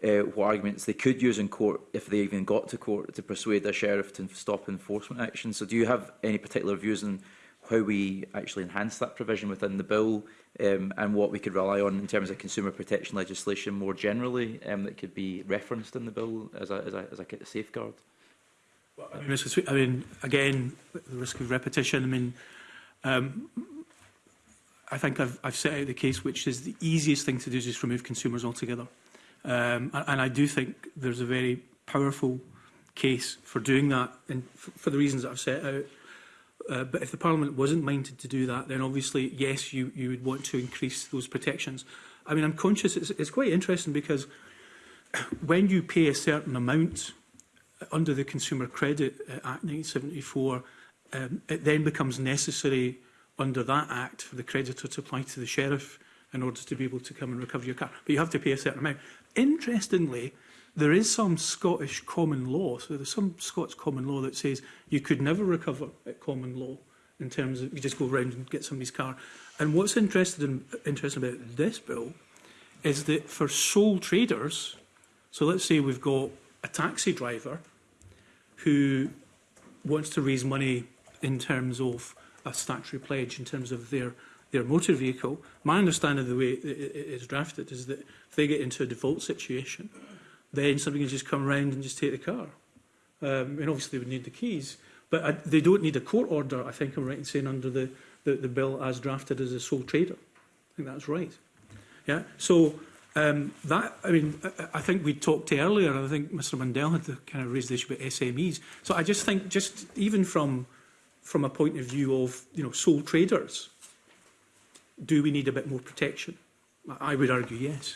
uh, what arguments they could use in court, if they even got to court, to persuade a sheriff to stop enforcement action. So do you have any particular views on how we actually enhance that provision within the bill um, and what we could rely on in terms of consumer protection legislation more generally um, that could be referenced in the bill as a, as a, as a safeguard? Well, I, mean, I mean, again, the risk of repetition, I mean, um, I think I've, I've set out the case, which is the easiest thing to do is just remove consumers altogether. Um, and, and I do think there's a very powerful case for doing that and for the reasons that I've set out. Uh, but if the Parliament wasn't minded to do that, then obviously, yes, you, you would want to increase those protections. I mean, I'm conscious, it's, it's quite interesting because when you pay a certain amount uh, under the Consumer Credit uh, Act 1974, um, it then becomes necessary under that act for the creditor to apply to the sheriff in order to be able to come and recover your car. But you have to pay a certain amount. Interestingly, there is some Scottish common law, so there's some Scots common law that says you could never recover at common law in terms of you just go around and get somebody's car. And what's interesting, interesting about this bill is that for sole traders, so let's say we've got a taxi driver who wants to raise money in terms of a statutory pledge in terms of their their motor vehicle. My understanding of the way it is drafted is that if they get into a default situation, then somebody can just come round and just take the car. Um, and obviously they would need the keys, but I, they don't need a court order, I think I'm right in saying, under the, the, the bill as drafted as a sole trader. I think that's right. Yeah. So um, that, I mean, I, I think we talked earlier, I think Mr Mandel had kind of raised the issue about SMEs. So I just think, just even from, from a point of view of, you know, sole traders, do we need a bit more protection? I would argue yes.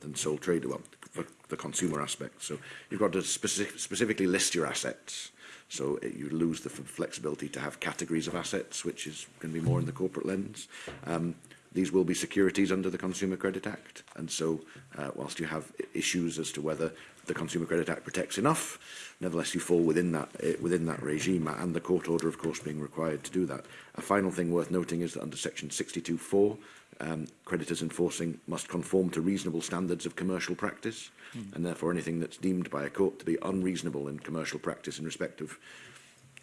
than sole trader. Well, for the consumer aspect. So you've got to specific, specifically list your assets So it, eh, you lose the flexibility to have categories of assets, which is going to be more in the corporate lens. Um, these will be securities under the Consumer Credit Act. And so uh, whilst you have issues as to whether the Consumer Credit Act protects enough, nevertheless you fall within that, uh, within that regime and the court order, of course, being required to do that. A final thing worth noting is that under Section 62.4, um, creditors enforcing must conform to reasonable standards of commercial practice mm. and therefore anything that's deemed by a court to be unreasonable in commercial practice in respect of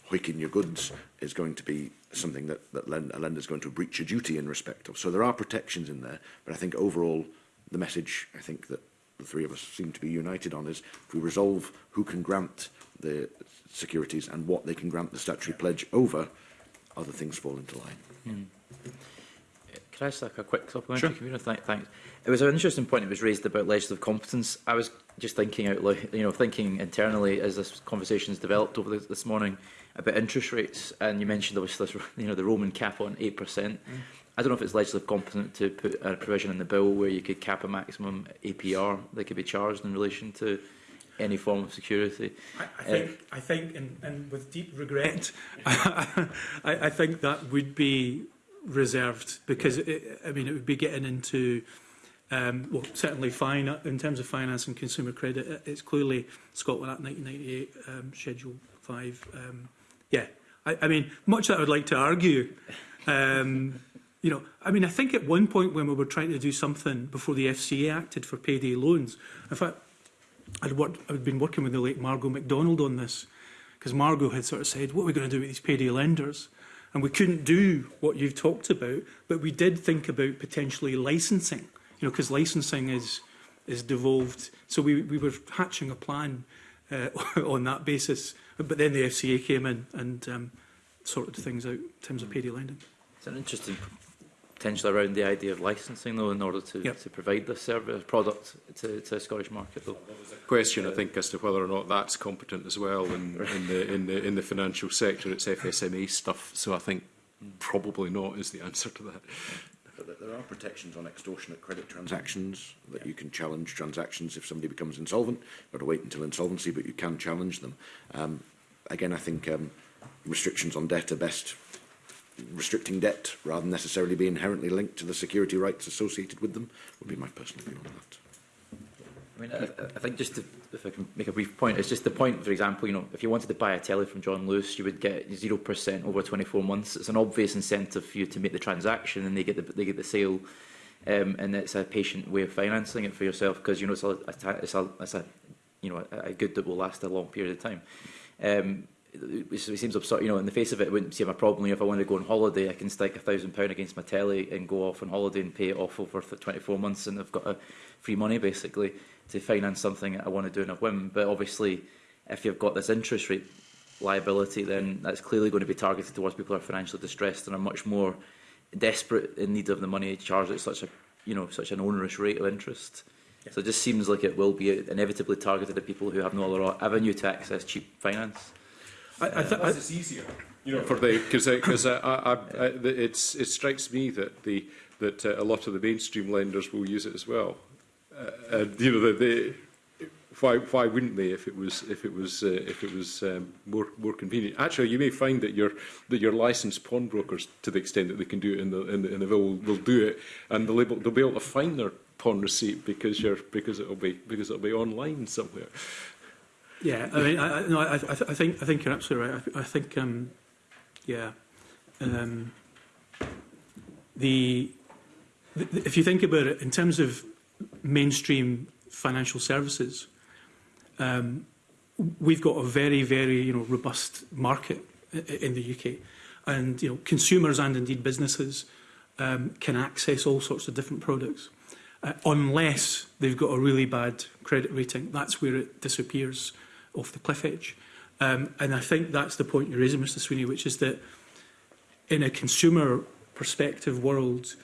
hoiking your goods is going to be something that, that lend, a is going to breach a duty in respect of. So there are protections in there, but I think overall the message I think that the three of us seem to be united on is if we resolve who can grant the securities and what they can grant the statutory pledge over, other things fall into line. Mm. Can I just like a quick supplementary sure. community? Th thanks. It was an interesting point that was raised about legislative competence. I was just thinking out loud, you know, thinking internally as this conversation's developed over this, this morning about interest rates, and you mentioned there was this, you know, the Roman cap on 8%. Mm. I don't know if it's legislative competent to put a provision in the bill where you could cap a maximum APR that could be charged in relation to any form of security. I, I think, uh, I think and, and with deep regret, I, I think that would be reserved because yeah. it, I mean it would be getting into um, well certainly fine in terms of finance and consumer credit it's clearly Scotland Act 1998 um, Schedule 5 um, yeah I, I mean much that I would like to argue um, you know I mean I think at one point when we were trying to do something before the FCA acted for payday loans in fact I'd worked I'd been working with the late Margot MacDonald on this because Margot had sort of said what are we going to do with these payday lenders And we couldn't do what you've talked about, but we did think about potentially licensing, you know, because licensing is is devolved. So we, we were hatching a plan uh, on that basis. But then the FCA came in and um, sorted things out in terms of mm. payday lending. It's an interesting potentially around the idea of licensing, though, in order to, yep. to provide this service product to, to the Scottish market, though. Question, uh, I think, as to whether or not that's competent as well in, in, the, in, the, in the financial sector. It's FSMA stuff, so I think probably not is the answer to that. But there are protections on extortionate credit transactions that you can challenge transactions if somebody becomes insolvent. You've got to wait until insolvency, but you can challenge them. Um, again, I think um, restrictions on debt are best restricting debt rather than necessarily be inherently linked to the security rights associated with them would be my personal view on that. I mean, I, I think just to, if I can make a brief point, it's just the point, for example, you know, if you wanted to buy a telly from John Lewis, you would get 0% over 24 months. It's an obvious incentive for you to make the transaction and they get the, they get the sale. Um, and it's a patient way of financing it for yourself because, you know, it's a, it's a, it's a, you know, a, a good that will last a long period of time. Um, it, which seems absurd, you know, in the face of it, it wouldn't seem a problem. If I wanted to go on holiday, I can stick a thousand pound against my telly and go off on holiday and pay it off over 24 months and I've got a uh, free money basically to finance something that I want to do in a whim. But obviously, if you've got this interest rate liability, then that's clearly going to be targeted towards people who are financially distressed and are much more desperate in need of the money charged at such a, you know, such an onerous rate of interest. Yeah. So it just seems like it will be inevitably targeted at people who have no other avenue to access cheap finance. I, I Plus it's easier. You know, for the because because it's it strikes me that the that uh, a lot of the mainstream lenders will use it as well. Uh, and you know, the, they why why wouldn't they if it was if it was uh, if it was um, more more convenient? Actually, you may find that your that your licensed pawnbrokers, to the extent that they can do it in the in the, in the will, will do it, and they'll be they'll be able to find their pawn receipt because you're because it'll be because it'll be online somewhere. Yeah, I mean, I, I, no, I, I, I think I think you're absolutely right. I, I think, um, yeah, um, the, the if you think about it in terms of mainstream financial services, um, we've got a very very you know robust market in the UK, and you know consumers and indeed businesses um, can access all sorts of different products. Uh, unless they've got a really bad credit rating, that's where it disappears off the cliff edge. Um, and I think that's the point you're raising, Mr Sweeney, which is that in a consumer perspective world,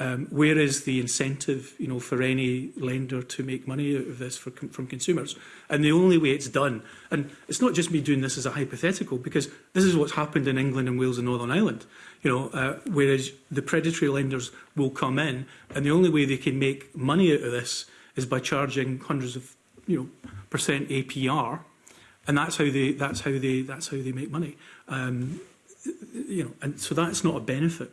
um, where is the incentive you know, for any lender to make money out of this for, from consumers? And the only way it's done, and it's not just me doing this as a hypothetical, because this is what's happened in England and Wales and Northern Ireland, you know, uh, whereas the predatory lenders will come in, and the only way they can make money out of this is by charging hundreds of you know, percent APR, and that's how they that's how they that's how they make money. Um, you know, and so that's not a benefit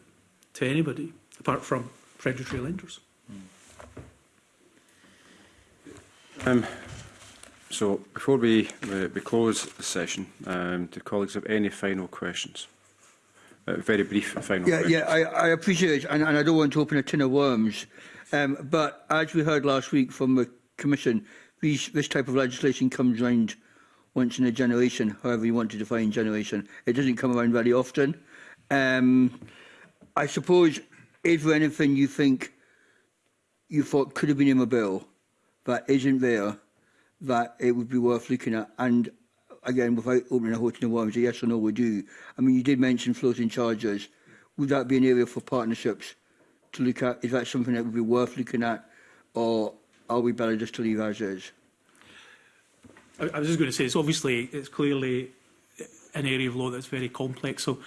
to anybody apart from predatory lenders. Hmm. Um, so before we, we, we close the session, um, do colleagues have any final questions? Uh, very brief final yeah, questions. Yeah, I, I appreciate it, and, and I don't want to open a tin of worms. Um, but as we heard last week from the Commission, these, this type of legislation comes around once in a generation, however you want to define generation. It doesn't come around very often. Um, I suppose, is there anything you think you thought could have been in the bill that isn't there, that it would be worth looking at? And again, without opening a whole ton of worms, a yes or no we do. I mean, you did mention floating charges. Would that be an area for partnerships to look at? Is that something that would be worth looking at? Or are we better just to leave as is? I, I was just going to say, it's obviously, it's clearly an area of law that's very complex. So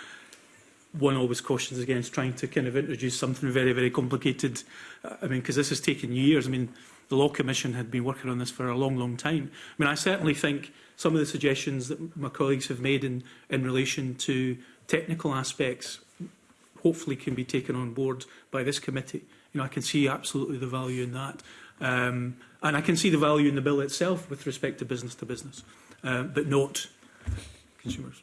one always cautions against trying to kind of introduce something very, very complicated. I mean, because this has taken years. I mean, the Law Commission had been working on this for a long, long time. I mean, I certainly think some of the suggestions that my colleagues have made in, in relation to technical aspects hopefully can be taken on board by this committee. You know, I can see absolutely the value in that. Um, and I can see the value in the bill itself with respect to business to business, uh, but not consumers.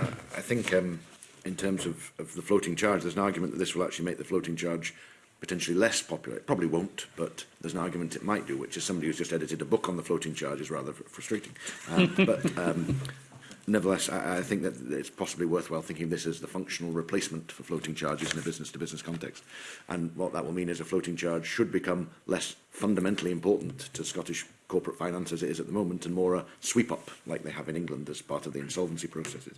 I think um, in terms of, of the floating charge, there's an argument that this will actually make the floating charge potentially less popular. It probably won't, but there's an argument it might do, which is somebody who's just edited a book on the floating charge is rather frustrating. Um, but um, nevertheless, I, I think that it's possibly worthwhile thinking of this as the functional replacement for floating charges in a business-to-business -business context. And what that will mean is a floating charge should become less fundamentally important to Scottish corporate finance as it is at the moment and more a sweep-up like they have in England as part of the insolvency processes.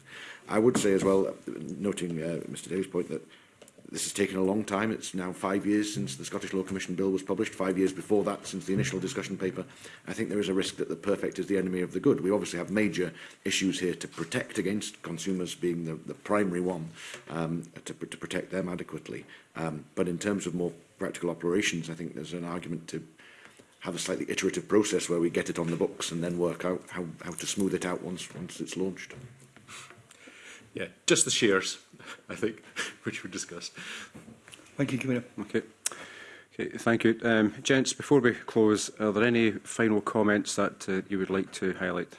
I would say as well, noting uh, Mr Davies' point, that This has taken a long time. It's now five years since the Scottish Law Commission Bill was published, five years before that since the initial discussion paper. I think there is a risk that the perfect is the enemy of the good. We obviously have major issues here to protect against consumers being the, the primary one, um, to, to protect them adequately. Um, but in terms of more practical operations, I think there's an argument to have a slightly iterative process where we get it on the books and then work out how, how to smooth it out once, once it's launched. Yeah, just the shears. I think, which we discussed. Thank you, Camino. Okay. Okay, thank you. Um, gents, before we close, are there any final comments that uh, you would like to highlight?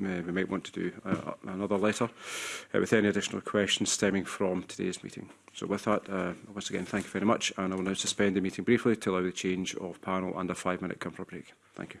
uh, we might want to do uh, another letter uh, with any additional questions stemming from today's meeting. So with that, uh, once again, thank you very much, and I will now suspend the meeting briefly to allow the change of panel and a five-minute comfort break. Thank you.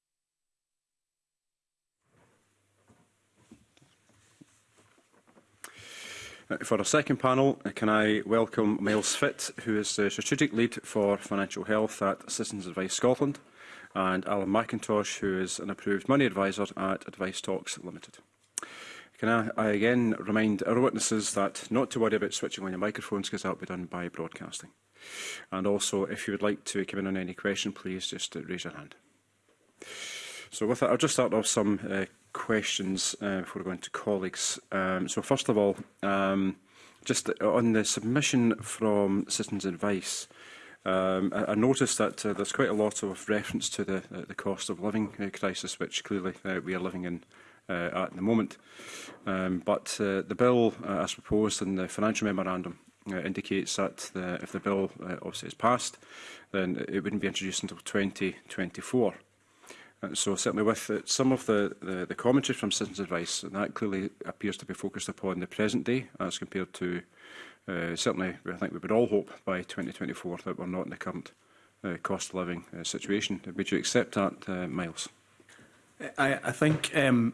For our second panel, uh, can I welcome Miles Fitt, who is the Strategic Lead for Financial Health at Citizens Advice Scotland, and Alan McIntosh, who is an approved money advisor at Advice Talks Limited. Can I, I again remind our witnesses that not to worry about switching on your microphones because that will be done by broadcasting. And also, if you would like to come in on any question, please just uh, raise your hand. So with that, I'll just start off some uh, questions uh, before I go colleagues. Um, so first of all, um, just on the submission from Citizens Advice, um, I, I noticed that uh, there's quite a lot of reference to the, uh, the cost of living uh, crisis, which clearly uh, we are living in uh, at the moment. Um, but uh, the bill, uh, as proposed in the financial memorandum, uh, indicates that the, if the bill uh, obviously is passed, then it wouldn't be introduced until 2024. Uh, so certainly with it, uh, some of the, the, the commentary from Citizens Advice, and that clearly appears to be focused upon the present day as compared to, uh, certainly I think we would all hope by 2024 that we're not in the current uh, cost of living uh, situation. Would you accept that, uh, Miles? I, I think um,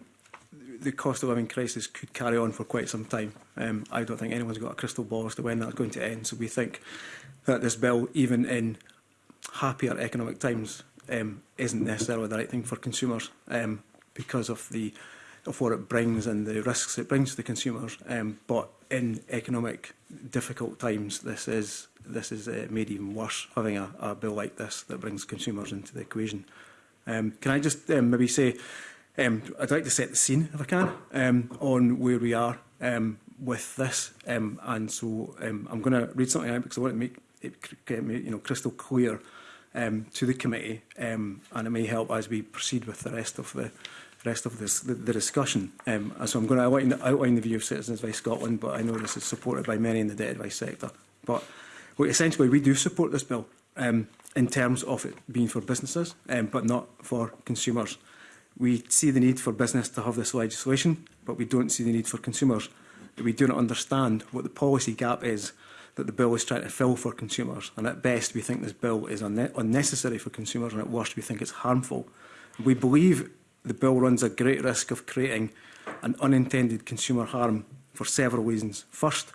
the cost of living crisis could carry on for quite some time. Um, I don't think anyone's got a crystal ball as to when that's going to end. So we think that this bill, even in happier economic times, um, isn't necessarily the right thing for consumers um, because of the of what it brings and the risks it brings to the consumers. Um, but in economic difficult times, this is this is uh, made even worse having a, a bill like this that brings consumers into the equation. Um, can I just um, maybe say um, I'd like to set the scene if I can um, on where we are um, with this, um, and so um, I'm going to read something out because I want to make it you know crystal clear um, to the committee, um, and it may help as we proceed with the rest of the rest of this, the, the discussion. Um, so I'm going to outline, outline the view of Citizens Advice Scotland, but I know this is supported by many in the debt advice sector. But well, essentially, we do support this bill um, in terms of it being for businesses, um, but not for consumers. We see the need for business to have this legislation, but we don't see the need for consumers. We do not understand what the policy gap is that the bill is trying to fill for consumers. And at best, we think this bill is unnecessary for consumers, and at worst, we think it's harmful. We believe the bill runs a great risk of creating an unintended consumer harm for several reasons. First,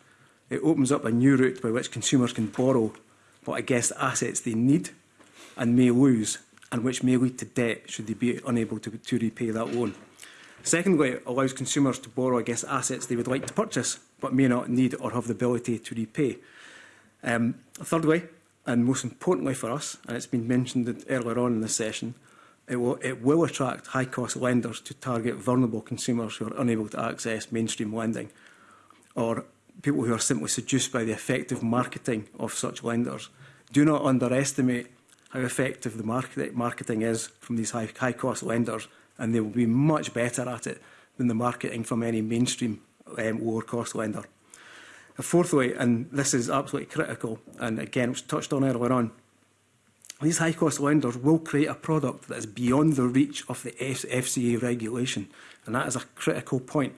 it opens up a new route by which consumers can borrow what I guess assets they need and may lose, and which may lead to debt should they be unable to, to repay that loan. Secondly, it allows consumers to borrow against assets they would like to purchase, but may not need or have the ability to repay. Um, thirdly, and most importantly for us, and it's been mentioned earlier on in the session, it will, it will attract high-cost lenders to target vulnerable consumers who are unable to access mainstream lending, or people who are simply seduced by the effective marketing of such lenders. Do not underestimate how effective the market, marketing is from these high, high-cost lenders, and they will be much better at it than the marketing from any mainstream um, lower cost lender. And fourthly, and this is absolutely critical, and again, it was touched on earlier on, these high cost lenders will create a product that is beyond the reach of the F FCA regulation, and that is a critical point.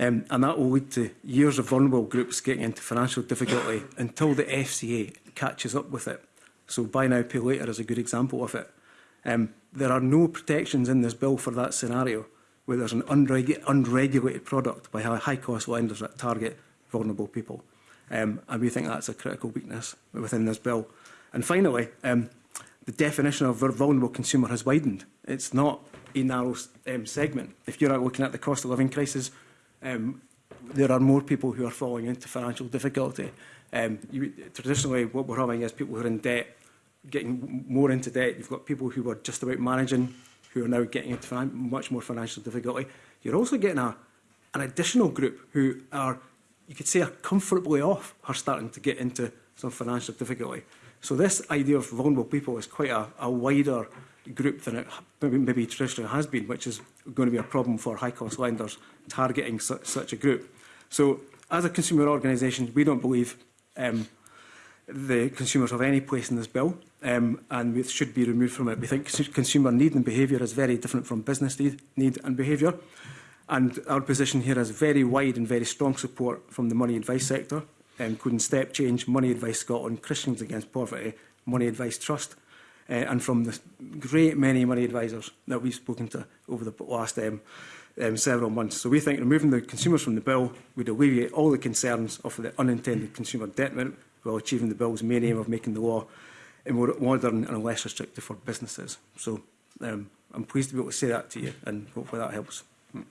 Um, and that will lead to years of vulnerable groups getting into financial difficulty until the FCA catches up with it. So buy now, pay later is a good example of it. Um, there are no protections in this bill for that scenario where there's an unregu unregulated product by a high cost will end up target vulnerable people. Um, and we think that's a critical weakness within this bill. And finally, um, the definition of vulnerable consumer has widened. It's not a narrow um, segment. If you're looking at the cost of living crisis, um, there are more people who are falling into financial difficulty. Um, you, traditionally, what we're having is people who are in debt, getting more into debt. You've got people who are just about managing who are now getting into much more financial difficulty. You're also getting a, an additional group who are, you could say, are comfortably off, are starting to get into some financial difficulty. So this idea of vulnerable people is quite a, a wider group than it maybe, maybe traditionally has been, which is going to be a problem for high-cost lenders targeting su such a group. So as a consumer organisation, we don't believe um, the consumers of any place in this bill um, and we should be removed from it. We think consumer need and behaviour is very different from business need, need and behaviour. And our position here has very wide and very strong support from the money advice sector, including um, Step Change, Money Advice Scotland, Christians Against Poverty, Money Advice Trust, uh, and from the great many money advisers that we've spoken to over the last um, um, several months. So we think removing the consumers from the bill would alleviate all the concerns of the unintended consumer debt while achieving the Bill's main aim of making the law more modern and less restrictive for businesses. So um, I'm pleased to be able to say that to you and hopefully that helps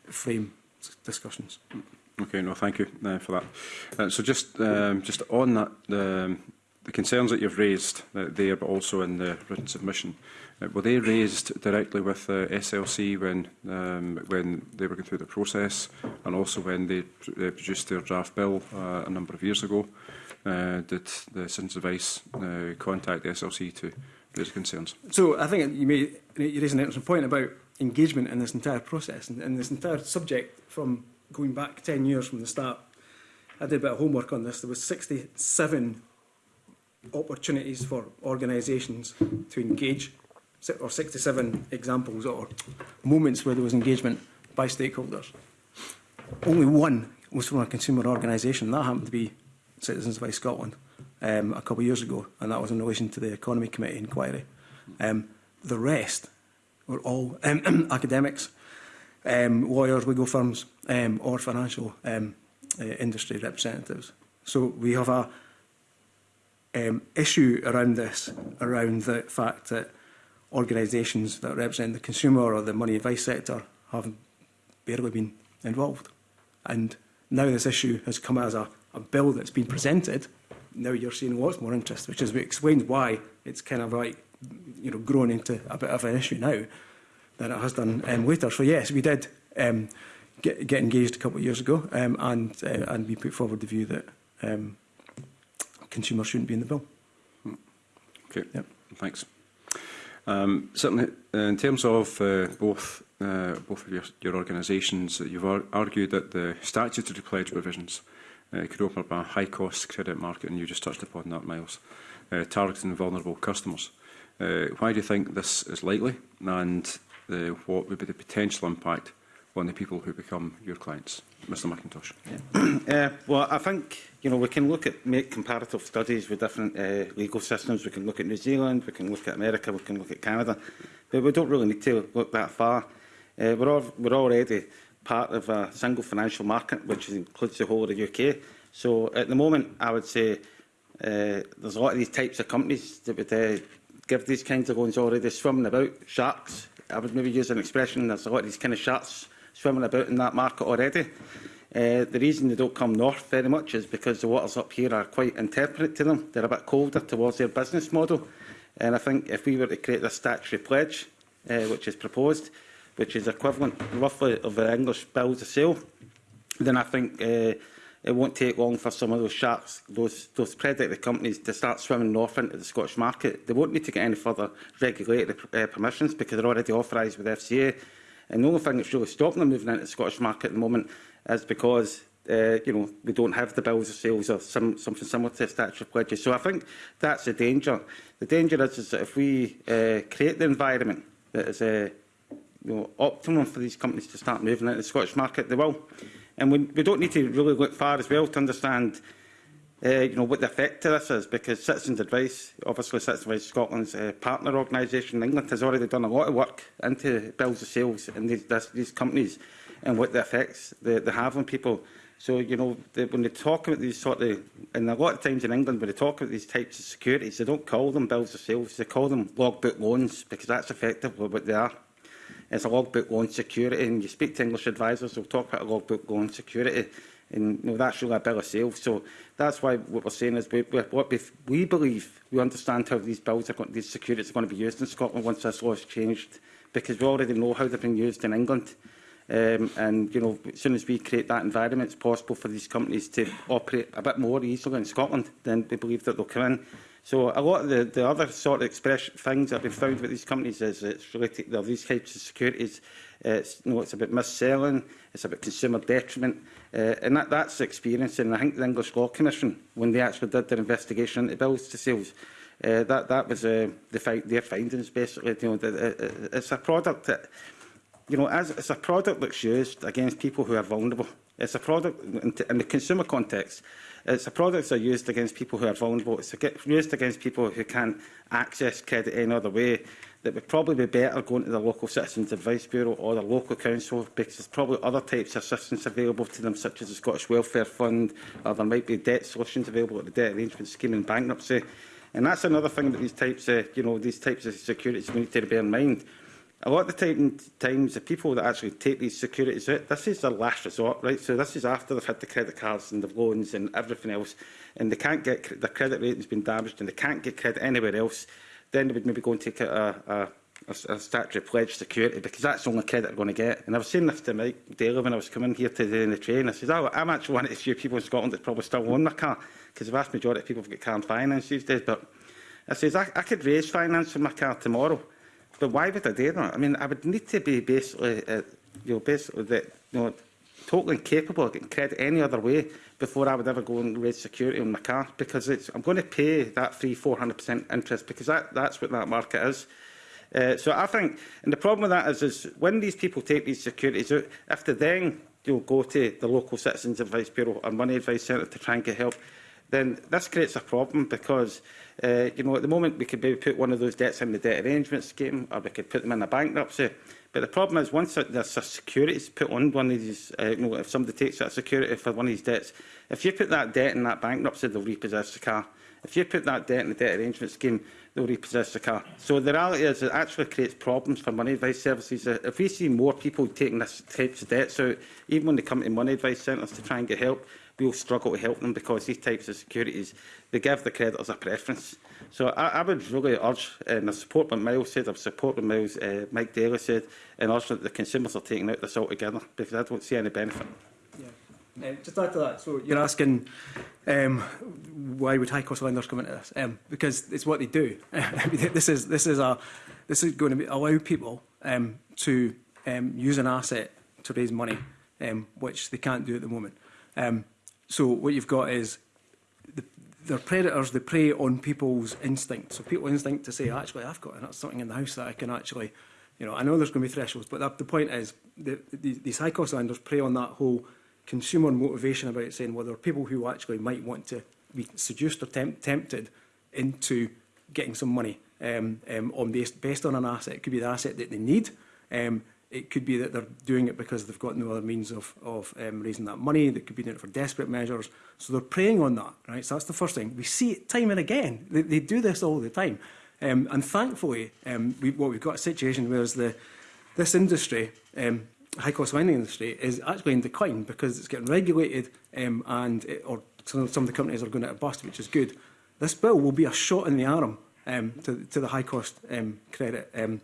frame discussions. Okay, no, thank you uh, for that. Uh, so just um, just on that, um, the concerns that you've raised uh, there, but also in the written submission, uh, were they raised directly with uh, SLC when um, when they were going through the process, and also when they pr uh, produced their draft bill uh, a number of years ago? uh, did the Citizens Advice uh, contact the SLC to raise concerns? So I think you may you raise an interesting point about engagement in this entire process and, and this entire subject from going back 10 years from the start. I did a bit of homework on this. There was 67 opportunities for organisations to engage, or 67 examples or moments where there was engagement by stakeholders. Only one was from a consumer organisation. That happened to be Citizens by Scotland um, a couple of years ago, and that was in relation to the Economy Committee inquiry. Um, the rest were all um, academics, um, lawyers, legal firms, um, or financial um, uh, industry representatives. So we have a um, issue around this, around the fact that organisations that represent the consumer or the money advice sector have barely been involved. And now this issue has come as a a bill that's been presented, now you're seeing lots more interest, which is we explained why it's kind of like, you know, grown into a bit of an issue now than it has done um, later. So yes, we did um, get, get engaged a couple of years ago um, and, uh, and we put forward the view that um, consumers shouldn't be in the bill. Hmm. Okay, yep. thanks. Um, certainly, uh, in terms of uh, both uh, both of your, your organisations, you've ar argued that the statutory pledge provisions uh, Uh, could open up a high-cost credit market, and you just touched upon that, Miles, uh, targeting vulnerable customers. Uh, why do you think this is likely, and the, uh, what would be the potential impact on the people who become your clients? Mr McIntosh. Yeah. uh, well, I think you know we can look at make comparative studies with different uh, legal systems. We can look at New Zealand, we can look at America, we can look at Canada, but we don't really need to look that far. Uh, we're, all, we're already part of a uh, single financial market, which includes the whole of the UK. So at the moment, I would say uh, there's a lot of these types of companies that would uh, give these kinds of loans already swimming about, sharks. I would maybe use an expression, there's a lot of these kind of sharks swimming about in that market already. Uh, the reason they don't come north very much is because the waters up here are quite intemperate to them. They're a bit colder towards their business model. And I think if we were to create this statutory pledge, uh, which is proposed, which is equivalent roughly of the English bills of sale, then I think uh, it won't take long for some of those sharks, those, those predatory companies to start swimming north into the Scottish market. They won't need to get any further regulatory uh, permissions because they're already authorised with FCA. And the only thing that's really stopping them moving into the Scottish market at the moment is because uh, you know, we don't have the bills of sales or some, something similar to a statute of pledges. So I think that's the danger. The danger is, is that if we uh, create the environment that is uh, you know, optimum for these companies to start moving into the Scottish market, they will. And we, we don't need to really look far as well to understand uh, you know, what the effect of this is, because Citizens Advice, obviously Citizens Advice Scotland's uh, partner organisation in England, has already done a lot of work into bills of sales in these, this, these companies and what the effects they, they have on people. So, you know, they, when they talk about these sort of, and a lot of times in England, when they talk about these types of securities, they don't call them bills of sales, they call them logbook loans, because that's effectively what they are is a logbook on security. And you speak to English advisors, they'll talk about a logbook on security. And you know, that's really a bill of sale. So that's why what we're saying is we, we, what we, we believe, we understand how these bills are going, these securities are going to be used in Scotland once this law is changed, because we already know how they've been used in England. Um, and you know, as soon as we create that environment, it's possible for these companies to operate a bit more easily in Scotland. Then we believe that they'll come in So a lot of the, the other sort of express things that have been found with these companies is it's related to these types of securities. Uh, it's, you know, it's about mis-selling, it's about consumer detriment, uh, and that, that's the experience. And I think the English Law Commission, when they actually did their investigation into bills to sales, uh, that that was uh, the fi their findings basically. You know, that, uh, uh it's a product that you know, as it's a product that's used against people who are vulnerable. It's a product in, in the consumer context It's a product that's used against people who are vulnerable. It's used against people who can't access credit any other way. That would probably be better going to the local Citizens Advice Bureau or the local council because there's probably other types of assistance available to them, such as the Scottish Welfare Fund, or there might be debt solutions available at the Debt Arrangement Scheme and bankruptcy. And that's another thing that these types of, you know, these types of securities we need to bear in mind a lot of the time, times the people that actually take these securities out, this is their last resort, right? So this is after they've had the credit cards and the loans and everything else, and they can't get their credit rating's been damaged and they can't get credit anywhere else. Then they would maybe go and take out a, a a, a statutory pledge security because that's the only credit they're going to get. And I was saying this to Mike Daly when I was coming here today in the train. I said, oh, I'm actually one of the few people in Scotland that probably still own their car because the vast majority of people have got car and finance these days. But I says, I, I could raise finance for my car tomorrow the why with the do I mean, I would need to be basically, uh, uh, you know, basically that, you know, totally incapable of getting credit any other way before I would ever go and raise security on my car because it's, I'm going to pay that hundred 400% interest because that, that's what that market is. Uh, so I think, and the problem with that is, is when these people take these securities out, if they then you know, go to the local Citizens Advice Bureau or Money Advice Centre to try and get help, then this creates a problem because uh, you know at the moment we could maybe put one of those debts in the debt arrangement scheme or we could put them in a bankruptcy. But the problem is once there's a security put on one of these, uh, you know, if somebody takes that security for one of these debts, if you put that debt in that bankruptcy, they'll repossess the car. If you put that debt in the debt arrangement scheme, they'll repossess the car. So the reality is it actually creates problems for money advice services. If we see more people taking this types of debts out, even when they come to money advice centres to try and get help, we'll struggle to help them because these types of securities, they give the creditors a preference. So I, I would really urge, and I support what Miles said, I support what Miles, uh, Mike Daly said, and urge that the consumers are taking out this altogether because I don't see any benefit. Uh, just to that, so you're asking um, why would high cost lenders come into this? Um, because it's what they do. this is this is a this is going to be, allow people um, to um, use an asset to raise money, um, which they can't do at the moment. Um, So what you've got is the, they're predators. They prey on people's instinct. So people's instinct to say, actually, I've got something in the house that I can actually, you know, I know there's going to be thresholds, but that, the point is, the, the, these psychos landers prey on that whole consumer motivation about saying, well, there are people who actually might want to be seduced or temp tempted into getting some money um, um, on based, based on an asset. It could be the asset that they need. Um, It could be that they're doing it because they've got no other means of, of um, raising that money. They could be doing it for desperate measures. So they're preying on that, right? So that's the first thing. We see it time and again. They, they do this all the time. Um, and thankfully, um, we, what we've got a situation where the, this industry, um, high-cost mining industry, is actually in decline because it's getting regulated um, and it, or some, some of the companies are going out of bust, which is good. This bill will be a shot in the arm um, to, to the high-cost um, credit um,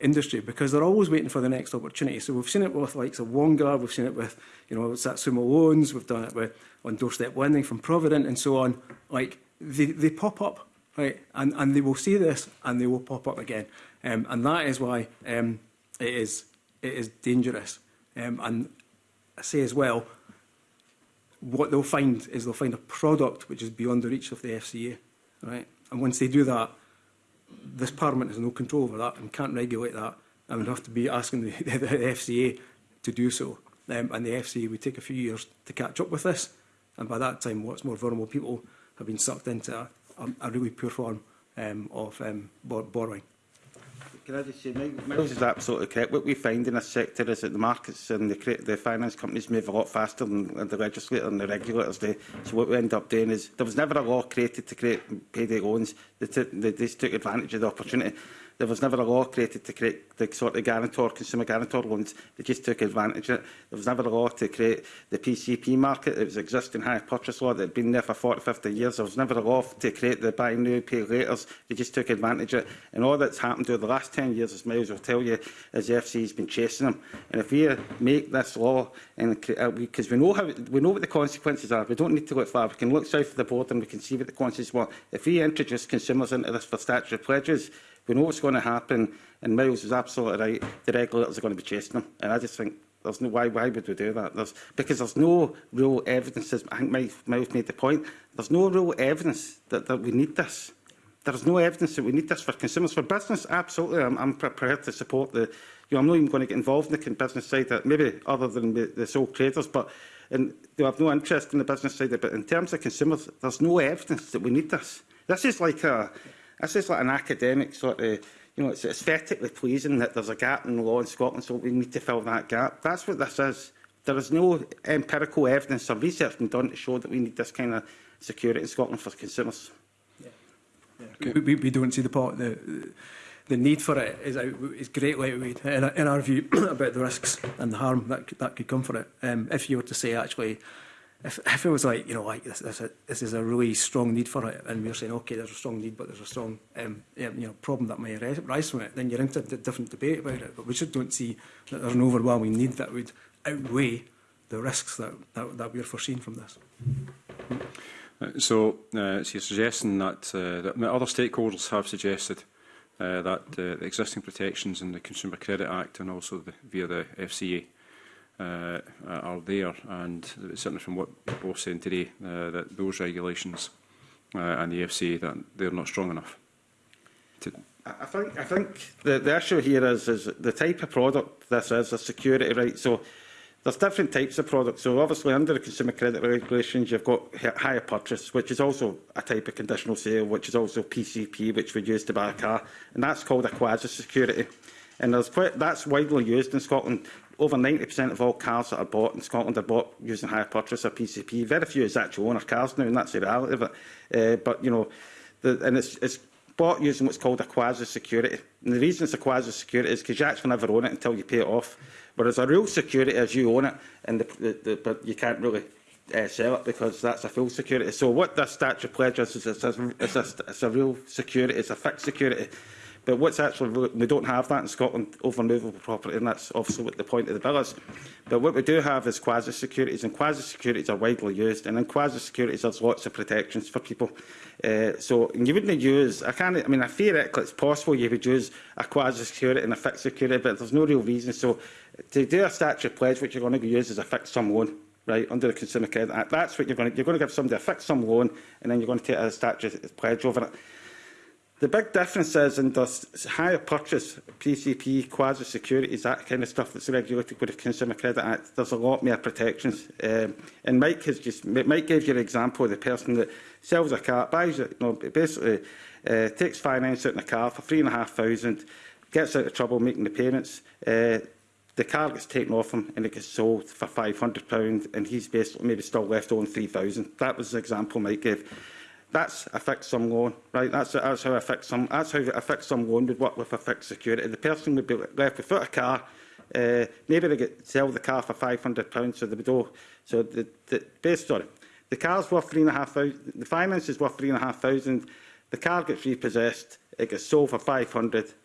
industry because they're always waiting for the next opportunity. So we've seen it with likes of Wonga, we've seen it with, you know, Satsuma Loans, we've done it with on doorstep lending from Provident and so on. Like they, they pop up, right? And, and they will see this and they will pop up again. Um, and that is why um, it is it is dangerous. Um, and I say as well, what they'll find is they'll find a product which is beyond the reach of the FCA, right? And once they do that, this Parliament has no control over that and can't regulate that and we'd have to be asking the, the, the FCA to do so. Um, and the FCA would take a few years to catch up with this. And by that time, what's more vulnerable people have been sucked into a, a, a really poor form um, of um, borrowing can I just say, is absolutely correct. What we find in this sector is that the markets and the, the finance companies move a lot faster than, than the legislator and the regulators do. So what we end up doing is, there was never a law created to create payday loans. They, they just took advantage of the opportunity. There was never a law created to create the sort of guarantor, consumer guarantor loans. They just took advantage of it. There was never a law to create the PCP market. It was existing high purchase law that had been there for 40, 50 years. There was never a law to create the buy new, pay later. They just took advantage of it. And all that's happened over the last 10 years, as Miles will tell you, is the FC's been chasing them. And if we make this law, and because uh, we know how we know what the consequences are, we don't need to look far. We can look south of the border and we can see what the consequences were. If we introduce consumers into this for statutory pledges, We know what's going to happen, and Miles is absolutely right. The regulators are going to be chasing them, and I just think there's no why. Why would we do that? There's, because there's no real evidence. I think Miles made the point. There's no real evidence that, that we need this. There's no evidence that we need this for consumers. For business, absolutely, I'm, I'm prepared to support the. You know, I'm not even going to get involved in the business side, that maybe other than the, the sole traders, but and they have no interest in the business side. But in terms of consumers, there's no evidence that we need this. This is like a This is like an academic sort of you know, it's aesthetically pleasing that there's a gap in the law in Scotland, so we need to fill that gap. That's what this is. There is no empirical evidence or research been done to show that we need this kind of security in Scotland for consumers. Yeah. Yeah. Okay. We, we, we don't see the part. The, the, need for it is, is greatly outweighed, in, in our view, about the risks and the harm that, that could come for it. Um, if you were to say, actually, if, if it was like, you know, like this, this, this is a really strong need for it, and we're saying, okay, there's a strong need, but there's a strong, um, you know, problem that may arise from it, then you're into a different debate about it. But we just don't see that there's an overwhelming need that would outweigh the risks that, that, that we're foreseen from this. Uh, so, uh, so you're suggesting that, uh, that other stakeholders have suggested uh, that uh, the existing protections in the Consumer Credit Act and also the, via the FCA uh, are there. And certainly from what people are saying today, uh, that those regulations uh, and the FCA, that they're not strong enough. To I think I think the, the issue here is is the type of product this is a security right. So there's different types of products. So obviously under the consumer credit regulations, you've got higher purchase, which is also a type of conditional sale, which is also PCP, which we use to buy a car, and that's called a quasi security. And there's quite, that's widely used in Scotland. Over 90% of all cars that are bought in Scotland are bought using hire purchase or PCP. Very few is actual owner cars now, and that's the reality of it. Uh, but, you know, the, and it's, it's bought using what's called a quasi-security. And the reason it's a quasi-security is because you actually never own it until you pay it off. Whereas a real security is you own it, and the, the, the, but you can't really uh, sell it because that's a full security. So what this statute pledges is it's a, it's a, it's a real security, it's a fixed security. But what's actually, we don't have that in Scotland over movable property, and that's obviously what the point of the bill is. But what we do have is quasi-securities, and quasi-securities are widely used, and in quasi-securities there's lots of protections for people. Uh, so you wouldn't use, I can't, I mean, I it, it's possible you would use a quasi-security and a fixed security, but there's no real reason. So to do a statute pledge, which you're going to use is a fixed sum loan right, under the Consumer Credit Act. That's what you're going to, you're going to give somebody a fixed sum loan and then you're going to take a statute pledge over it. The big difference is in the higher purchase, PCP, quasi-securities, that kind of stuff that's regulated with the Consumer Credit Act, there's a lot more protections. Um, and Mike has just, Mike gave you an example of the person that sells a car, buys it, you know, basically uh, takes finance out in a car for three and a half thousand, gets out of trouble making the payments, uh, the car gets taken off him and it gets sold for £500 and he's basically maybe still left on 3000 That was the example Mike gave. That's a fixed loan, right? That's, that's how a fixed some, That's how a affects some loan would work with a fixed security. The person would be left without a car. Uh, maybe they get sell the car for 500 pounds, so the would So the, the best story it, the car's worth three and a half thousand. The finance is worth three and a half thousand. The car gets repossessed. It gets sold for 500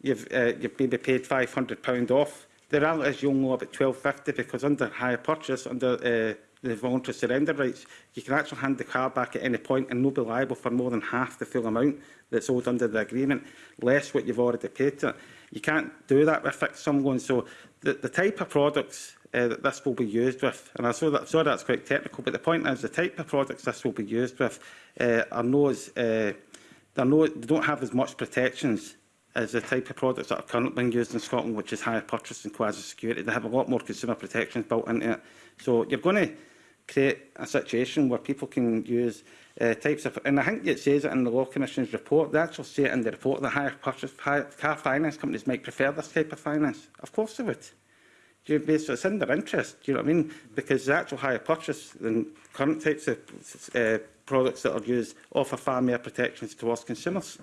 you've, uh, you've maybe paid £500 off. The reality is you'll know about 1250 because under higher purchase, under uh, the to surrender rights, you can actually hand the car back at any point and not be liable for more than half the full amount that's owed under the agreement, less what you've already paid to it. You can't do that with fixed sum loans. So the, the type of products uh, that this will be used with, and I saw that, sorry that's quite technical, but the point is the type of products this will be used with uh, are no as, uh, eh, no, they don't have as much protections as the type of products that are currently being used in Scotland, which is higher purchase and quasi-security. They have a lot more consumer protections built into it. So you're going to create a situation where people can use uh, types of... And I think it says it in the Law Commission's report, they actually say it in the report that higher purchase, higher car finance companies might prefer this type of finance. Of course they would. Do you know, so it's in their interest, do you know what I mean? Because the actual higher purchase than current types of uh, products that are used offer far more protections towards consumers.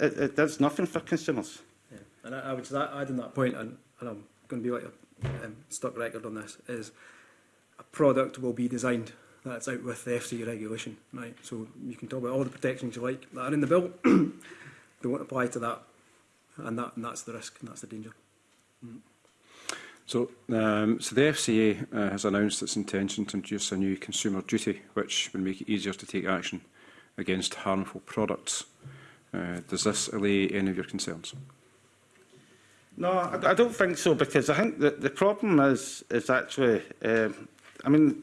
It, it does nothing for consumers. Yeah. And I, I would add on that point, and, and I'm going to be like a um, stuck record on this, is a product will be designed that's out with the FCA regulation, right? So you can talk about all the protections you like that are in the bill, they won't apply to that, and that and that's the risk and that's the danger. Mm. So, um, so the FCA uh, has announced its intention to introduce a new consumer duty, which would make it easier to take action against harmful products. Uh, does this allay any of your concerns? No, I, I don't think so, because I think that the problem is is actually um, I mean,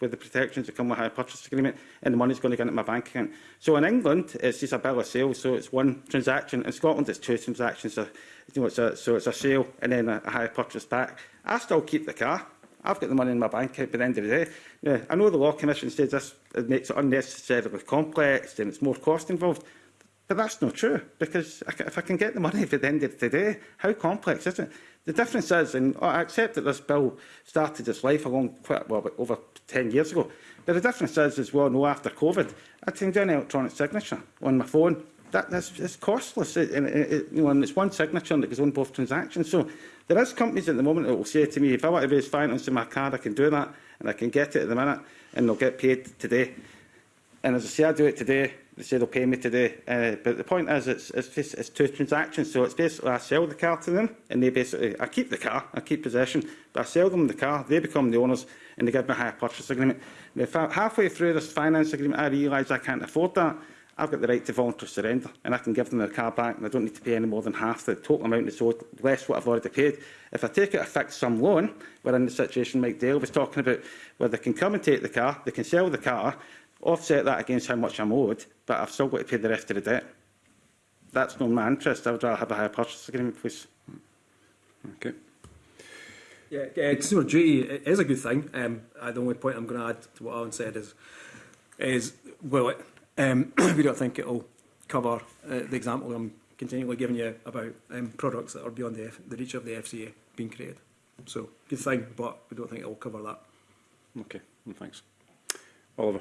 with the protections that come with a purchase agreement, and the money's going to go into my bank account. So in England, it's just a bill of sale, so it's one transaction. In Scotland, it's two transactions, so, you know, it's a, so it's a sale and then a, a higher purchase back. I still keep the car. I've got the money in my bank account by the end of the day. Now, I know the Law Commission says this it makes it unnecessarily complex and it's more cost involved, but that's not true because if I can get the money by the end of the day, how complex is it? The difference is, and I accept that this bill started its life along quite well, over 10 years ago. But the difference is, as well, no, after COVID, I can do an electronic signature on my phone. That, that's, that's costless, it, and, it, it, you know, and it's one signature and it goes on both transactions. So there is companies at the moment that will say to me, if I want to raise finance in my card, I can do that, and I can get it at the minute, and they'll get paid today. And as I say, I do it today, they say they'll pay me today. Uh, but the point is, it's, it's, just, it's two transactions. So it's basically I sell the car to them, and they basically uh, I keep the car, I keep possession, but I sell them the car. They become the owners, and they give me a hire purchase agreement. Now, if I, halfway through this finance agreement, I realise I can't afford that. I've got the right to voluntary surrender, and I can give them the car back, and I don't need to pay any more than half the total amount that's owed, less what I've already paid. If I take it, a fixed sum loan, we're in the situation Mike Dale was talking about, where they can come and take the car, they can sell the car, offset that against how much I'm owed, but I've still got to pay the rest of the debt. That's not my interest. I would rather have a higher purchase agreement, please. Okay. Yeah, uh, consumer duty is a good thing. Um, uh, the only point I'm going to add to what Alan said is, is will it? Um, we don't think it will cover uh, the example I'm continually giving you about um, products that are beyond the, F the reach of the FCA being created. So, good thing, but we don't think it will cover that. Okay, well, thanks. Oliver.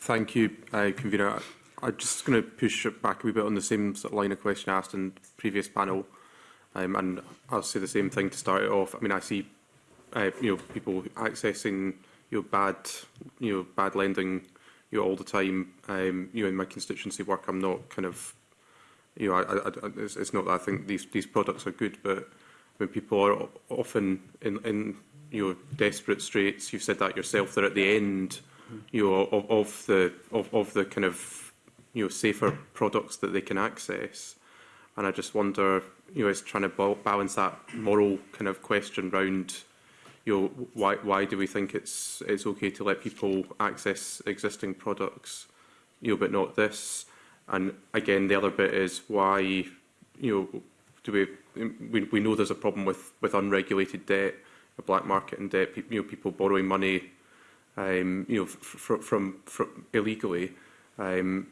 Thank you, uh, Convener. I'm just going to push back a wee bit on the same line of question asked in the previous panel, um, and I'll say the same thing to start it off. I mean, I see uh, you know people accessing you know, bad you know bad lending you know, all the time. Um, you know, in my constituency work, I'm not kind of you know I, I, I, it's, it's not that I think these these products are good, but when people are often in in you know desperate straits, you've said that yourself. They're at the end you know, of, of the of, of the kind of you know safer products that they can access. And I just wonder, you know, it's trying to balance that moral kind of question round, you know, why why do we think it's it's okay to let people access existing products, you know, but not this? And again, the other bit is why, you know, do we we we know there's a problem with with unregulated debt, a black market in debt, you know, people borrowing money um, you know, fr from, from illegally, um,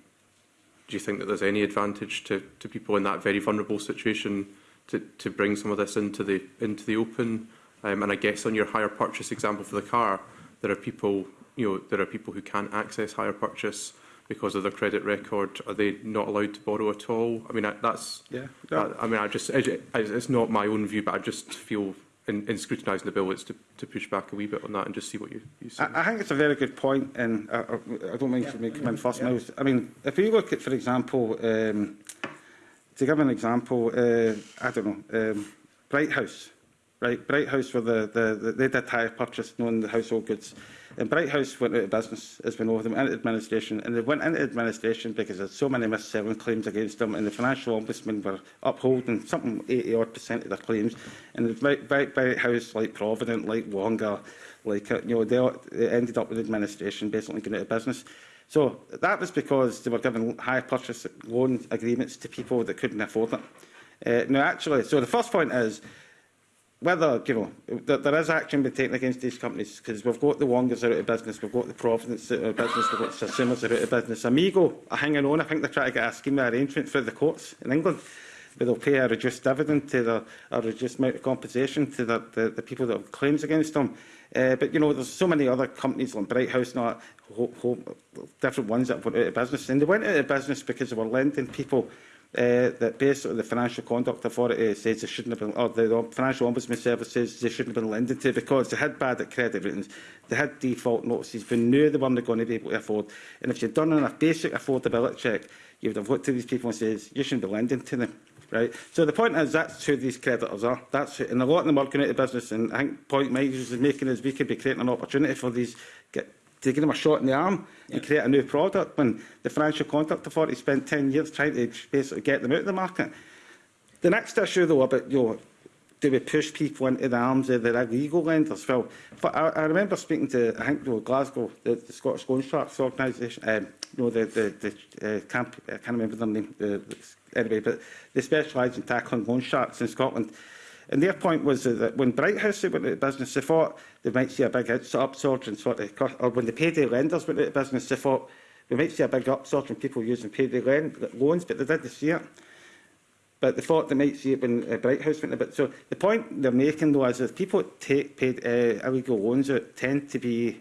do you think that there's any advantage to, to people in that very vulnerable situation to, to bring some of this into the into the open? Um, and I guess on your higher purchase example for the car, there are people you know there are people who can't access higher purchase because of their credit record. Are they not allowed to borrow at all? I mean that's yeah. No. I, I mean I just it, it's not my own view, but I just feel in, in scrutinising the bill, it's to, to push back a wee bit on that and just see what you, you see. I, I think it's a very good point, and I, I, don't mind yeah, me come in first yeah. mouth. I mean, if you look at, for example, um, to give an example, uh, I don't know, um, Bright House. Right, Bright House where the, the, the, they did hire purchase knowing the household goods. Mm And Bright House went out of business, has been over them into administration, and they went into administration because there's so many missed settlement claims against them, and the financial ombudsman were upholding something 80 odd percent of their claims. And the Bright, Bright, Bright House, like Provident, like Wonga, like uh, you know, they, they ended up with administration basically going out of business. So that was because they were given high purchase loan agreements to people that couldn't afford it. Uh, now, actually, so the first point is whether, you know, there, there is action being taken against these companies because we've got the Wongers out of business, we've got the Providence out of business, we've got the Sassumas out of business. Amigo are hanging on. I think they're trying to get a scheme of arrangement for the courts in England where they'll pay a reduced dividend to the, a reduced amount of compensation to the, the, the people that have claims against them. Uh, but, you know, there's so many other companies like Bright House not all that, different ones that went out of business. And they went out of business because they were lending people uh, eh, that based on the Financial Conduct Authority says they shouldn't have been, or the Financial Ombudsman Service says they shouldn't have been lending to because they had bad credit ratings, they had default notices, they knew they weren't going to be able to afford. And if you'd done a basic affordability check, you would have looked to these people and says, you shouldn't be lending to them. Right? So the point is that's who these creditors are. That's who, and a lot of them are going out of business. And I think point Mike is making is we could be creating an opportunity for these get to give them a shot in the arm yeah. and create a new product when the Financial for Authority spent 10 years trying to basically get them out of the market. The next issue, though, about you know, do we push people into the arms of the illegal lenders? Well, but I, I remember speaking to, I think, you know, Glasgow, the, the Scottish Loan Sharks organisation, um, you know, the, the, the uh, camp, I can't remember their name, the, uh, anyway, but they specialise in tackling loan sharks in Scotland. And their point was that when Brighthouse House went into business, they thought they might see a big upsurge in sort of cost, or when the payday lenders went into business, they thought we might see a big upsurge in people using payday uh, loans, but they didn't see it. But they thought they might see it when uh, Brighthouse went a bit. So the point they're making, though, is that people take paid uh, illegal loans out tend to be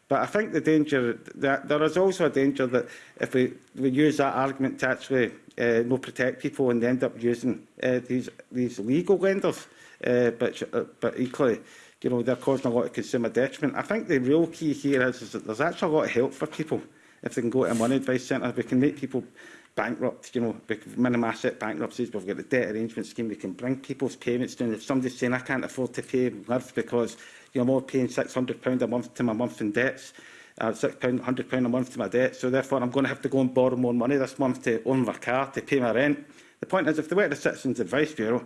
But I think the danger that there is also a danger that if we, we use that argument to actually uh, no protect people and end up using uh, these these legal lenders uh, but, uh, but equally, you know, they're causing a lot of consumer detriment. I think the real key here is, is that there's actually a lot of help for people if they can go to a money advice centre. We can make people bankrupt, you know, minimum asset bankruptcies, but we've got the debt arrangement scheme. We can bring people's payments down. If somebody's saying, I can't afford to pay live because, you know, I'm all paying £600 a month to my month in debts, uh, £600, £100 a month to my debt, so therefore I'm going to have to go and borrow more money this month to own my car, to pay my rent. The point is, if they were to the Citizens Advice Bureau,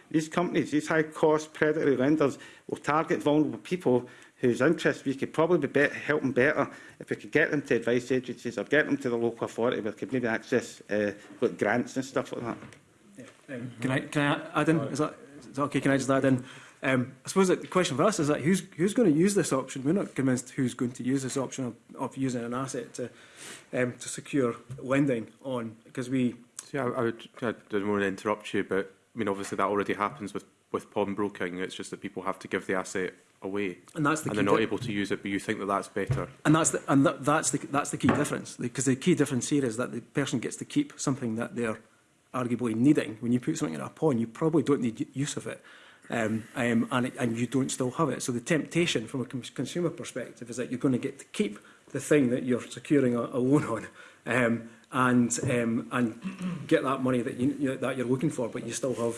these companies, these high-cost predatory lenders will target vulnerable people whose interests we could probably be better, help them better if we could get them to advice agencies or get them to the local authority where we could maybe access uh, like grants and stuff like that. Yeah. Um, can I, can I add in? Is that, is that okay? Can I just add in? Um, I suppose the question for us is that who's who's going to use this option? We're not convinced who's going to use this option of, of using an asset to um, to secure lending on because we. Yeah, I, I, would, I didn't want to interrupt you, but I mean obviously that already happens with with pawnbroking. It's just that people have to give the asset away, and that's the and they're not able to use it. But you think that that's better, and that's the, and th that's the that's the key difference because the key difference here is that the person gets to keep something that they're arguably needing. When you put something in a pawn, you probably don't need use of it um, and, and you don't still have it. So the temptation from a consumer perspective is that you're going to get to keep the thing that you're securing a, a loan on um, and, um, and get that money that, you, you that you're looking for, but you still have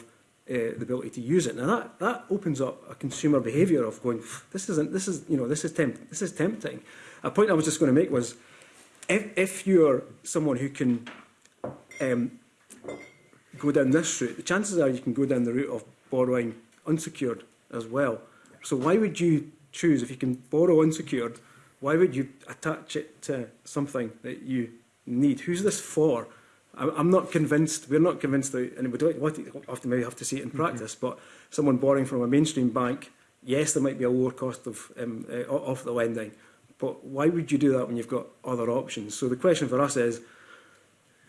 uh, the ability to use it. Now that, that opens up a consumer behaviour of going, this isn't, this is, you know, this is, temp this is tempting. A point I was just going to make was, if, if you're someone who can um, go down this route, the chances are you can go down the route of borrowing unsecured as well. So why would you choose, if you can borrow unsecured, why would you attach it to something that you need? Who's this for? I'm not convinced, we're not convinced that, and we don't what, have to maybe have to see it in mm-hmm. practice, mm -hmm. but someone borrowing from a mainstream bank, yes, there might be a lower cost of, um, uh, of the lending, but why would you do that when you've got other options? So the question for us is,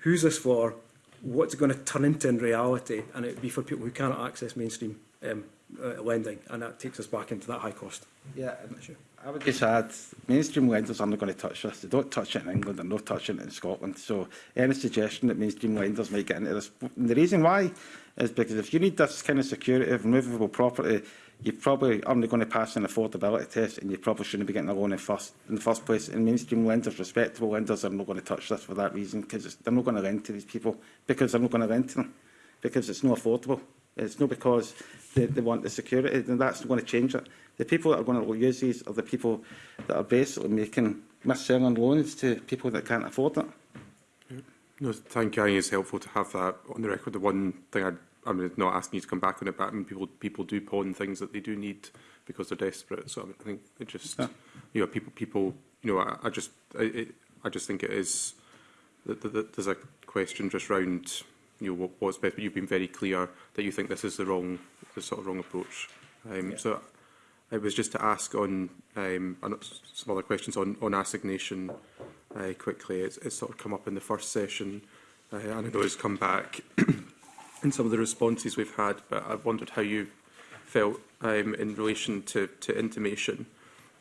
who's this for? What's it going to turn into in reality? And it would be for people who cannot access mainstream um, uh, lending, and that takes us back into that high cost. Yeah, I'm not sure. I would just add, mainstream lenders aren't going to touch this. They don't touch it in England, they're not touching it in Scotland. So any suggestion that mainstream lenders might get into this, and the reason why is because if you need this kind of security of movable property, you probably aren't going to pass an affordability test and you probably shouldn't be getting a loan in, first, in the first place. And mainstream lenders, respectable lenders, are not going to touch this for that reason because they're not going to lend to these people because they're not going to lend to them because it's not affordable. It's not because they, they want the security, and that's going to change it. The people that are going to use these are the people that are basically making mis-selling loans to people that can't afford it. No, thank you. I think it's helpful to have that on the record. The one thing I, I'm not asking you to come back on it, but I mean, people people do pawn things that they do need because they're desperate. So I, mean, I think it just yeah. you know people people you know I, I just I, it, I just think it is that, that, that there's a question just round you know what, what's best, but you've been very clear that you think this is the wrong the sort of wrong approach. Um, yeah. So it was just to ask on um, some other questions on, on assignation uh, quickly. It's, it's sort of come up in the first session, uh, and I know it's come back in some of the responses we've had, but I wondered how you felt um, in relation to, to intimation,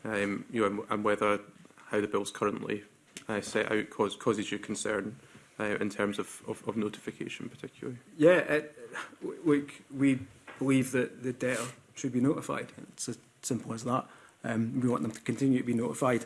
um, you know, and, and whether how the bill's currently uh, set out cause, causes you concern uh, in terms of, of, of notification particularly. Yeah, it, we, we believe that the debtor should be notified. It's as simple as that. Um, we want them to continue to be notified.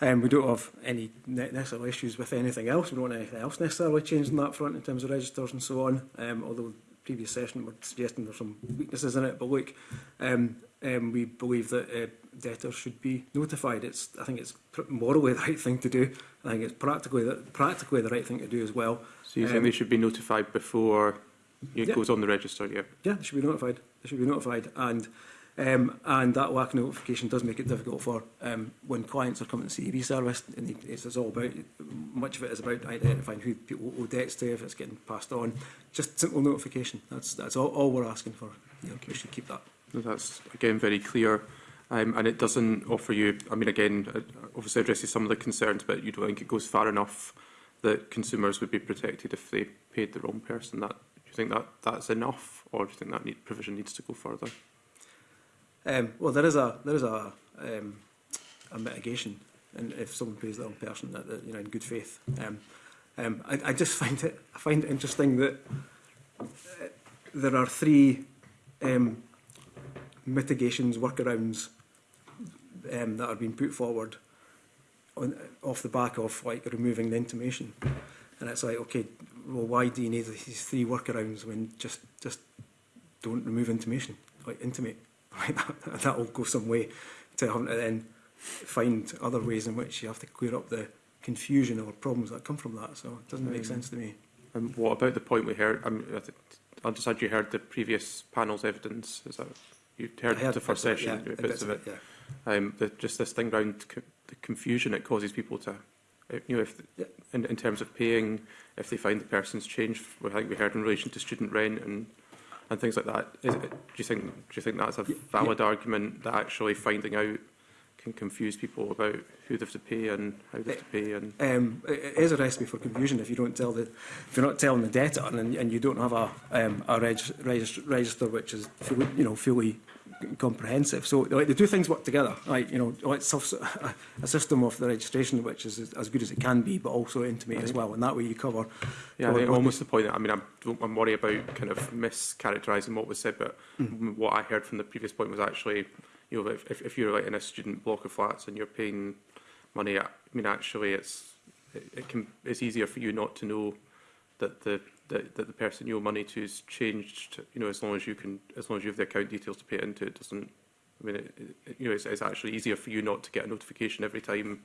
Um, we don't have any necessary issues with anything else. We don't want anything else necessarily changed on that front in terms of registers and so on. Um, although previous session we're suggesting there's some weaknesses in it, but look, um, um, we believe that uh, debtors should be notified. It's I think it's morally the right thing to do. I think it's practically the, practically the right thing to do as well. So you um, think they should be notified before It yep. goes on the register, yeah. Yeah, they should be notified. They should be notified. And um, and that lack of notification does make it difficult for um, when clients are coming to the CEB service, and it's, it's all about, much of it is about identifying who people owe debts to, if it's getting passed on. Just simple notification. That's that's all, all we're asking for. You okay. We should keep that. No, that's, again, very clear. Um, and it doesn't offer you, I mean, again, it obviously addresses some of the concerns, but you don't think it goes far enough that consumers would be protected if they paid the wrong person. That you think that that's enough, or do you think that need, provision needs to go further? Um, well, there is a there is a um, a mitigation, and if someone pays the wrong person, that, that you know in good faith. Um, um, I, I just find it I find it interesting that uh, there are three um, mitigations workarounds um, that are being put forward on, off the back of like removing the intimation, and it's like okay, well, why do you need these three workarounds when just just don't remove intimation, like intimate? Right, that, that'll go some way to having to then find other ways in which you have to clear up the confusion or problems that come from that. So it doesn't make mm. sense to me. And um, what about the point we heard? Um, I think, you heard the previous panel's evidence. Is that you heard, heard the first session, yeah, bits, bits, of it? Of it yeah. um, the, just this thing around co the confusion it causes people to you know, if, in, in terms of paying, if they find the person's changed, I think we heard in relation to student rent and and things like that. Is it, do you think do you think that's a valid yeah. argument that actually finding out can confuse people about who they have to pay and how they have to pay? And eh, um, it is a recipe for confusion if you don't tell the if you're not telling the debtor and, and you don't have a um, a reg, register, register which is fully, you know fully comprehensive. So like, the two things work together. Like, you know, let's a system of the registration which is as good as it can be, but also intimate right. as well. And that way you cover. Yeah, cover I mean, almost the point that I mean, I'm, I'm worried about kind of mischaracterising what was said, but mm. what I heard from the previous point was actually, you know, if, if you're like in a student block of flats and you're paying money, I mean, actually, it's it, it can it's easier for you not to know that the that, that the person you owe money to is changed, you know, as long as you can, as long as you have the account details to pay it into, it doesn't, I mean, it, it, you know, it's, it's actually easier for you not to get a notification every time,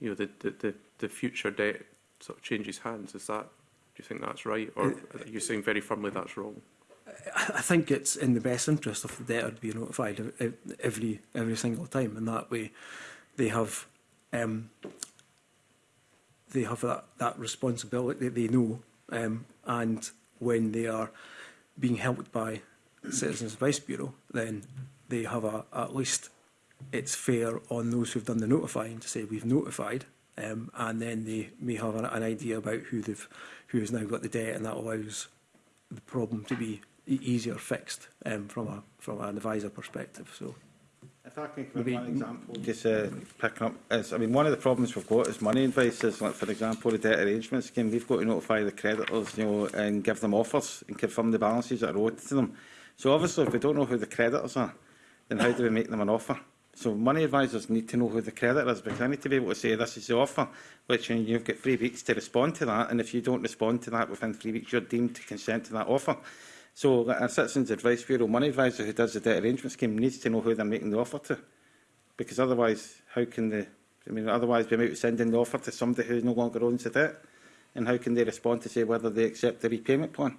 you know, the, the, the, the future debt sort of changes hands. Is that, do you think that's right? Or uh, are you saying very firmly that's wrong? I think it's in the best interest of the debtor to be notified every every single time, and that way they have um, they have that, that responsibility. They know um, and when they are being helped by Citizens Advice Bureau, then they have a, at least it's fair on those who've done the notifying to say we've notified, um, and then they may have an, an idea about who they've who has now got the debt, and that allows the problem to be e-, easier fixed um, from a from an advisor perspective. So. I can give example. Just uh, picking up, is, I mean, one of the problems we've got is money advice. Is like, for example, the debt arrangement scheme. We've got to notify the creditors, you know, and give them offers and confirm the balances that are owed to them. So obviously, if we don't know who the creditors are, then how do we make them an offer? So money advisors need to know who the creditor is because they need to be able to say this is the offer, which and you've got three weeks to respond to that. And if you don't respond to that within three weeks, you're deemed to consent to that offer. So like, our Citizens Advice Bureau money advisor who does the debt arrangement scheme needs to know who they're making the offer to. Because otherwise, how can they... I mean, otherwise be might be sending the offer to somebody who no longer owns the debt. And how can they respond to say whether they accept the repayment plan?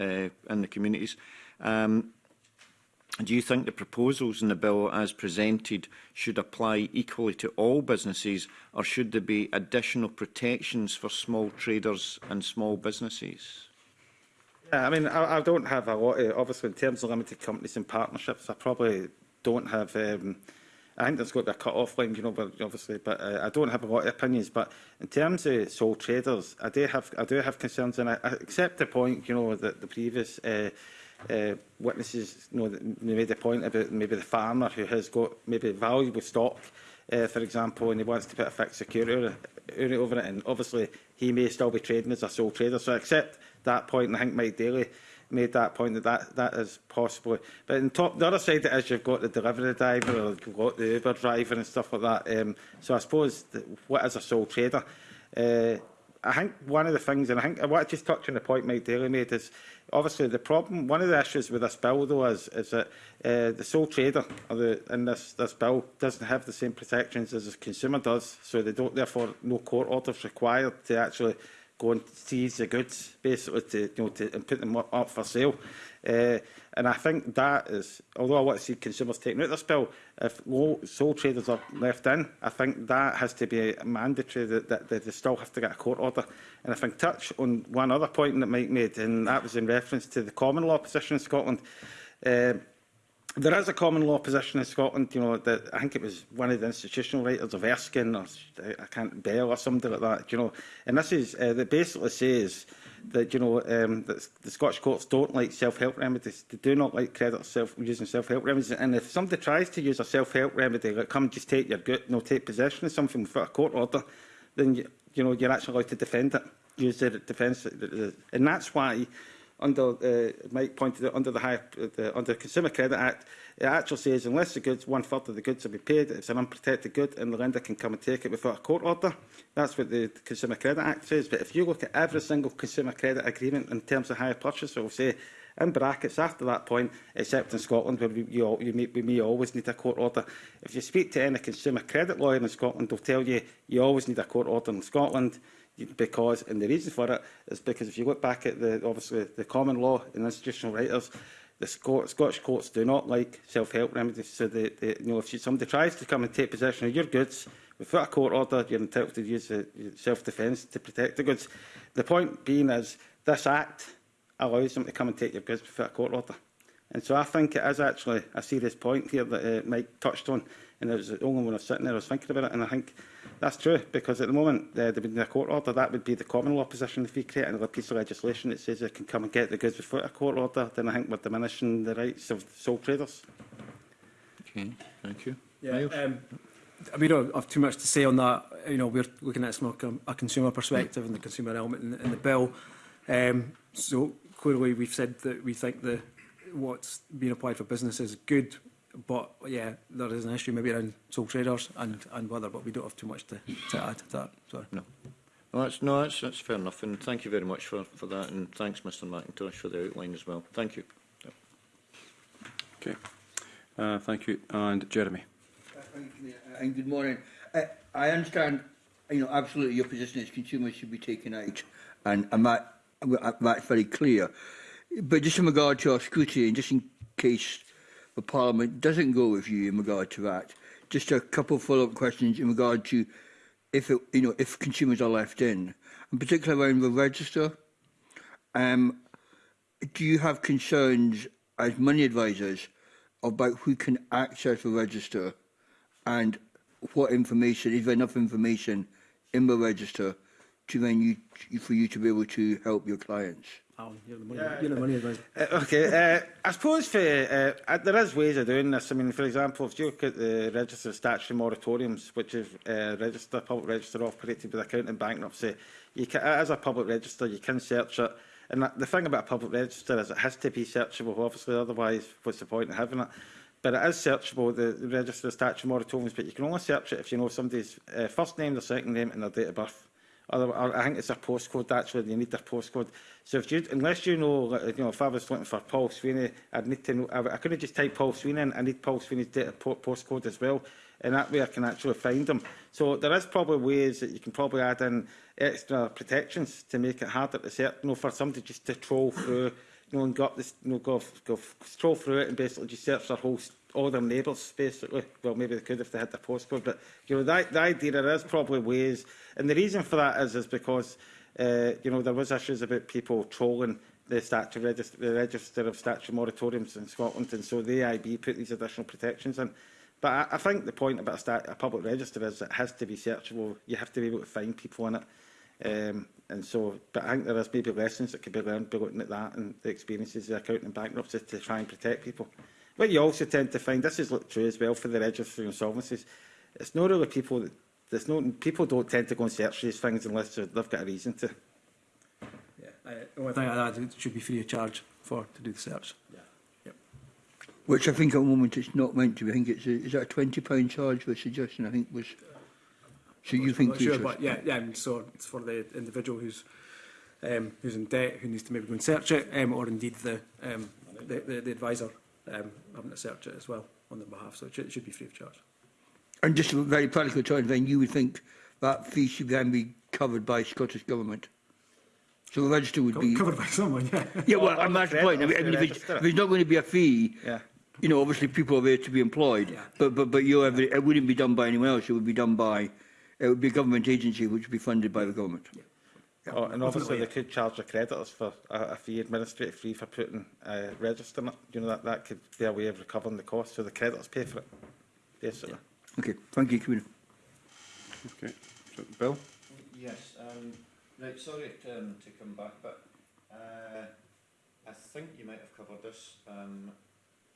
uh, and the communities. Um, do you think the proposals in the bill as presented should apply equally to all businesses or should there be additional protections for small traders and small businesses? Yeah, I mean, I, I don't have a lot of, obviously, in terms of limited companies and partnerships, I probably don't have, um, I think there's got to be a cut-off line, you know, but obviously, but uh, I don't have a lot of opinions. But in terms of sole traders, I do have, I do have concerns, and I, I accept the point, you know, that the previous uh, uh, witnesses, you know, they made the point about maybe the farmer who has got maybe valuable stock, uh, for example, and he wants to put a fixed security uh, over it, and obviously he may still be trading as a sole trader. So I accept that point, and I think Mike Daly made that point that that, that is possible. But on top, the other side of it is you've got the delivery driver, or you've got the Uber driver and stuff like that. Um, so I suppose that what is a sole trader? Uh, I think one of the things, and I think I want to just touch on the point Mike Daly made, is obviously the problem, one of the issues with this bill though is, is that uh, the sole trader or the, in this, this bill doesn't have the same protections as a consumer does, so they don't, therefore no court orders required to actually go and seize the goods, basically, to, you know, to, put them up for sale. Uh, and I think that is, although I want to see consumers taken out this bill, if low, sole traders are left in, I think that has to be mandatory, that, that, that, they still have to get a court order. And I think touch on one other point that Mike made, and that was in reference to the common law position in Scotland. Uh, There is a common law position in Scotland, you know, that I think it was one of the institutional writers of Erskine or I can't bail or somebody like that, you know. And this is uh, that basically says that you know um, that the Scottish courts don't like self-help remedies. They do not like credit self using self-help remedies. And if somebody tries to use a self-help remedy, like come just take your good, you no know, take possession of something without a court order, then you, you know you're actually allowed to defend it, use the defence, uh, and that's why under uh, Mike pointed out under the high, the, under the Consumer Credit Act, it actually says unless the goods one third of the goods will be paid, it's an unprotected good, and the lender can come and take it without a court order. That's what the Consumer Credit Act says. But if you look at every single consumer credit agreement in terms of higher purchase, it will say in brackets after that point, except in Scotland, where we, you, you may, we may always need a court order. If you speak to any consumer credit lawyer in Scotland, they'll tell you you always need a court order in Scotland because, and the reason for it is because if you look back at the, obviously, the common law and institutional writers, the Scottish courts do not like self-help remedies. So, they, they, you know, if somebody tries to come and take possession of your goods without a court order, you're entitled to use uh, self-defence to protect the goods. The point being is this Act allows them to come and take your goods without a court order. And so I think it is actually a serious point here that uh, Mike touched on, and it was the only one I was sitting there, I was thinking about it, and I think That's true, because at the moment uh, there would be a court order. That would be the common law position. If we create another piece of legislation that says they can come and get the goods without a court order, then I think we're diminishing the rights of sole traders. Okay, thank you. Yeah, um, we don't have too much to say on that. You know, we're looking at it from a consumer perspective and the consumer element in, in the bill. Um, so clearly, we've said that we think the what's being applied for business is good. But yeah, there is an issue maybe around sole traders and, and weather, but we don't have too much to, to add to that. Sorry. No. No, that's, no that's, that's fair enough. And thank you very much for, for that. And thanks, Mr McIntosh, for the outline as well. Thank you. Okay. Uh, thank you. And Jeremy. Uh, thank you, uh, and good morning. Uh, I understand, you know, absolutely your position is consumers should be taken out. And, and that, that's very clear. But just in regard to our scrutiny, and just in case the Parliament doesn't go with you in regard to that. Just a couple of follow-up questions in regard to if it, you know if consumers are left in, and particularly around the register. Um, do you have concerns as money advisers about who can access the register and what information is there enough information in the register to then you for you to be able to help your clients? Alan, you know, money, yeah, you're money Uh, okay, uh, I suppose for, uh, there is ways of doing this. I mean, for example, if you look at the register of statutory moratoriums, which is uh, register, public register operated by the accounting bankruptcy, you can, as a public register, you can search it. And the thing about a public register is it has to be searchable, obviously, otherwise what's the point of having it? But it is searchable, the, the register of statutory moratoriums, but you can only search it if you know somebody's uh, first name, their second name and their date of birth. Or, or I think it's a postcode, that's where they need their postcode. So if you, unless you know, you know, if I was looking for Paul Sweeney, I'd need to know, I, I couldn't just type Paul Sweeney in, I need Paul Sweeney's data postcode as well. And that way I can actually find them. So there is probably ways that you can probably add in extra protections to make it harder to search, you know, for somebody just to troll through you know, got this, you know, go, go stroll through it and basically just search their whole, all their neighbours, basically. Well, maybe they could if they had their postcode, but, you know, the, the idea there is probably ways, and the reason for that is, is because, uh, you know, there was issues about people trolling the statute register, the register of statute moratoriums in Scotland, and so the AIB put these additional protections in. But I, I think the point about a, stat, a public register is it has to be searchable. You have to be able to find people in it. Um, and so, but I think there is maybe lessons that could be learned by looking at that and the experiences of accounting bankruptcy to try and protect people. What you also tend to find, this is true as well for the registry of insolvencies, it's not really people that there's no, people don't tend to go and search these things unless they've got a reason to. Yeah, I, well, I think it should be free of charge for to do the search. Yeah. Yep. Which I think at the moment it's not meant to be. I think it's a, is that a £20 charge we're suggesting? I think was So you think sure, should? But yeah, yeah. so it's for the individual who's um, who's in debt, who needs to maybe go and search it, um, or indeed the, um, the, the, the advisor um, having to search it as well on their behalf. So it should, it should be free of charge. And just very practical terms, then you would think that fee should then be covered by Scottish Government? So the register would Co be... Covered by someone, yeah. Yeah, well, I'm not the point. I mean, if, there's, if not going to be a fee, yeah. you know, obviously people are there to be employed, yeah. but, but, but you're, yeah. it wouldn't be done by anyone else, it would be done by it would be a government agency which would be funded by the government. Yeah. Yeah. Oh, and obviously yeah. they could charge the creditors for a, a fee, administrative fee for putting uh, registering it. You know that that could be a way of recovering the cost, so the creditors pay for it. Basically. Yeah. Okay. Thank you, Commissioner. Okay. So, Bill. Yes. Um, right. Sorry to, um, to come back, but uh, I think you might have covered this. Um,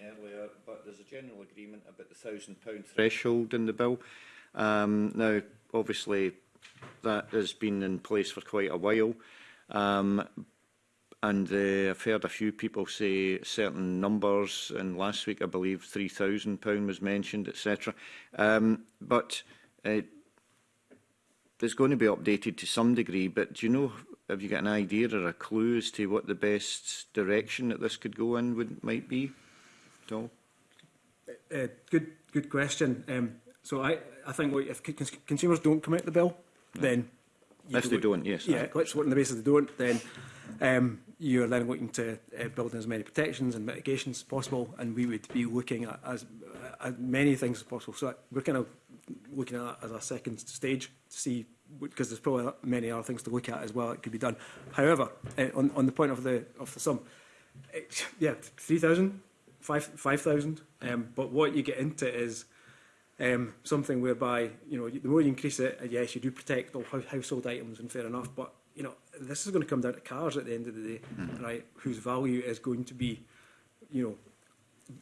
earlier, but there's a general agreement about the £1,000 threshold in the bill. Um, now, obviously, that has been in place for quite a while. Um, and uh, I've heard a few people say certain numbers, and last week I believe £3,000 was mentioned, etc. Um, but uh, it's going to be updated to some degree, but do you know, have you got an idea or a clue as to what the best direction that this could go in would might be at all? Uh, uh, good, good question. Um, So I, I think well, if consumers don't commit the bill, no. then... If they don't, yes. Yeah, let's work on the basis they don't, then um, you're then looking to uh, build in as many protections and mitigations as possible, and we would be looking at as, as many things as possible. So we're kind of looking at that as a second stage to see, because there's probably many other things to look at as well that could be done. However, uh, on, on the point of the of the sum, it, yeah, 3,000, 5,000, 5, um, but what you get into is um, something whereby you know the more you increase it, uh, yes, you do protect all household items, and fair enough. But you know this is going to come down to cars at the end of the day, mm. right? Whose value is going to be, you know,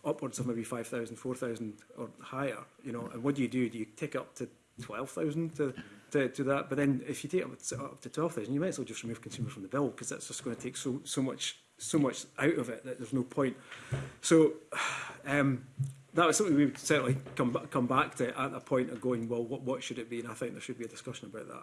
upwards of maybe 5,000, 4,000 or higher. You know, and what do you do? Do you tick up to 12,000 to, to, to that? But then if you take up, up to 12,000, you might as well just remove consumer from the bill because that's just going to take so so much so much out of it that there's no point. So. Um, that was something we would certainly come back come back to at the point of going, well, what, what should it be? And I think there should be a discussion about that.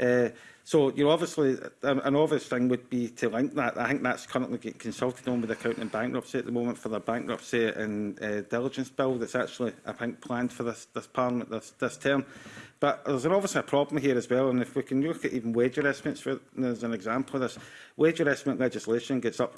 Uh, So, you know, obviously, an obvious thing would be to link that. I think that's currently getting consulted on with accounting bankruptcy at the moment for the bankruptcy and uh, diligence bill that's actually, I think, planned for this, this parliament this, this term. But there's obviously a problem here as well, and if we can look at even wage adjustments for, as an example of this, wage adjustment legislation gets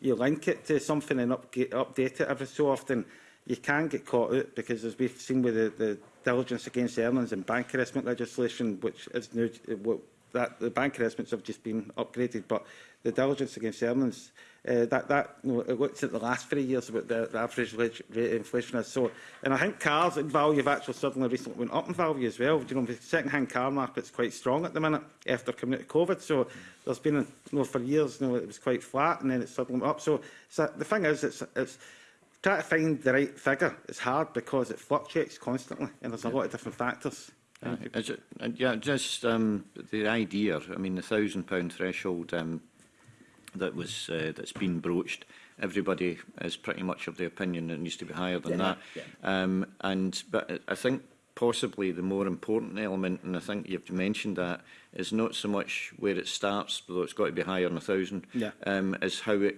you link it to something and up, get, update it every so often, you can get caught out because as we've seen with the, the diligence against earnings and bank harassment legislation, which is new, that the bank investments have just been upgraded, but the diligence against earnings Uh, that that you know, it looks at the last three years about the, the average rate inflation is. So, and I think cars in value have actually suddenly recently went up in value as well. you know, the second-hand car market's quite strong at the minute after coming out of COVID. So, there's been you know, for years, you know, it was quite flat, and then it suddenly went up. So, so the thing is, it's it's trying to find the right figure is hard because it fluctuates constantly, and there's a lot of different factors. yeah, uh, it, uh, yeah, just um, the idea. I mean, the 1000 pound threshold. Um, that was uh, that's been broached. Everybody is pretty much of the opinion that it needs to be higher than yeah, that. Yeah. Um, and but I think possibly the more important element, and I think you've mentioned that, is not so much where it starts, although it's got to be higher than a thousand, yeah. um, is how it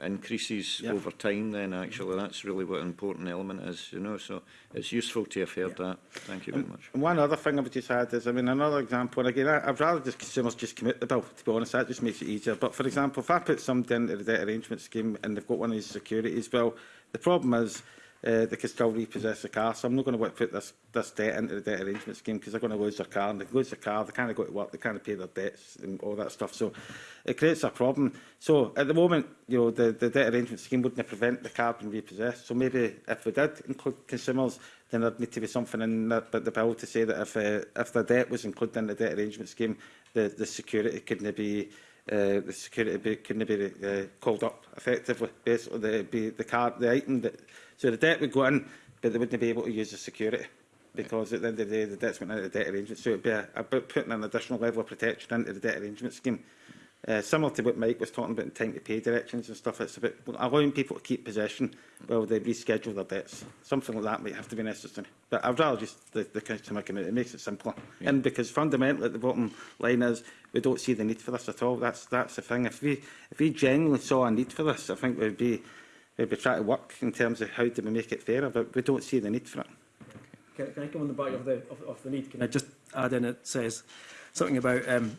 increases yep. over time then actually that's really what an important element is you know so it's useful to have heard yeah. that thank you very much and one other thing I would just add is I mean another example and again I, I'd rather just consumers just commit the bill to be honest that just makes it easier but for example if I put somebody into the debt arrangement scheme and they've got one of these securities well the problem is uh, they can still repossess the car. So I'm not going to put this, this debt into the debt arrangement scheme because they're going to lose their car. And they lose their car, they can't go to work, they can't pay their debts and all that stuff. So it creates a problem. So at the moment, you know, the, the debt arrangement scheme wouldn't prevent the car being repossessed. So maybe if we did include consumers, then there'd need to be something in the, the bill to say that if, uh, if the debt was included in the debt arrangement scheme, the, the security couldn't be uh, the security be, couldn't be uh, called up effectively. on the, be the card, the item that so the debt would go in, but they wouldn't be able to use the security because at the end of the day, the debt's went into the debt arrangement. So it'd be a, about putting an additional level of protection into the debt arrangement scheme. Uh, similar to what Mike was talking about in time to pay directions and stuff, it's about allowing people to keep possession while they reschedule their debts. Something like that might have to be necessary. But I'd rather just the, the consumer committee. It makes it simpler. Yeah. And because fundamentally at the bottom line is we don't see the need for this at all. That's that's the thing. If we if we genuinely saw a need for this, I think we'd be we'd be trying to work in terms of how do we make it fairer, but we don't see the need for it. Can, can I come on the back of the of, of the need? Can I uh, just add in it says something about um,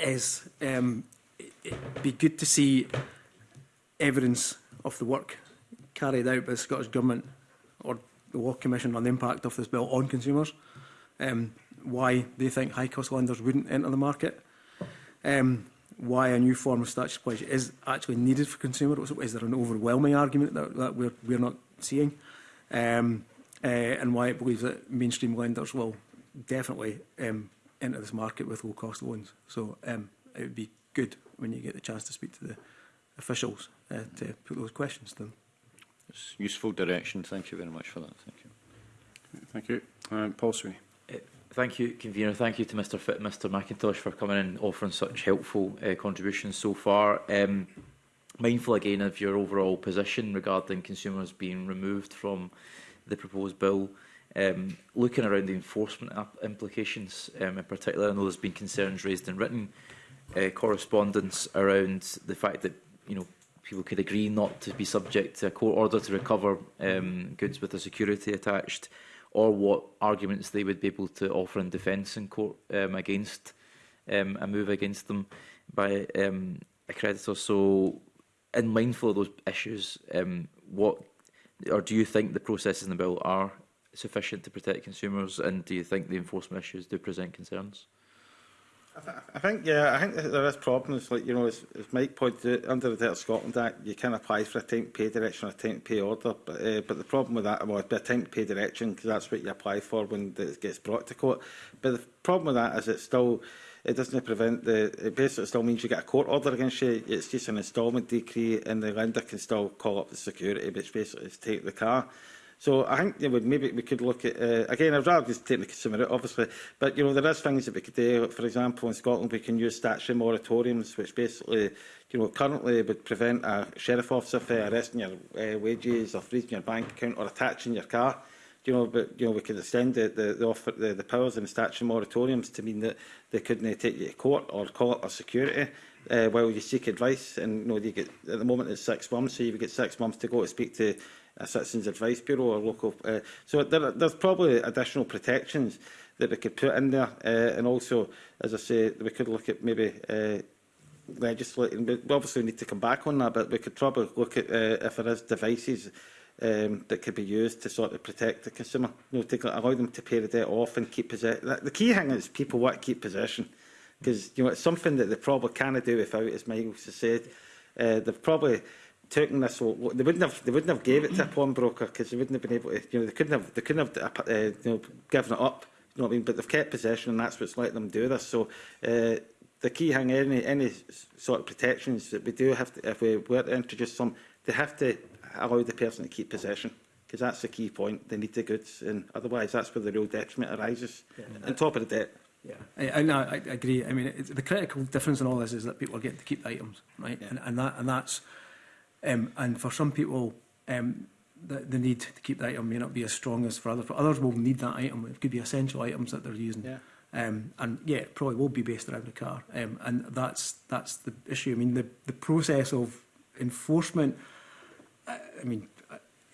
is um, it'd be good to see evidence of the work carried out by the Scottish Government or the Law Commission on the impact of this bill on consumers, um, why they think high-cost lenders wouldn't enter the market, um, why a new form of statutory pledge is actually needed for consumers. Is there an overwhelming argument that, that we're, we're not seeing? Um, uh, and why it believes that mainstream lenders will definitely um, into this market with low cost loans. So um, it would be good when you get the chance to speak to the officials uh, to put those questions to them. It's useful direction. Thank you very much for that. Thank you. Thank you. Um, Paul Sweeney. Uh, thank you, convener. Thank you to Mr. Fit, Mr. McIntosh for coming and offering such helpful uh, contributions so far. Um, mindful again of your overall position regarding consumers being removed from the proposed bill. Um, looking around the enforcement implications um, in particular, I know there's been concerns raised in written uh, correspondence around the fact that you know people could agree not to be subject to a court order to recover um, goods with a security attached, or what arguments they would be able to offer in defence in court um, against um, a move against them by um, a creditor. So, in mindful of those issues, um, what or do you think the processes in the bill are sufficient to protect consumers, and do you think the enforcement issues do present concerns? I, th I think yeah, I think there is problems. Like you know, as, as Mike pointed out, under the Debt Scotland Act, you can apply for a time to pay direction or a time to pay order. But, uh, but the problem with that it'd be a time to pay direction because that's what you apply for when it gets brought to court. But the problem with that is it still it doesn't prevent the it basically still means you get a court order against you. It's just an installment decree, and the lender can still call up the security, which basically is take the car. So I think you know, maybe we could look at, uh, again, I'd rather just take consumer out, obviously, but you know, there is things that we could do. For example, in Scotland, we can use statutory moratoriums, which basically, you know, currently would prevent a sheriff officer from arresting your uh, wages or freezing your bank account or attaching your car. you know, but you know, we could extend the the the, offer, the, the powers in the statutory moratoriums to mean that they couldn't uh, take you to court or call it or security uh, while you seek advice. And you know, you get at the moment it's six months, so you get six months to go to speak to a Citizens Advice Bureau or local. Uh, so there, there's probably additional protections that we could put in there. Uh, and also, as I say, we could look at maybe uh, legislating. We obviously need to come back on that, but we could probably look at uh, if there is devices um, that could be used to sort of protect the consumer, you know, to allow them to pay the debt off and keep possession. The key thing is people want to keep possession because you know it's something that they probably can't do without, as Michael said. Uh, they've probably taken this, well, they wouldn't have they wouldn't have gave it to a pawnbroker because they wouldn't have been able to, you know, they couldn't have they couldn't have uh, you know given it up. You know what I mean? But they've kept possession, and that's what's let them do this. So. Uh, the key hang any, any sort of protections that we do have to, if we were to introduce some, they have to allow the person to keep possession because that's the key point. They need the goods, and otherwise that's where the real detriment arises. Yeah. On top of the debt. Yeah, I, I, no, I, I agree. I mean, the critical difference in all this is that people are getting to keep the items, right? Yeah. And, and that, and that's Um, and for some people, um, the, the need to keep that item may not be as strong as for others. For others will need that item. It could be essential items that they're using. Yeah. Um, and yeah, it probably will be based around the car. Um, and that's that's the issue. I mean, the, the process of enforcement, I, I mean,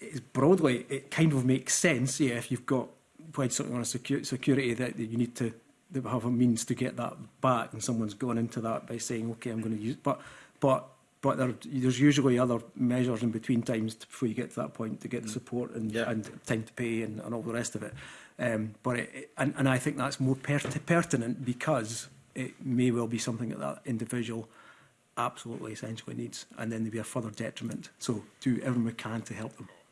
it's broadly, it kind of makes sense, yeah, if you've got applied something on a secu security that, that you need to that have a means to get that back and someone's gone into that by saying, okay, I'm going to use But, but but there, there's usually other measures in between times to, before you get to that point to get mm. support and, yeah. and time to pay and, and all the rest of it. Um, but it, and, and I think that's more per pertinent because it may well be something that that individual absolutely essentially needs, and then there'll be a further detriment. So do everything we can to help them.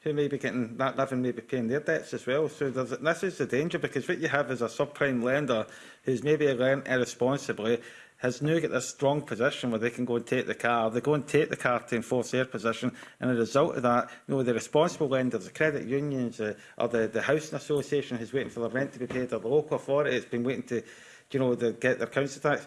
who may be getting that living may be paying their debts as well. So this is the danger because what you have is a subprime lender who's maybe lent irresponsibly has now got this strong position where they can go and take the car. They go and take the car to enforce their position, and as a result of that, you know, the responsible lenders, the credit unions, uh, or the, the housing association who's waiting for their rent to be paid, or the local authority has been waiting to you know, the, get their council tax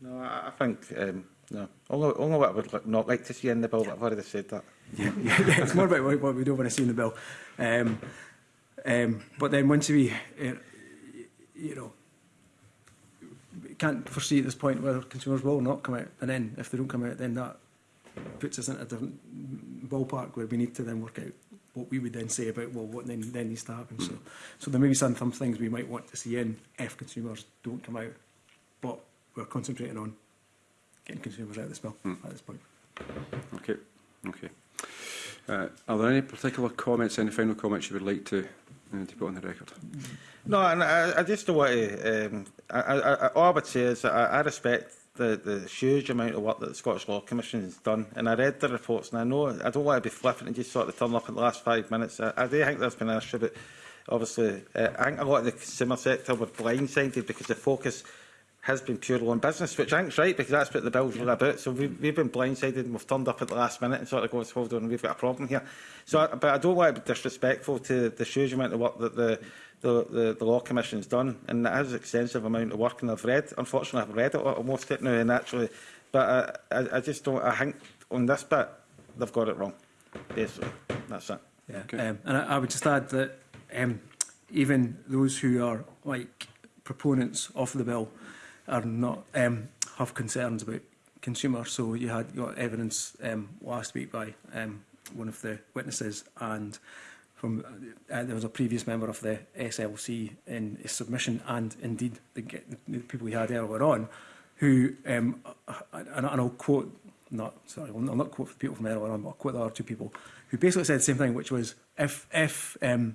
No, I, think um, no. Only, only what I would li not like to see in the bill, but I've already said that. Yeah, yeah, yeah. it's more about what we don't want to see in the bill. Um, um, but then once we uh, you know, can't foresee at this point whether consumers will not come out. And then, if they don't come out, then that puts us in a different ballpark where we need to then work out what we would then say about, well, what then, then needs to happen. So, so there may be some, some things we might want to see in if consumers don't come out. But we're concentrating on getting consumers out of the smell mm. at this point. Okay. Okay. Uh, are there any particular comments, any final comments you would like to uh, to put on the record. No, and I, I just want to. Um, I, I, I, all I would say is that I, I respect the, the huge amount of work that the Scottish Law Commission has done. And I read the reports, and I know I don't want to be flippant and just sort of turn up in the last five minutes. I, I do think there's been an issue, but obviously, uh, I think a lot of the consumer sector were blindsided because the focus has been pure law business, which I think's right because that's what the bill's yeah. about. So we've, we've been blindsided and we've turned up at the last minute and sort of goes, hold on, we've got a problem here. So, I, but I don't want to be disrespectful to the huge amount of work that the the, the, the Law Commission's done, and that is an extensive amount of work, and I've read, unfortunately I've read it almost it now, and actually, but I, I, I just don't, I think on this bit, they've got it wrong, basically, that's it. Yeah. Okay. Um, and I, I would just add that um, even those who are like proponents of the bill are not um, have concerns about consumers. So you had got evidence um, last week by um, one of the witnesses and from uh, there was a previous member of the SLC in his submission and indeed the, the people we had earlier on who, um, and, and I'll quote, not, sorry, I'll not quote the people from earlier on, but I'll quote the other two people who basically said the same thing, which was if, if um,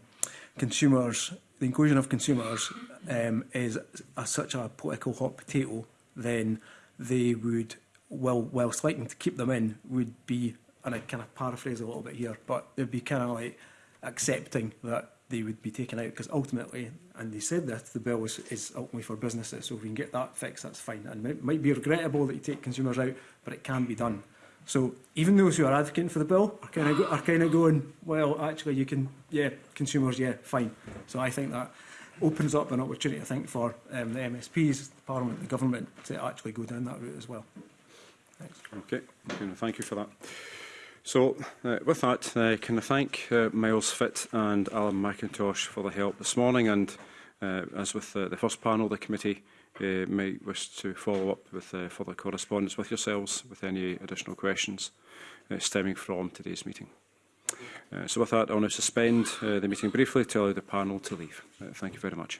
consumers, the inclusion of consumers um, is a, such a political hot potato, then they would, well, whilst liking to keep them in, would be, and I kind of paraphrase a little bit here, but they'd be kind of like accepting that they would be taken out because ultimately, and they said that the bill is, is ultimately for businesses, so if we can get that fixed, that's fine. And it might be regrettable that you take consumers out, but it can be done. So even those who are advocating for the bill are kind of are kind of going, well, actually, you can, yeah, consumers, yeah, fine. So I think that opens up an opportunity, I think, for um, the MSPs, the Parliament, the Government to actually go down that route as well. Thanks. Okay, thank you for that. So, uh, with that, uh, can I thank uh, Miles Fitt and Alan McIntosh for the help this morning and, uh, as with uh, the first panel, the committee uh, may wish to follow up with uh, further correspondence with yourselves with any additional questions uh, stemming from today's meeting so with that, I want to suspend uh, the meeting briefly to allow the panel to leave. Uh, thank you very much.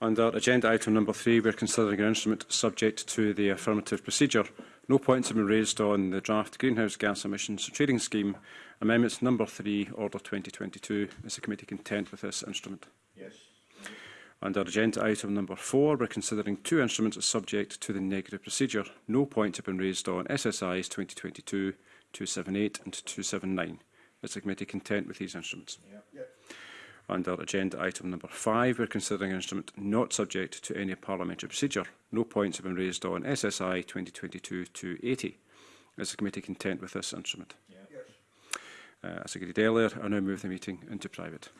Under agenda item number three, we're considering an instrument subject to the affirmative procedure. No points have been raised on the draft Greenhouse Gas Emissions Trading Scheme. Amendments number three, Order 2022. Is the committee content with this instrument? Yes. Under agenda item number four, we're considering two instruments subject to the negative procedure. No points have been raised on SSIs 2022, 278 and 279. Is the committee content with these instruments? Yeah. Yeah. Under agenda item number five, we're considering an instrument not subject to any parliamentary procedure. No points have been raised on SSI 2022-280. Is the committee content with this instrument? Yeah. Yes. Uh, as agreed earlier, I now move the meeting into private.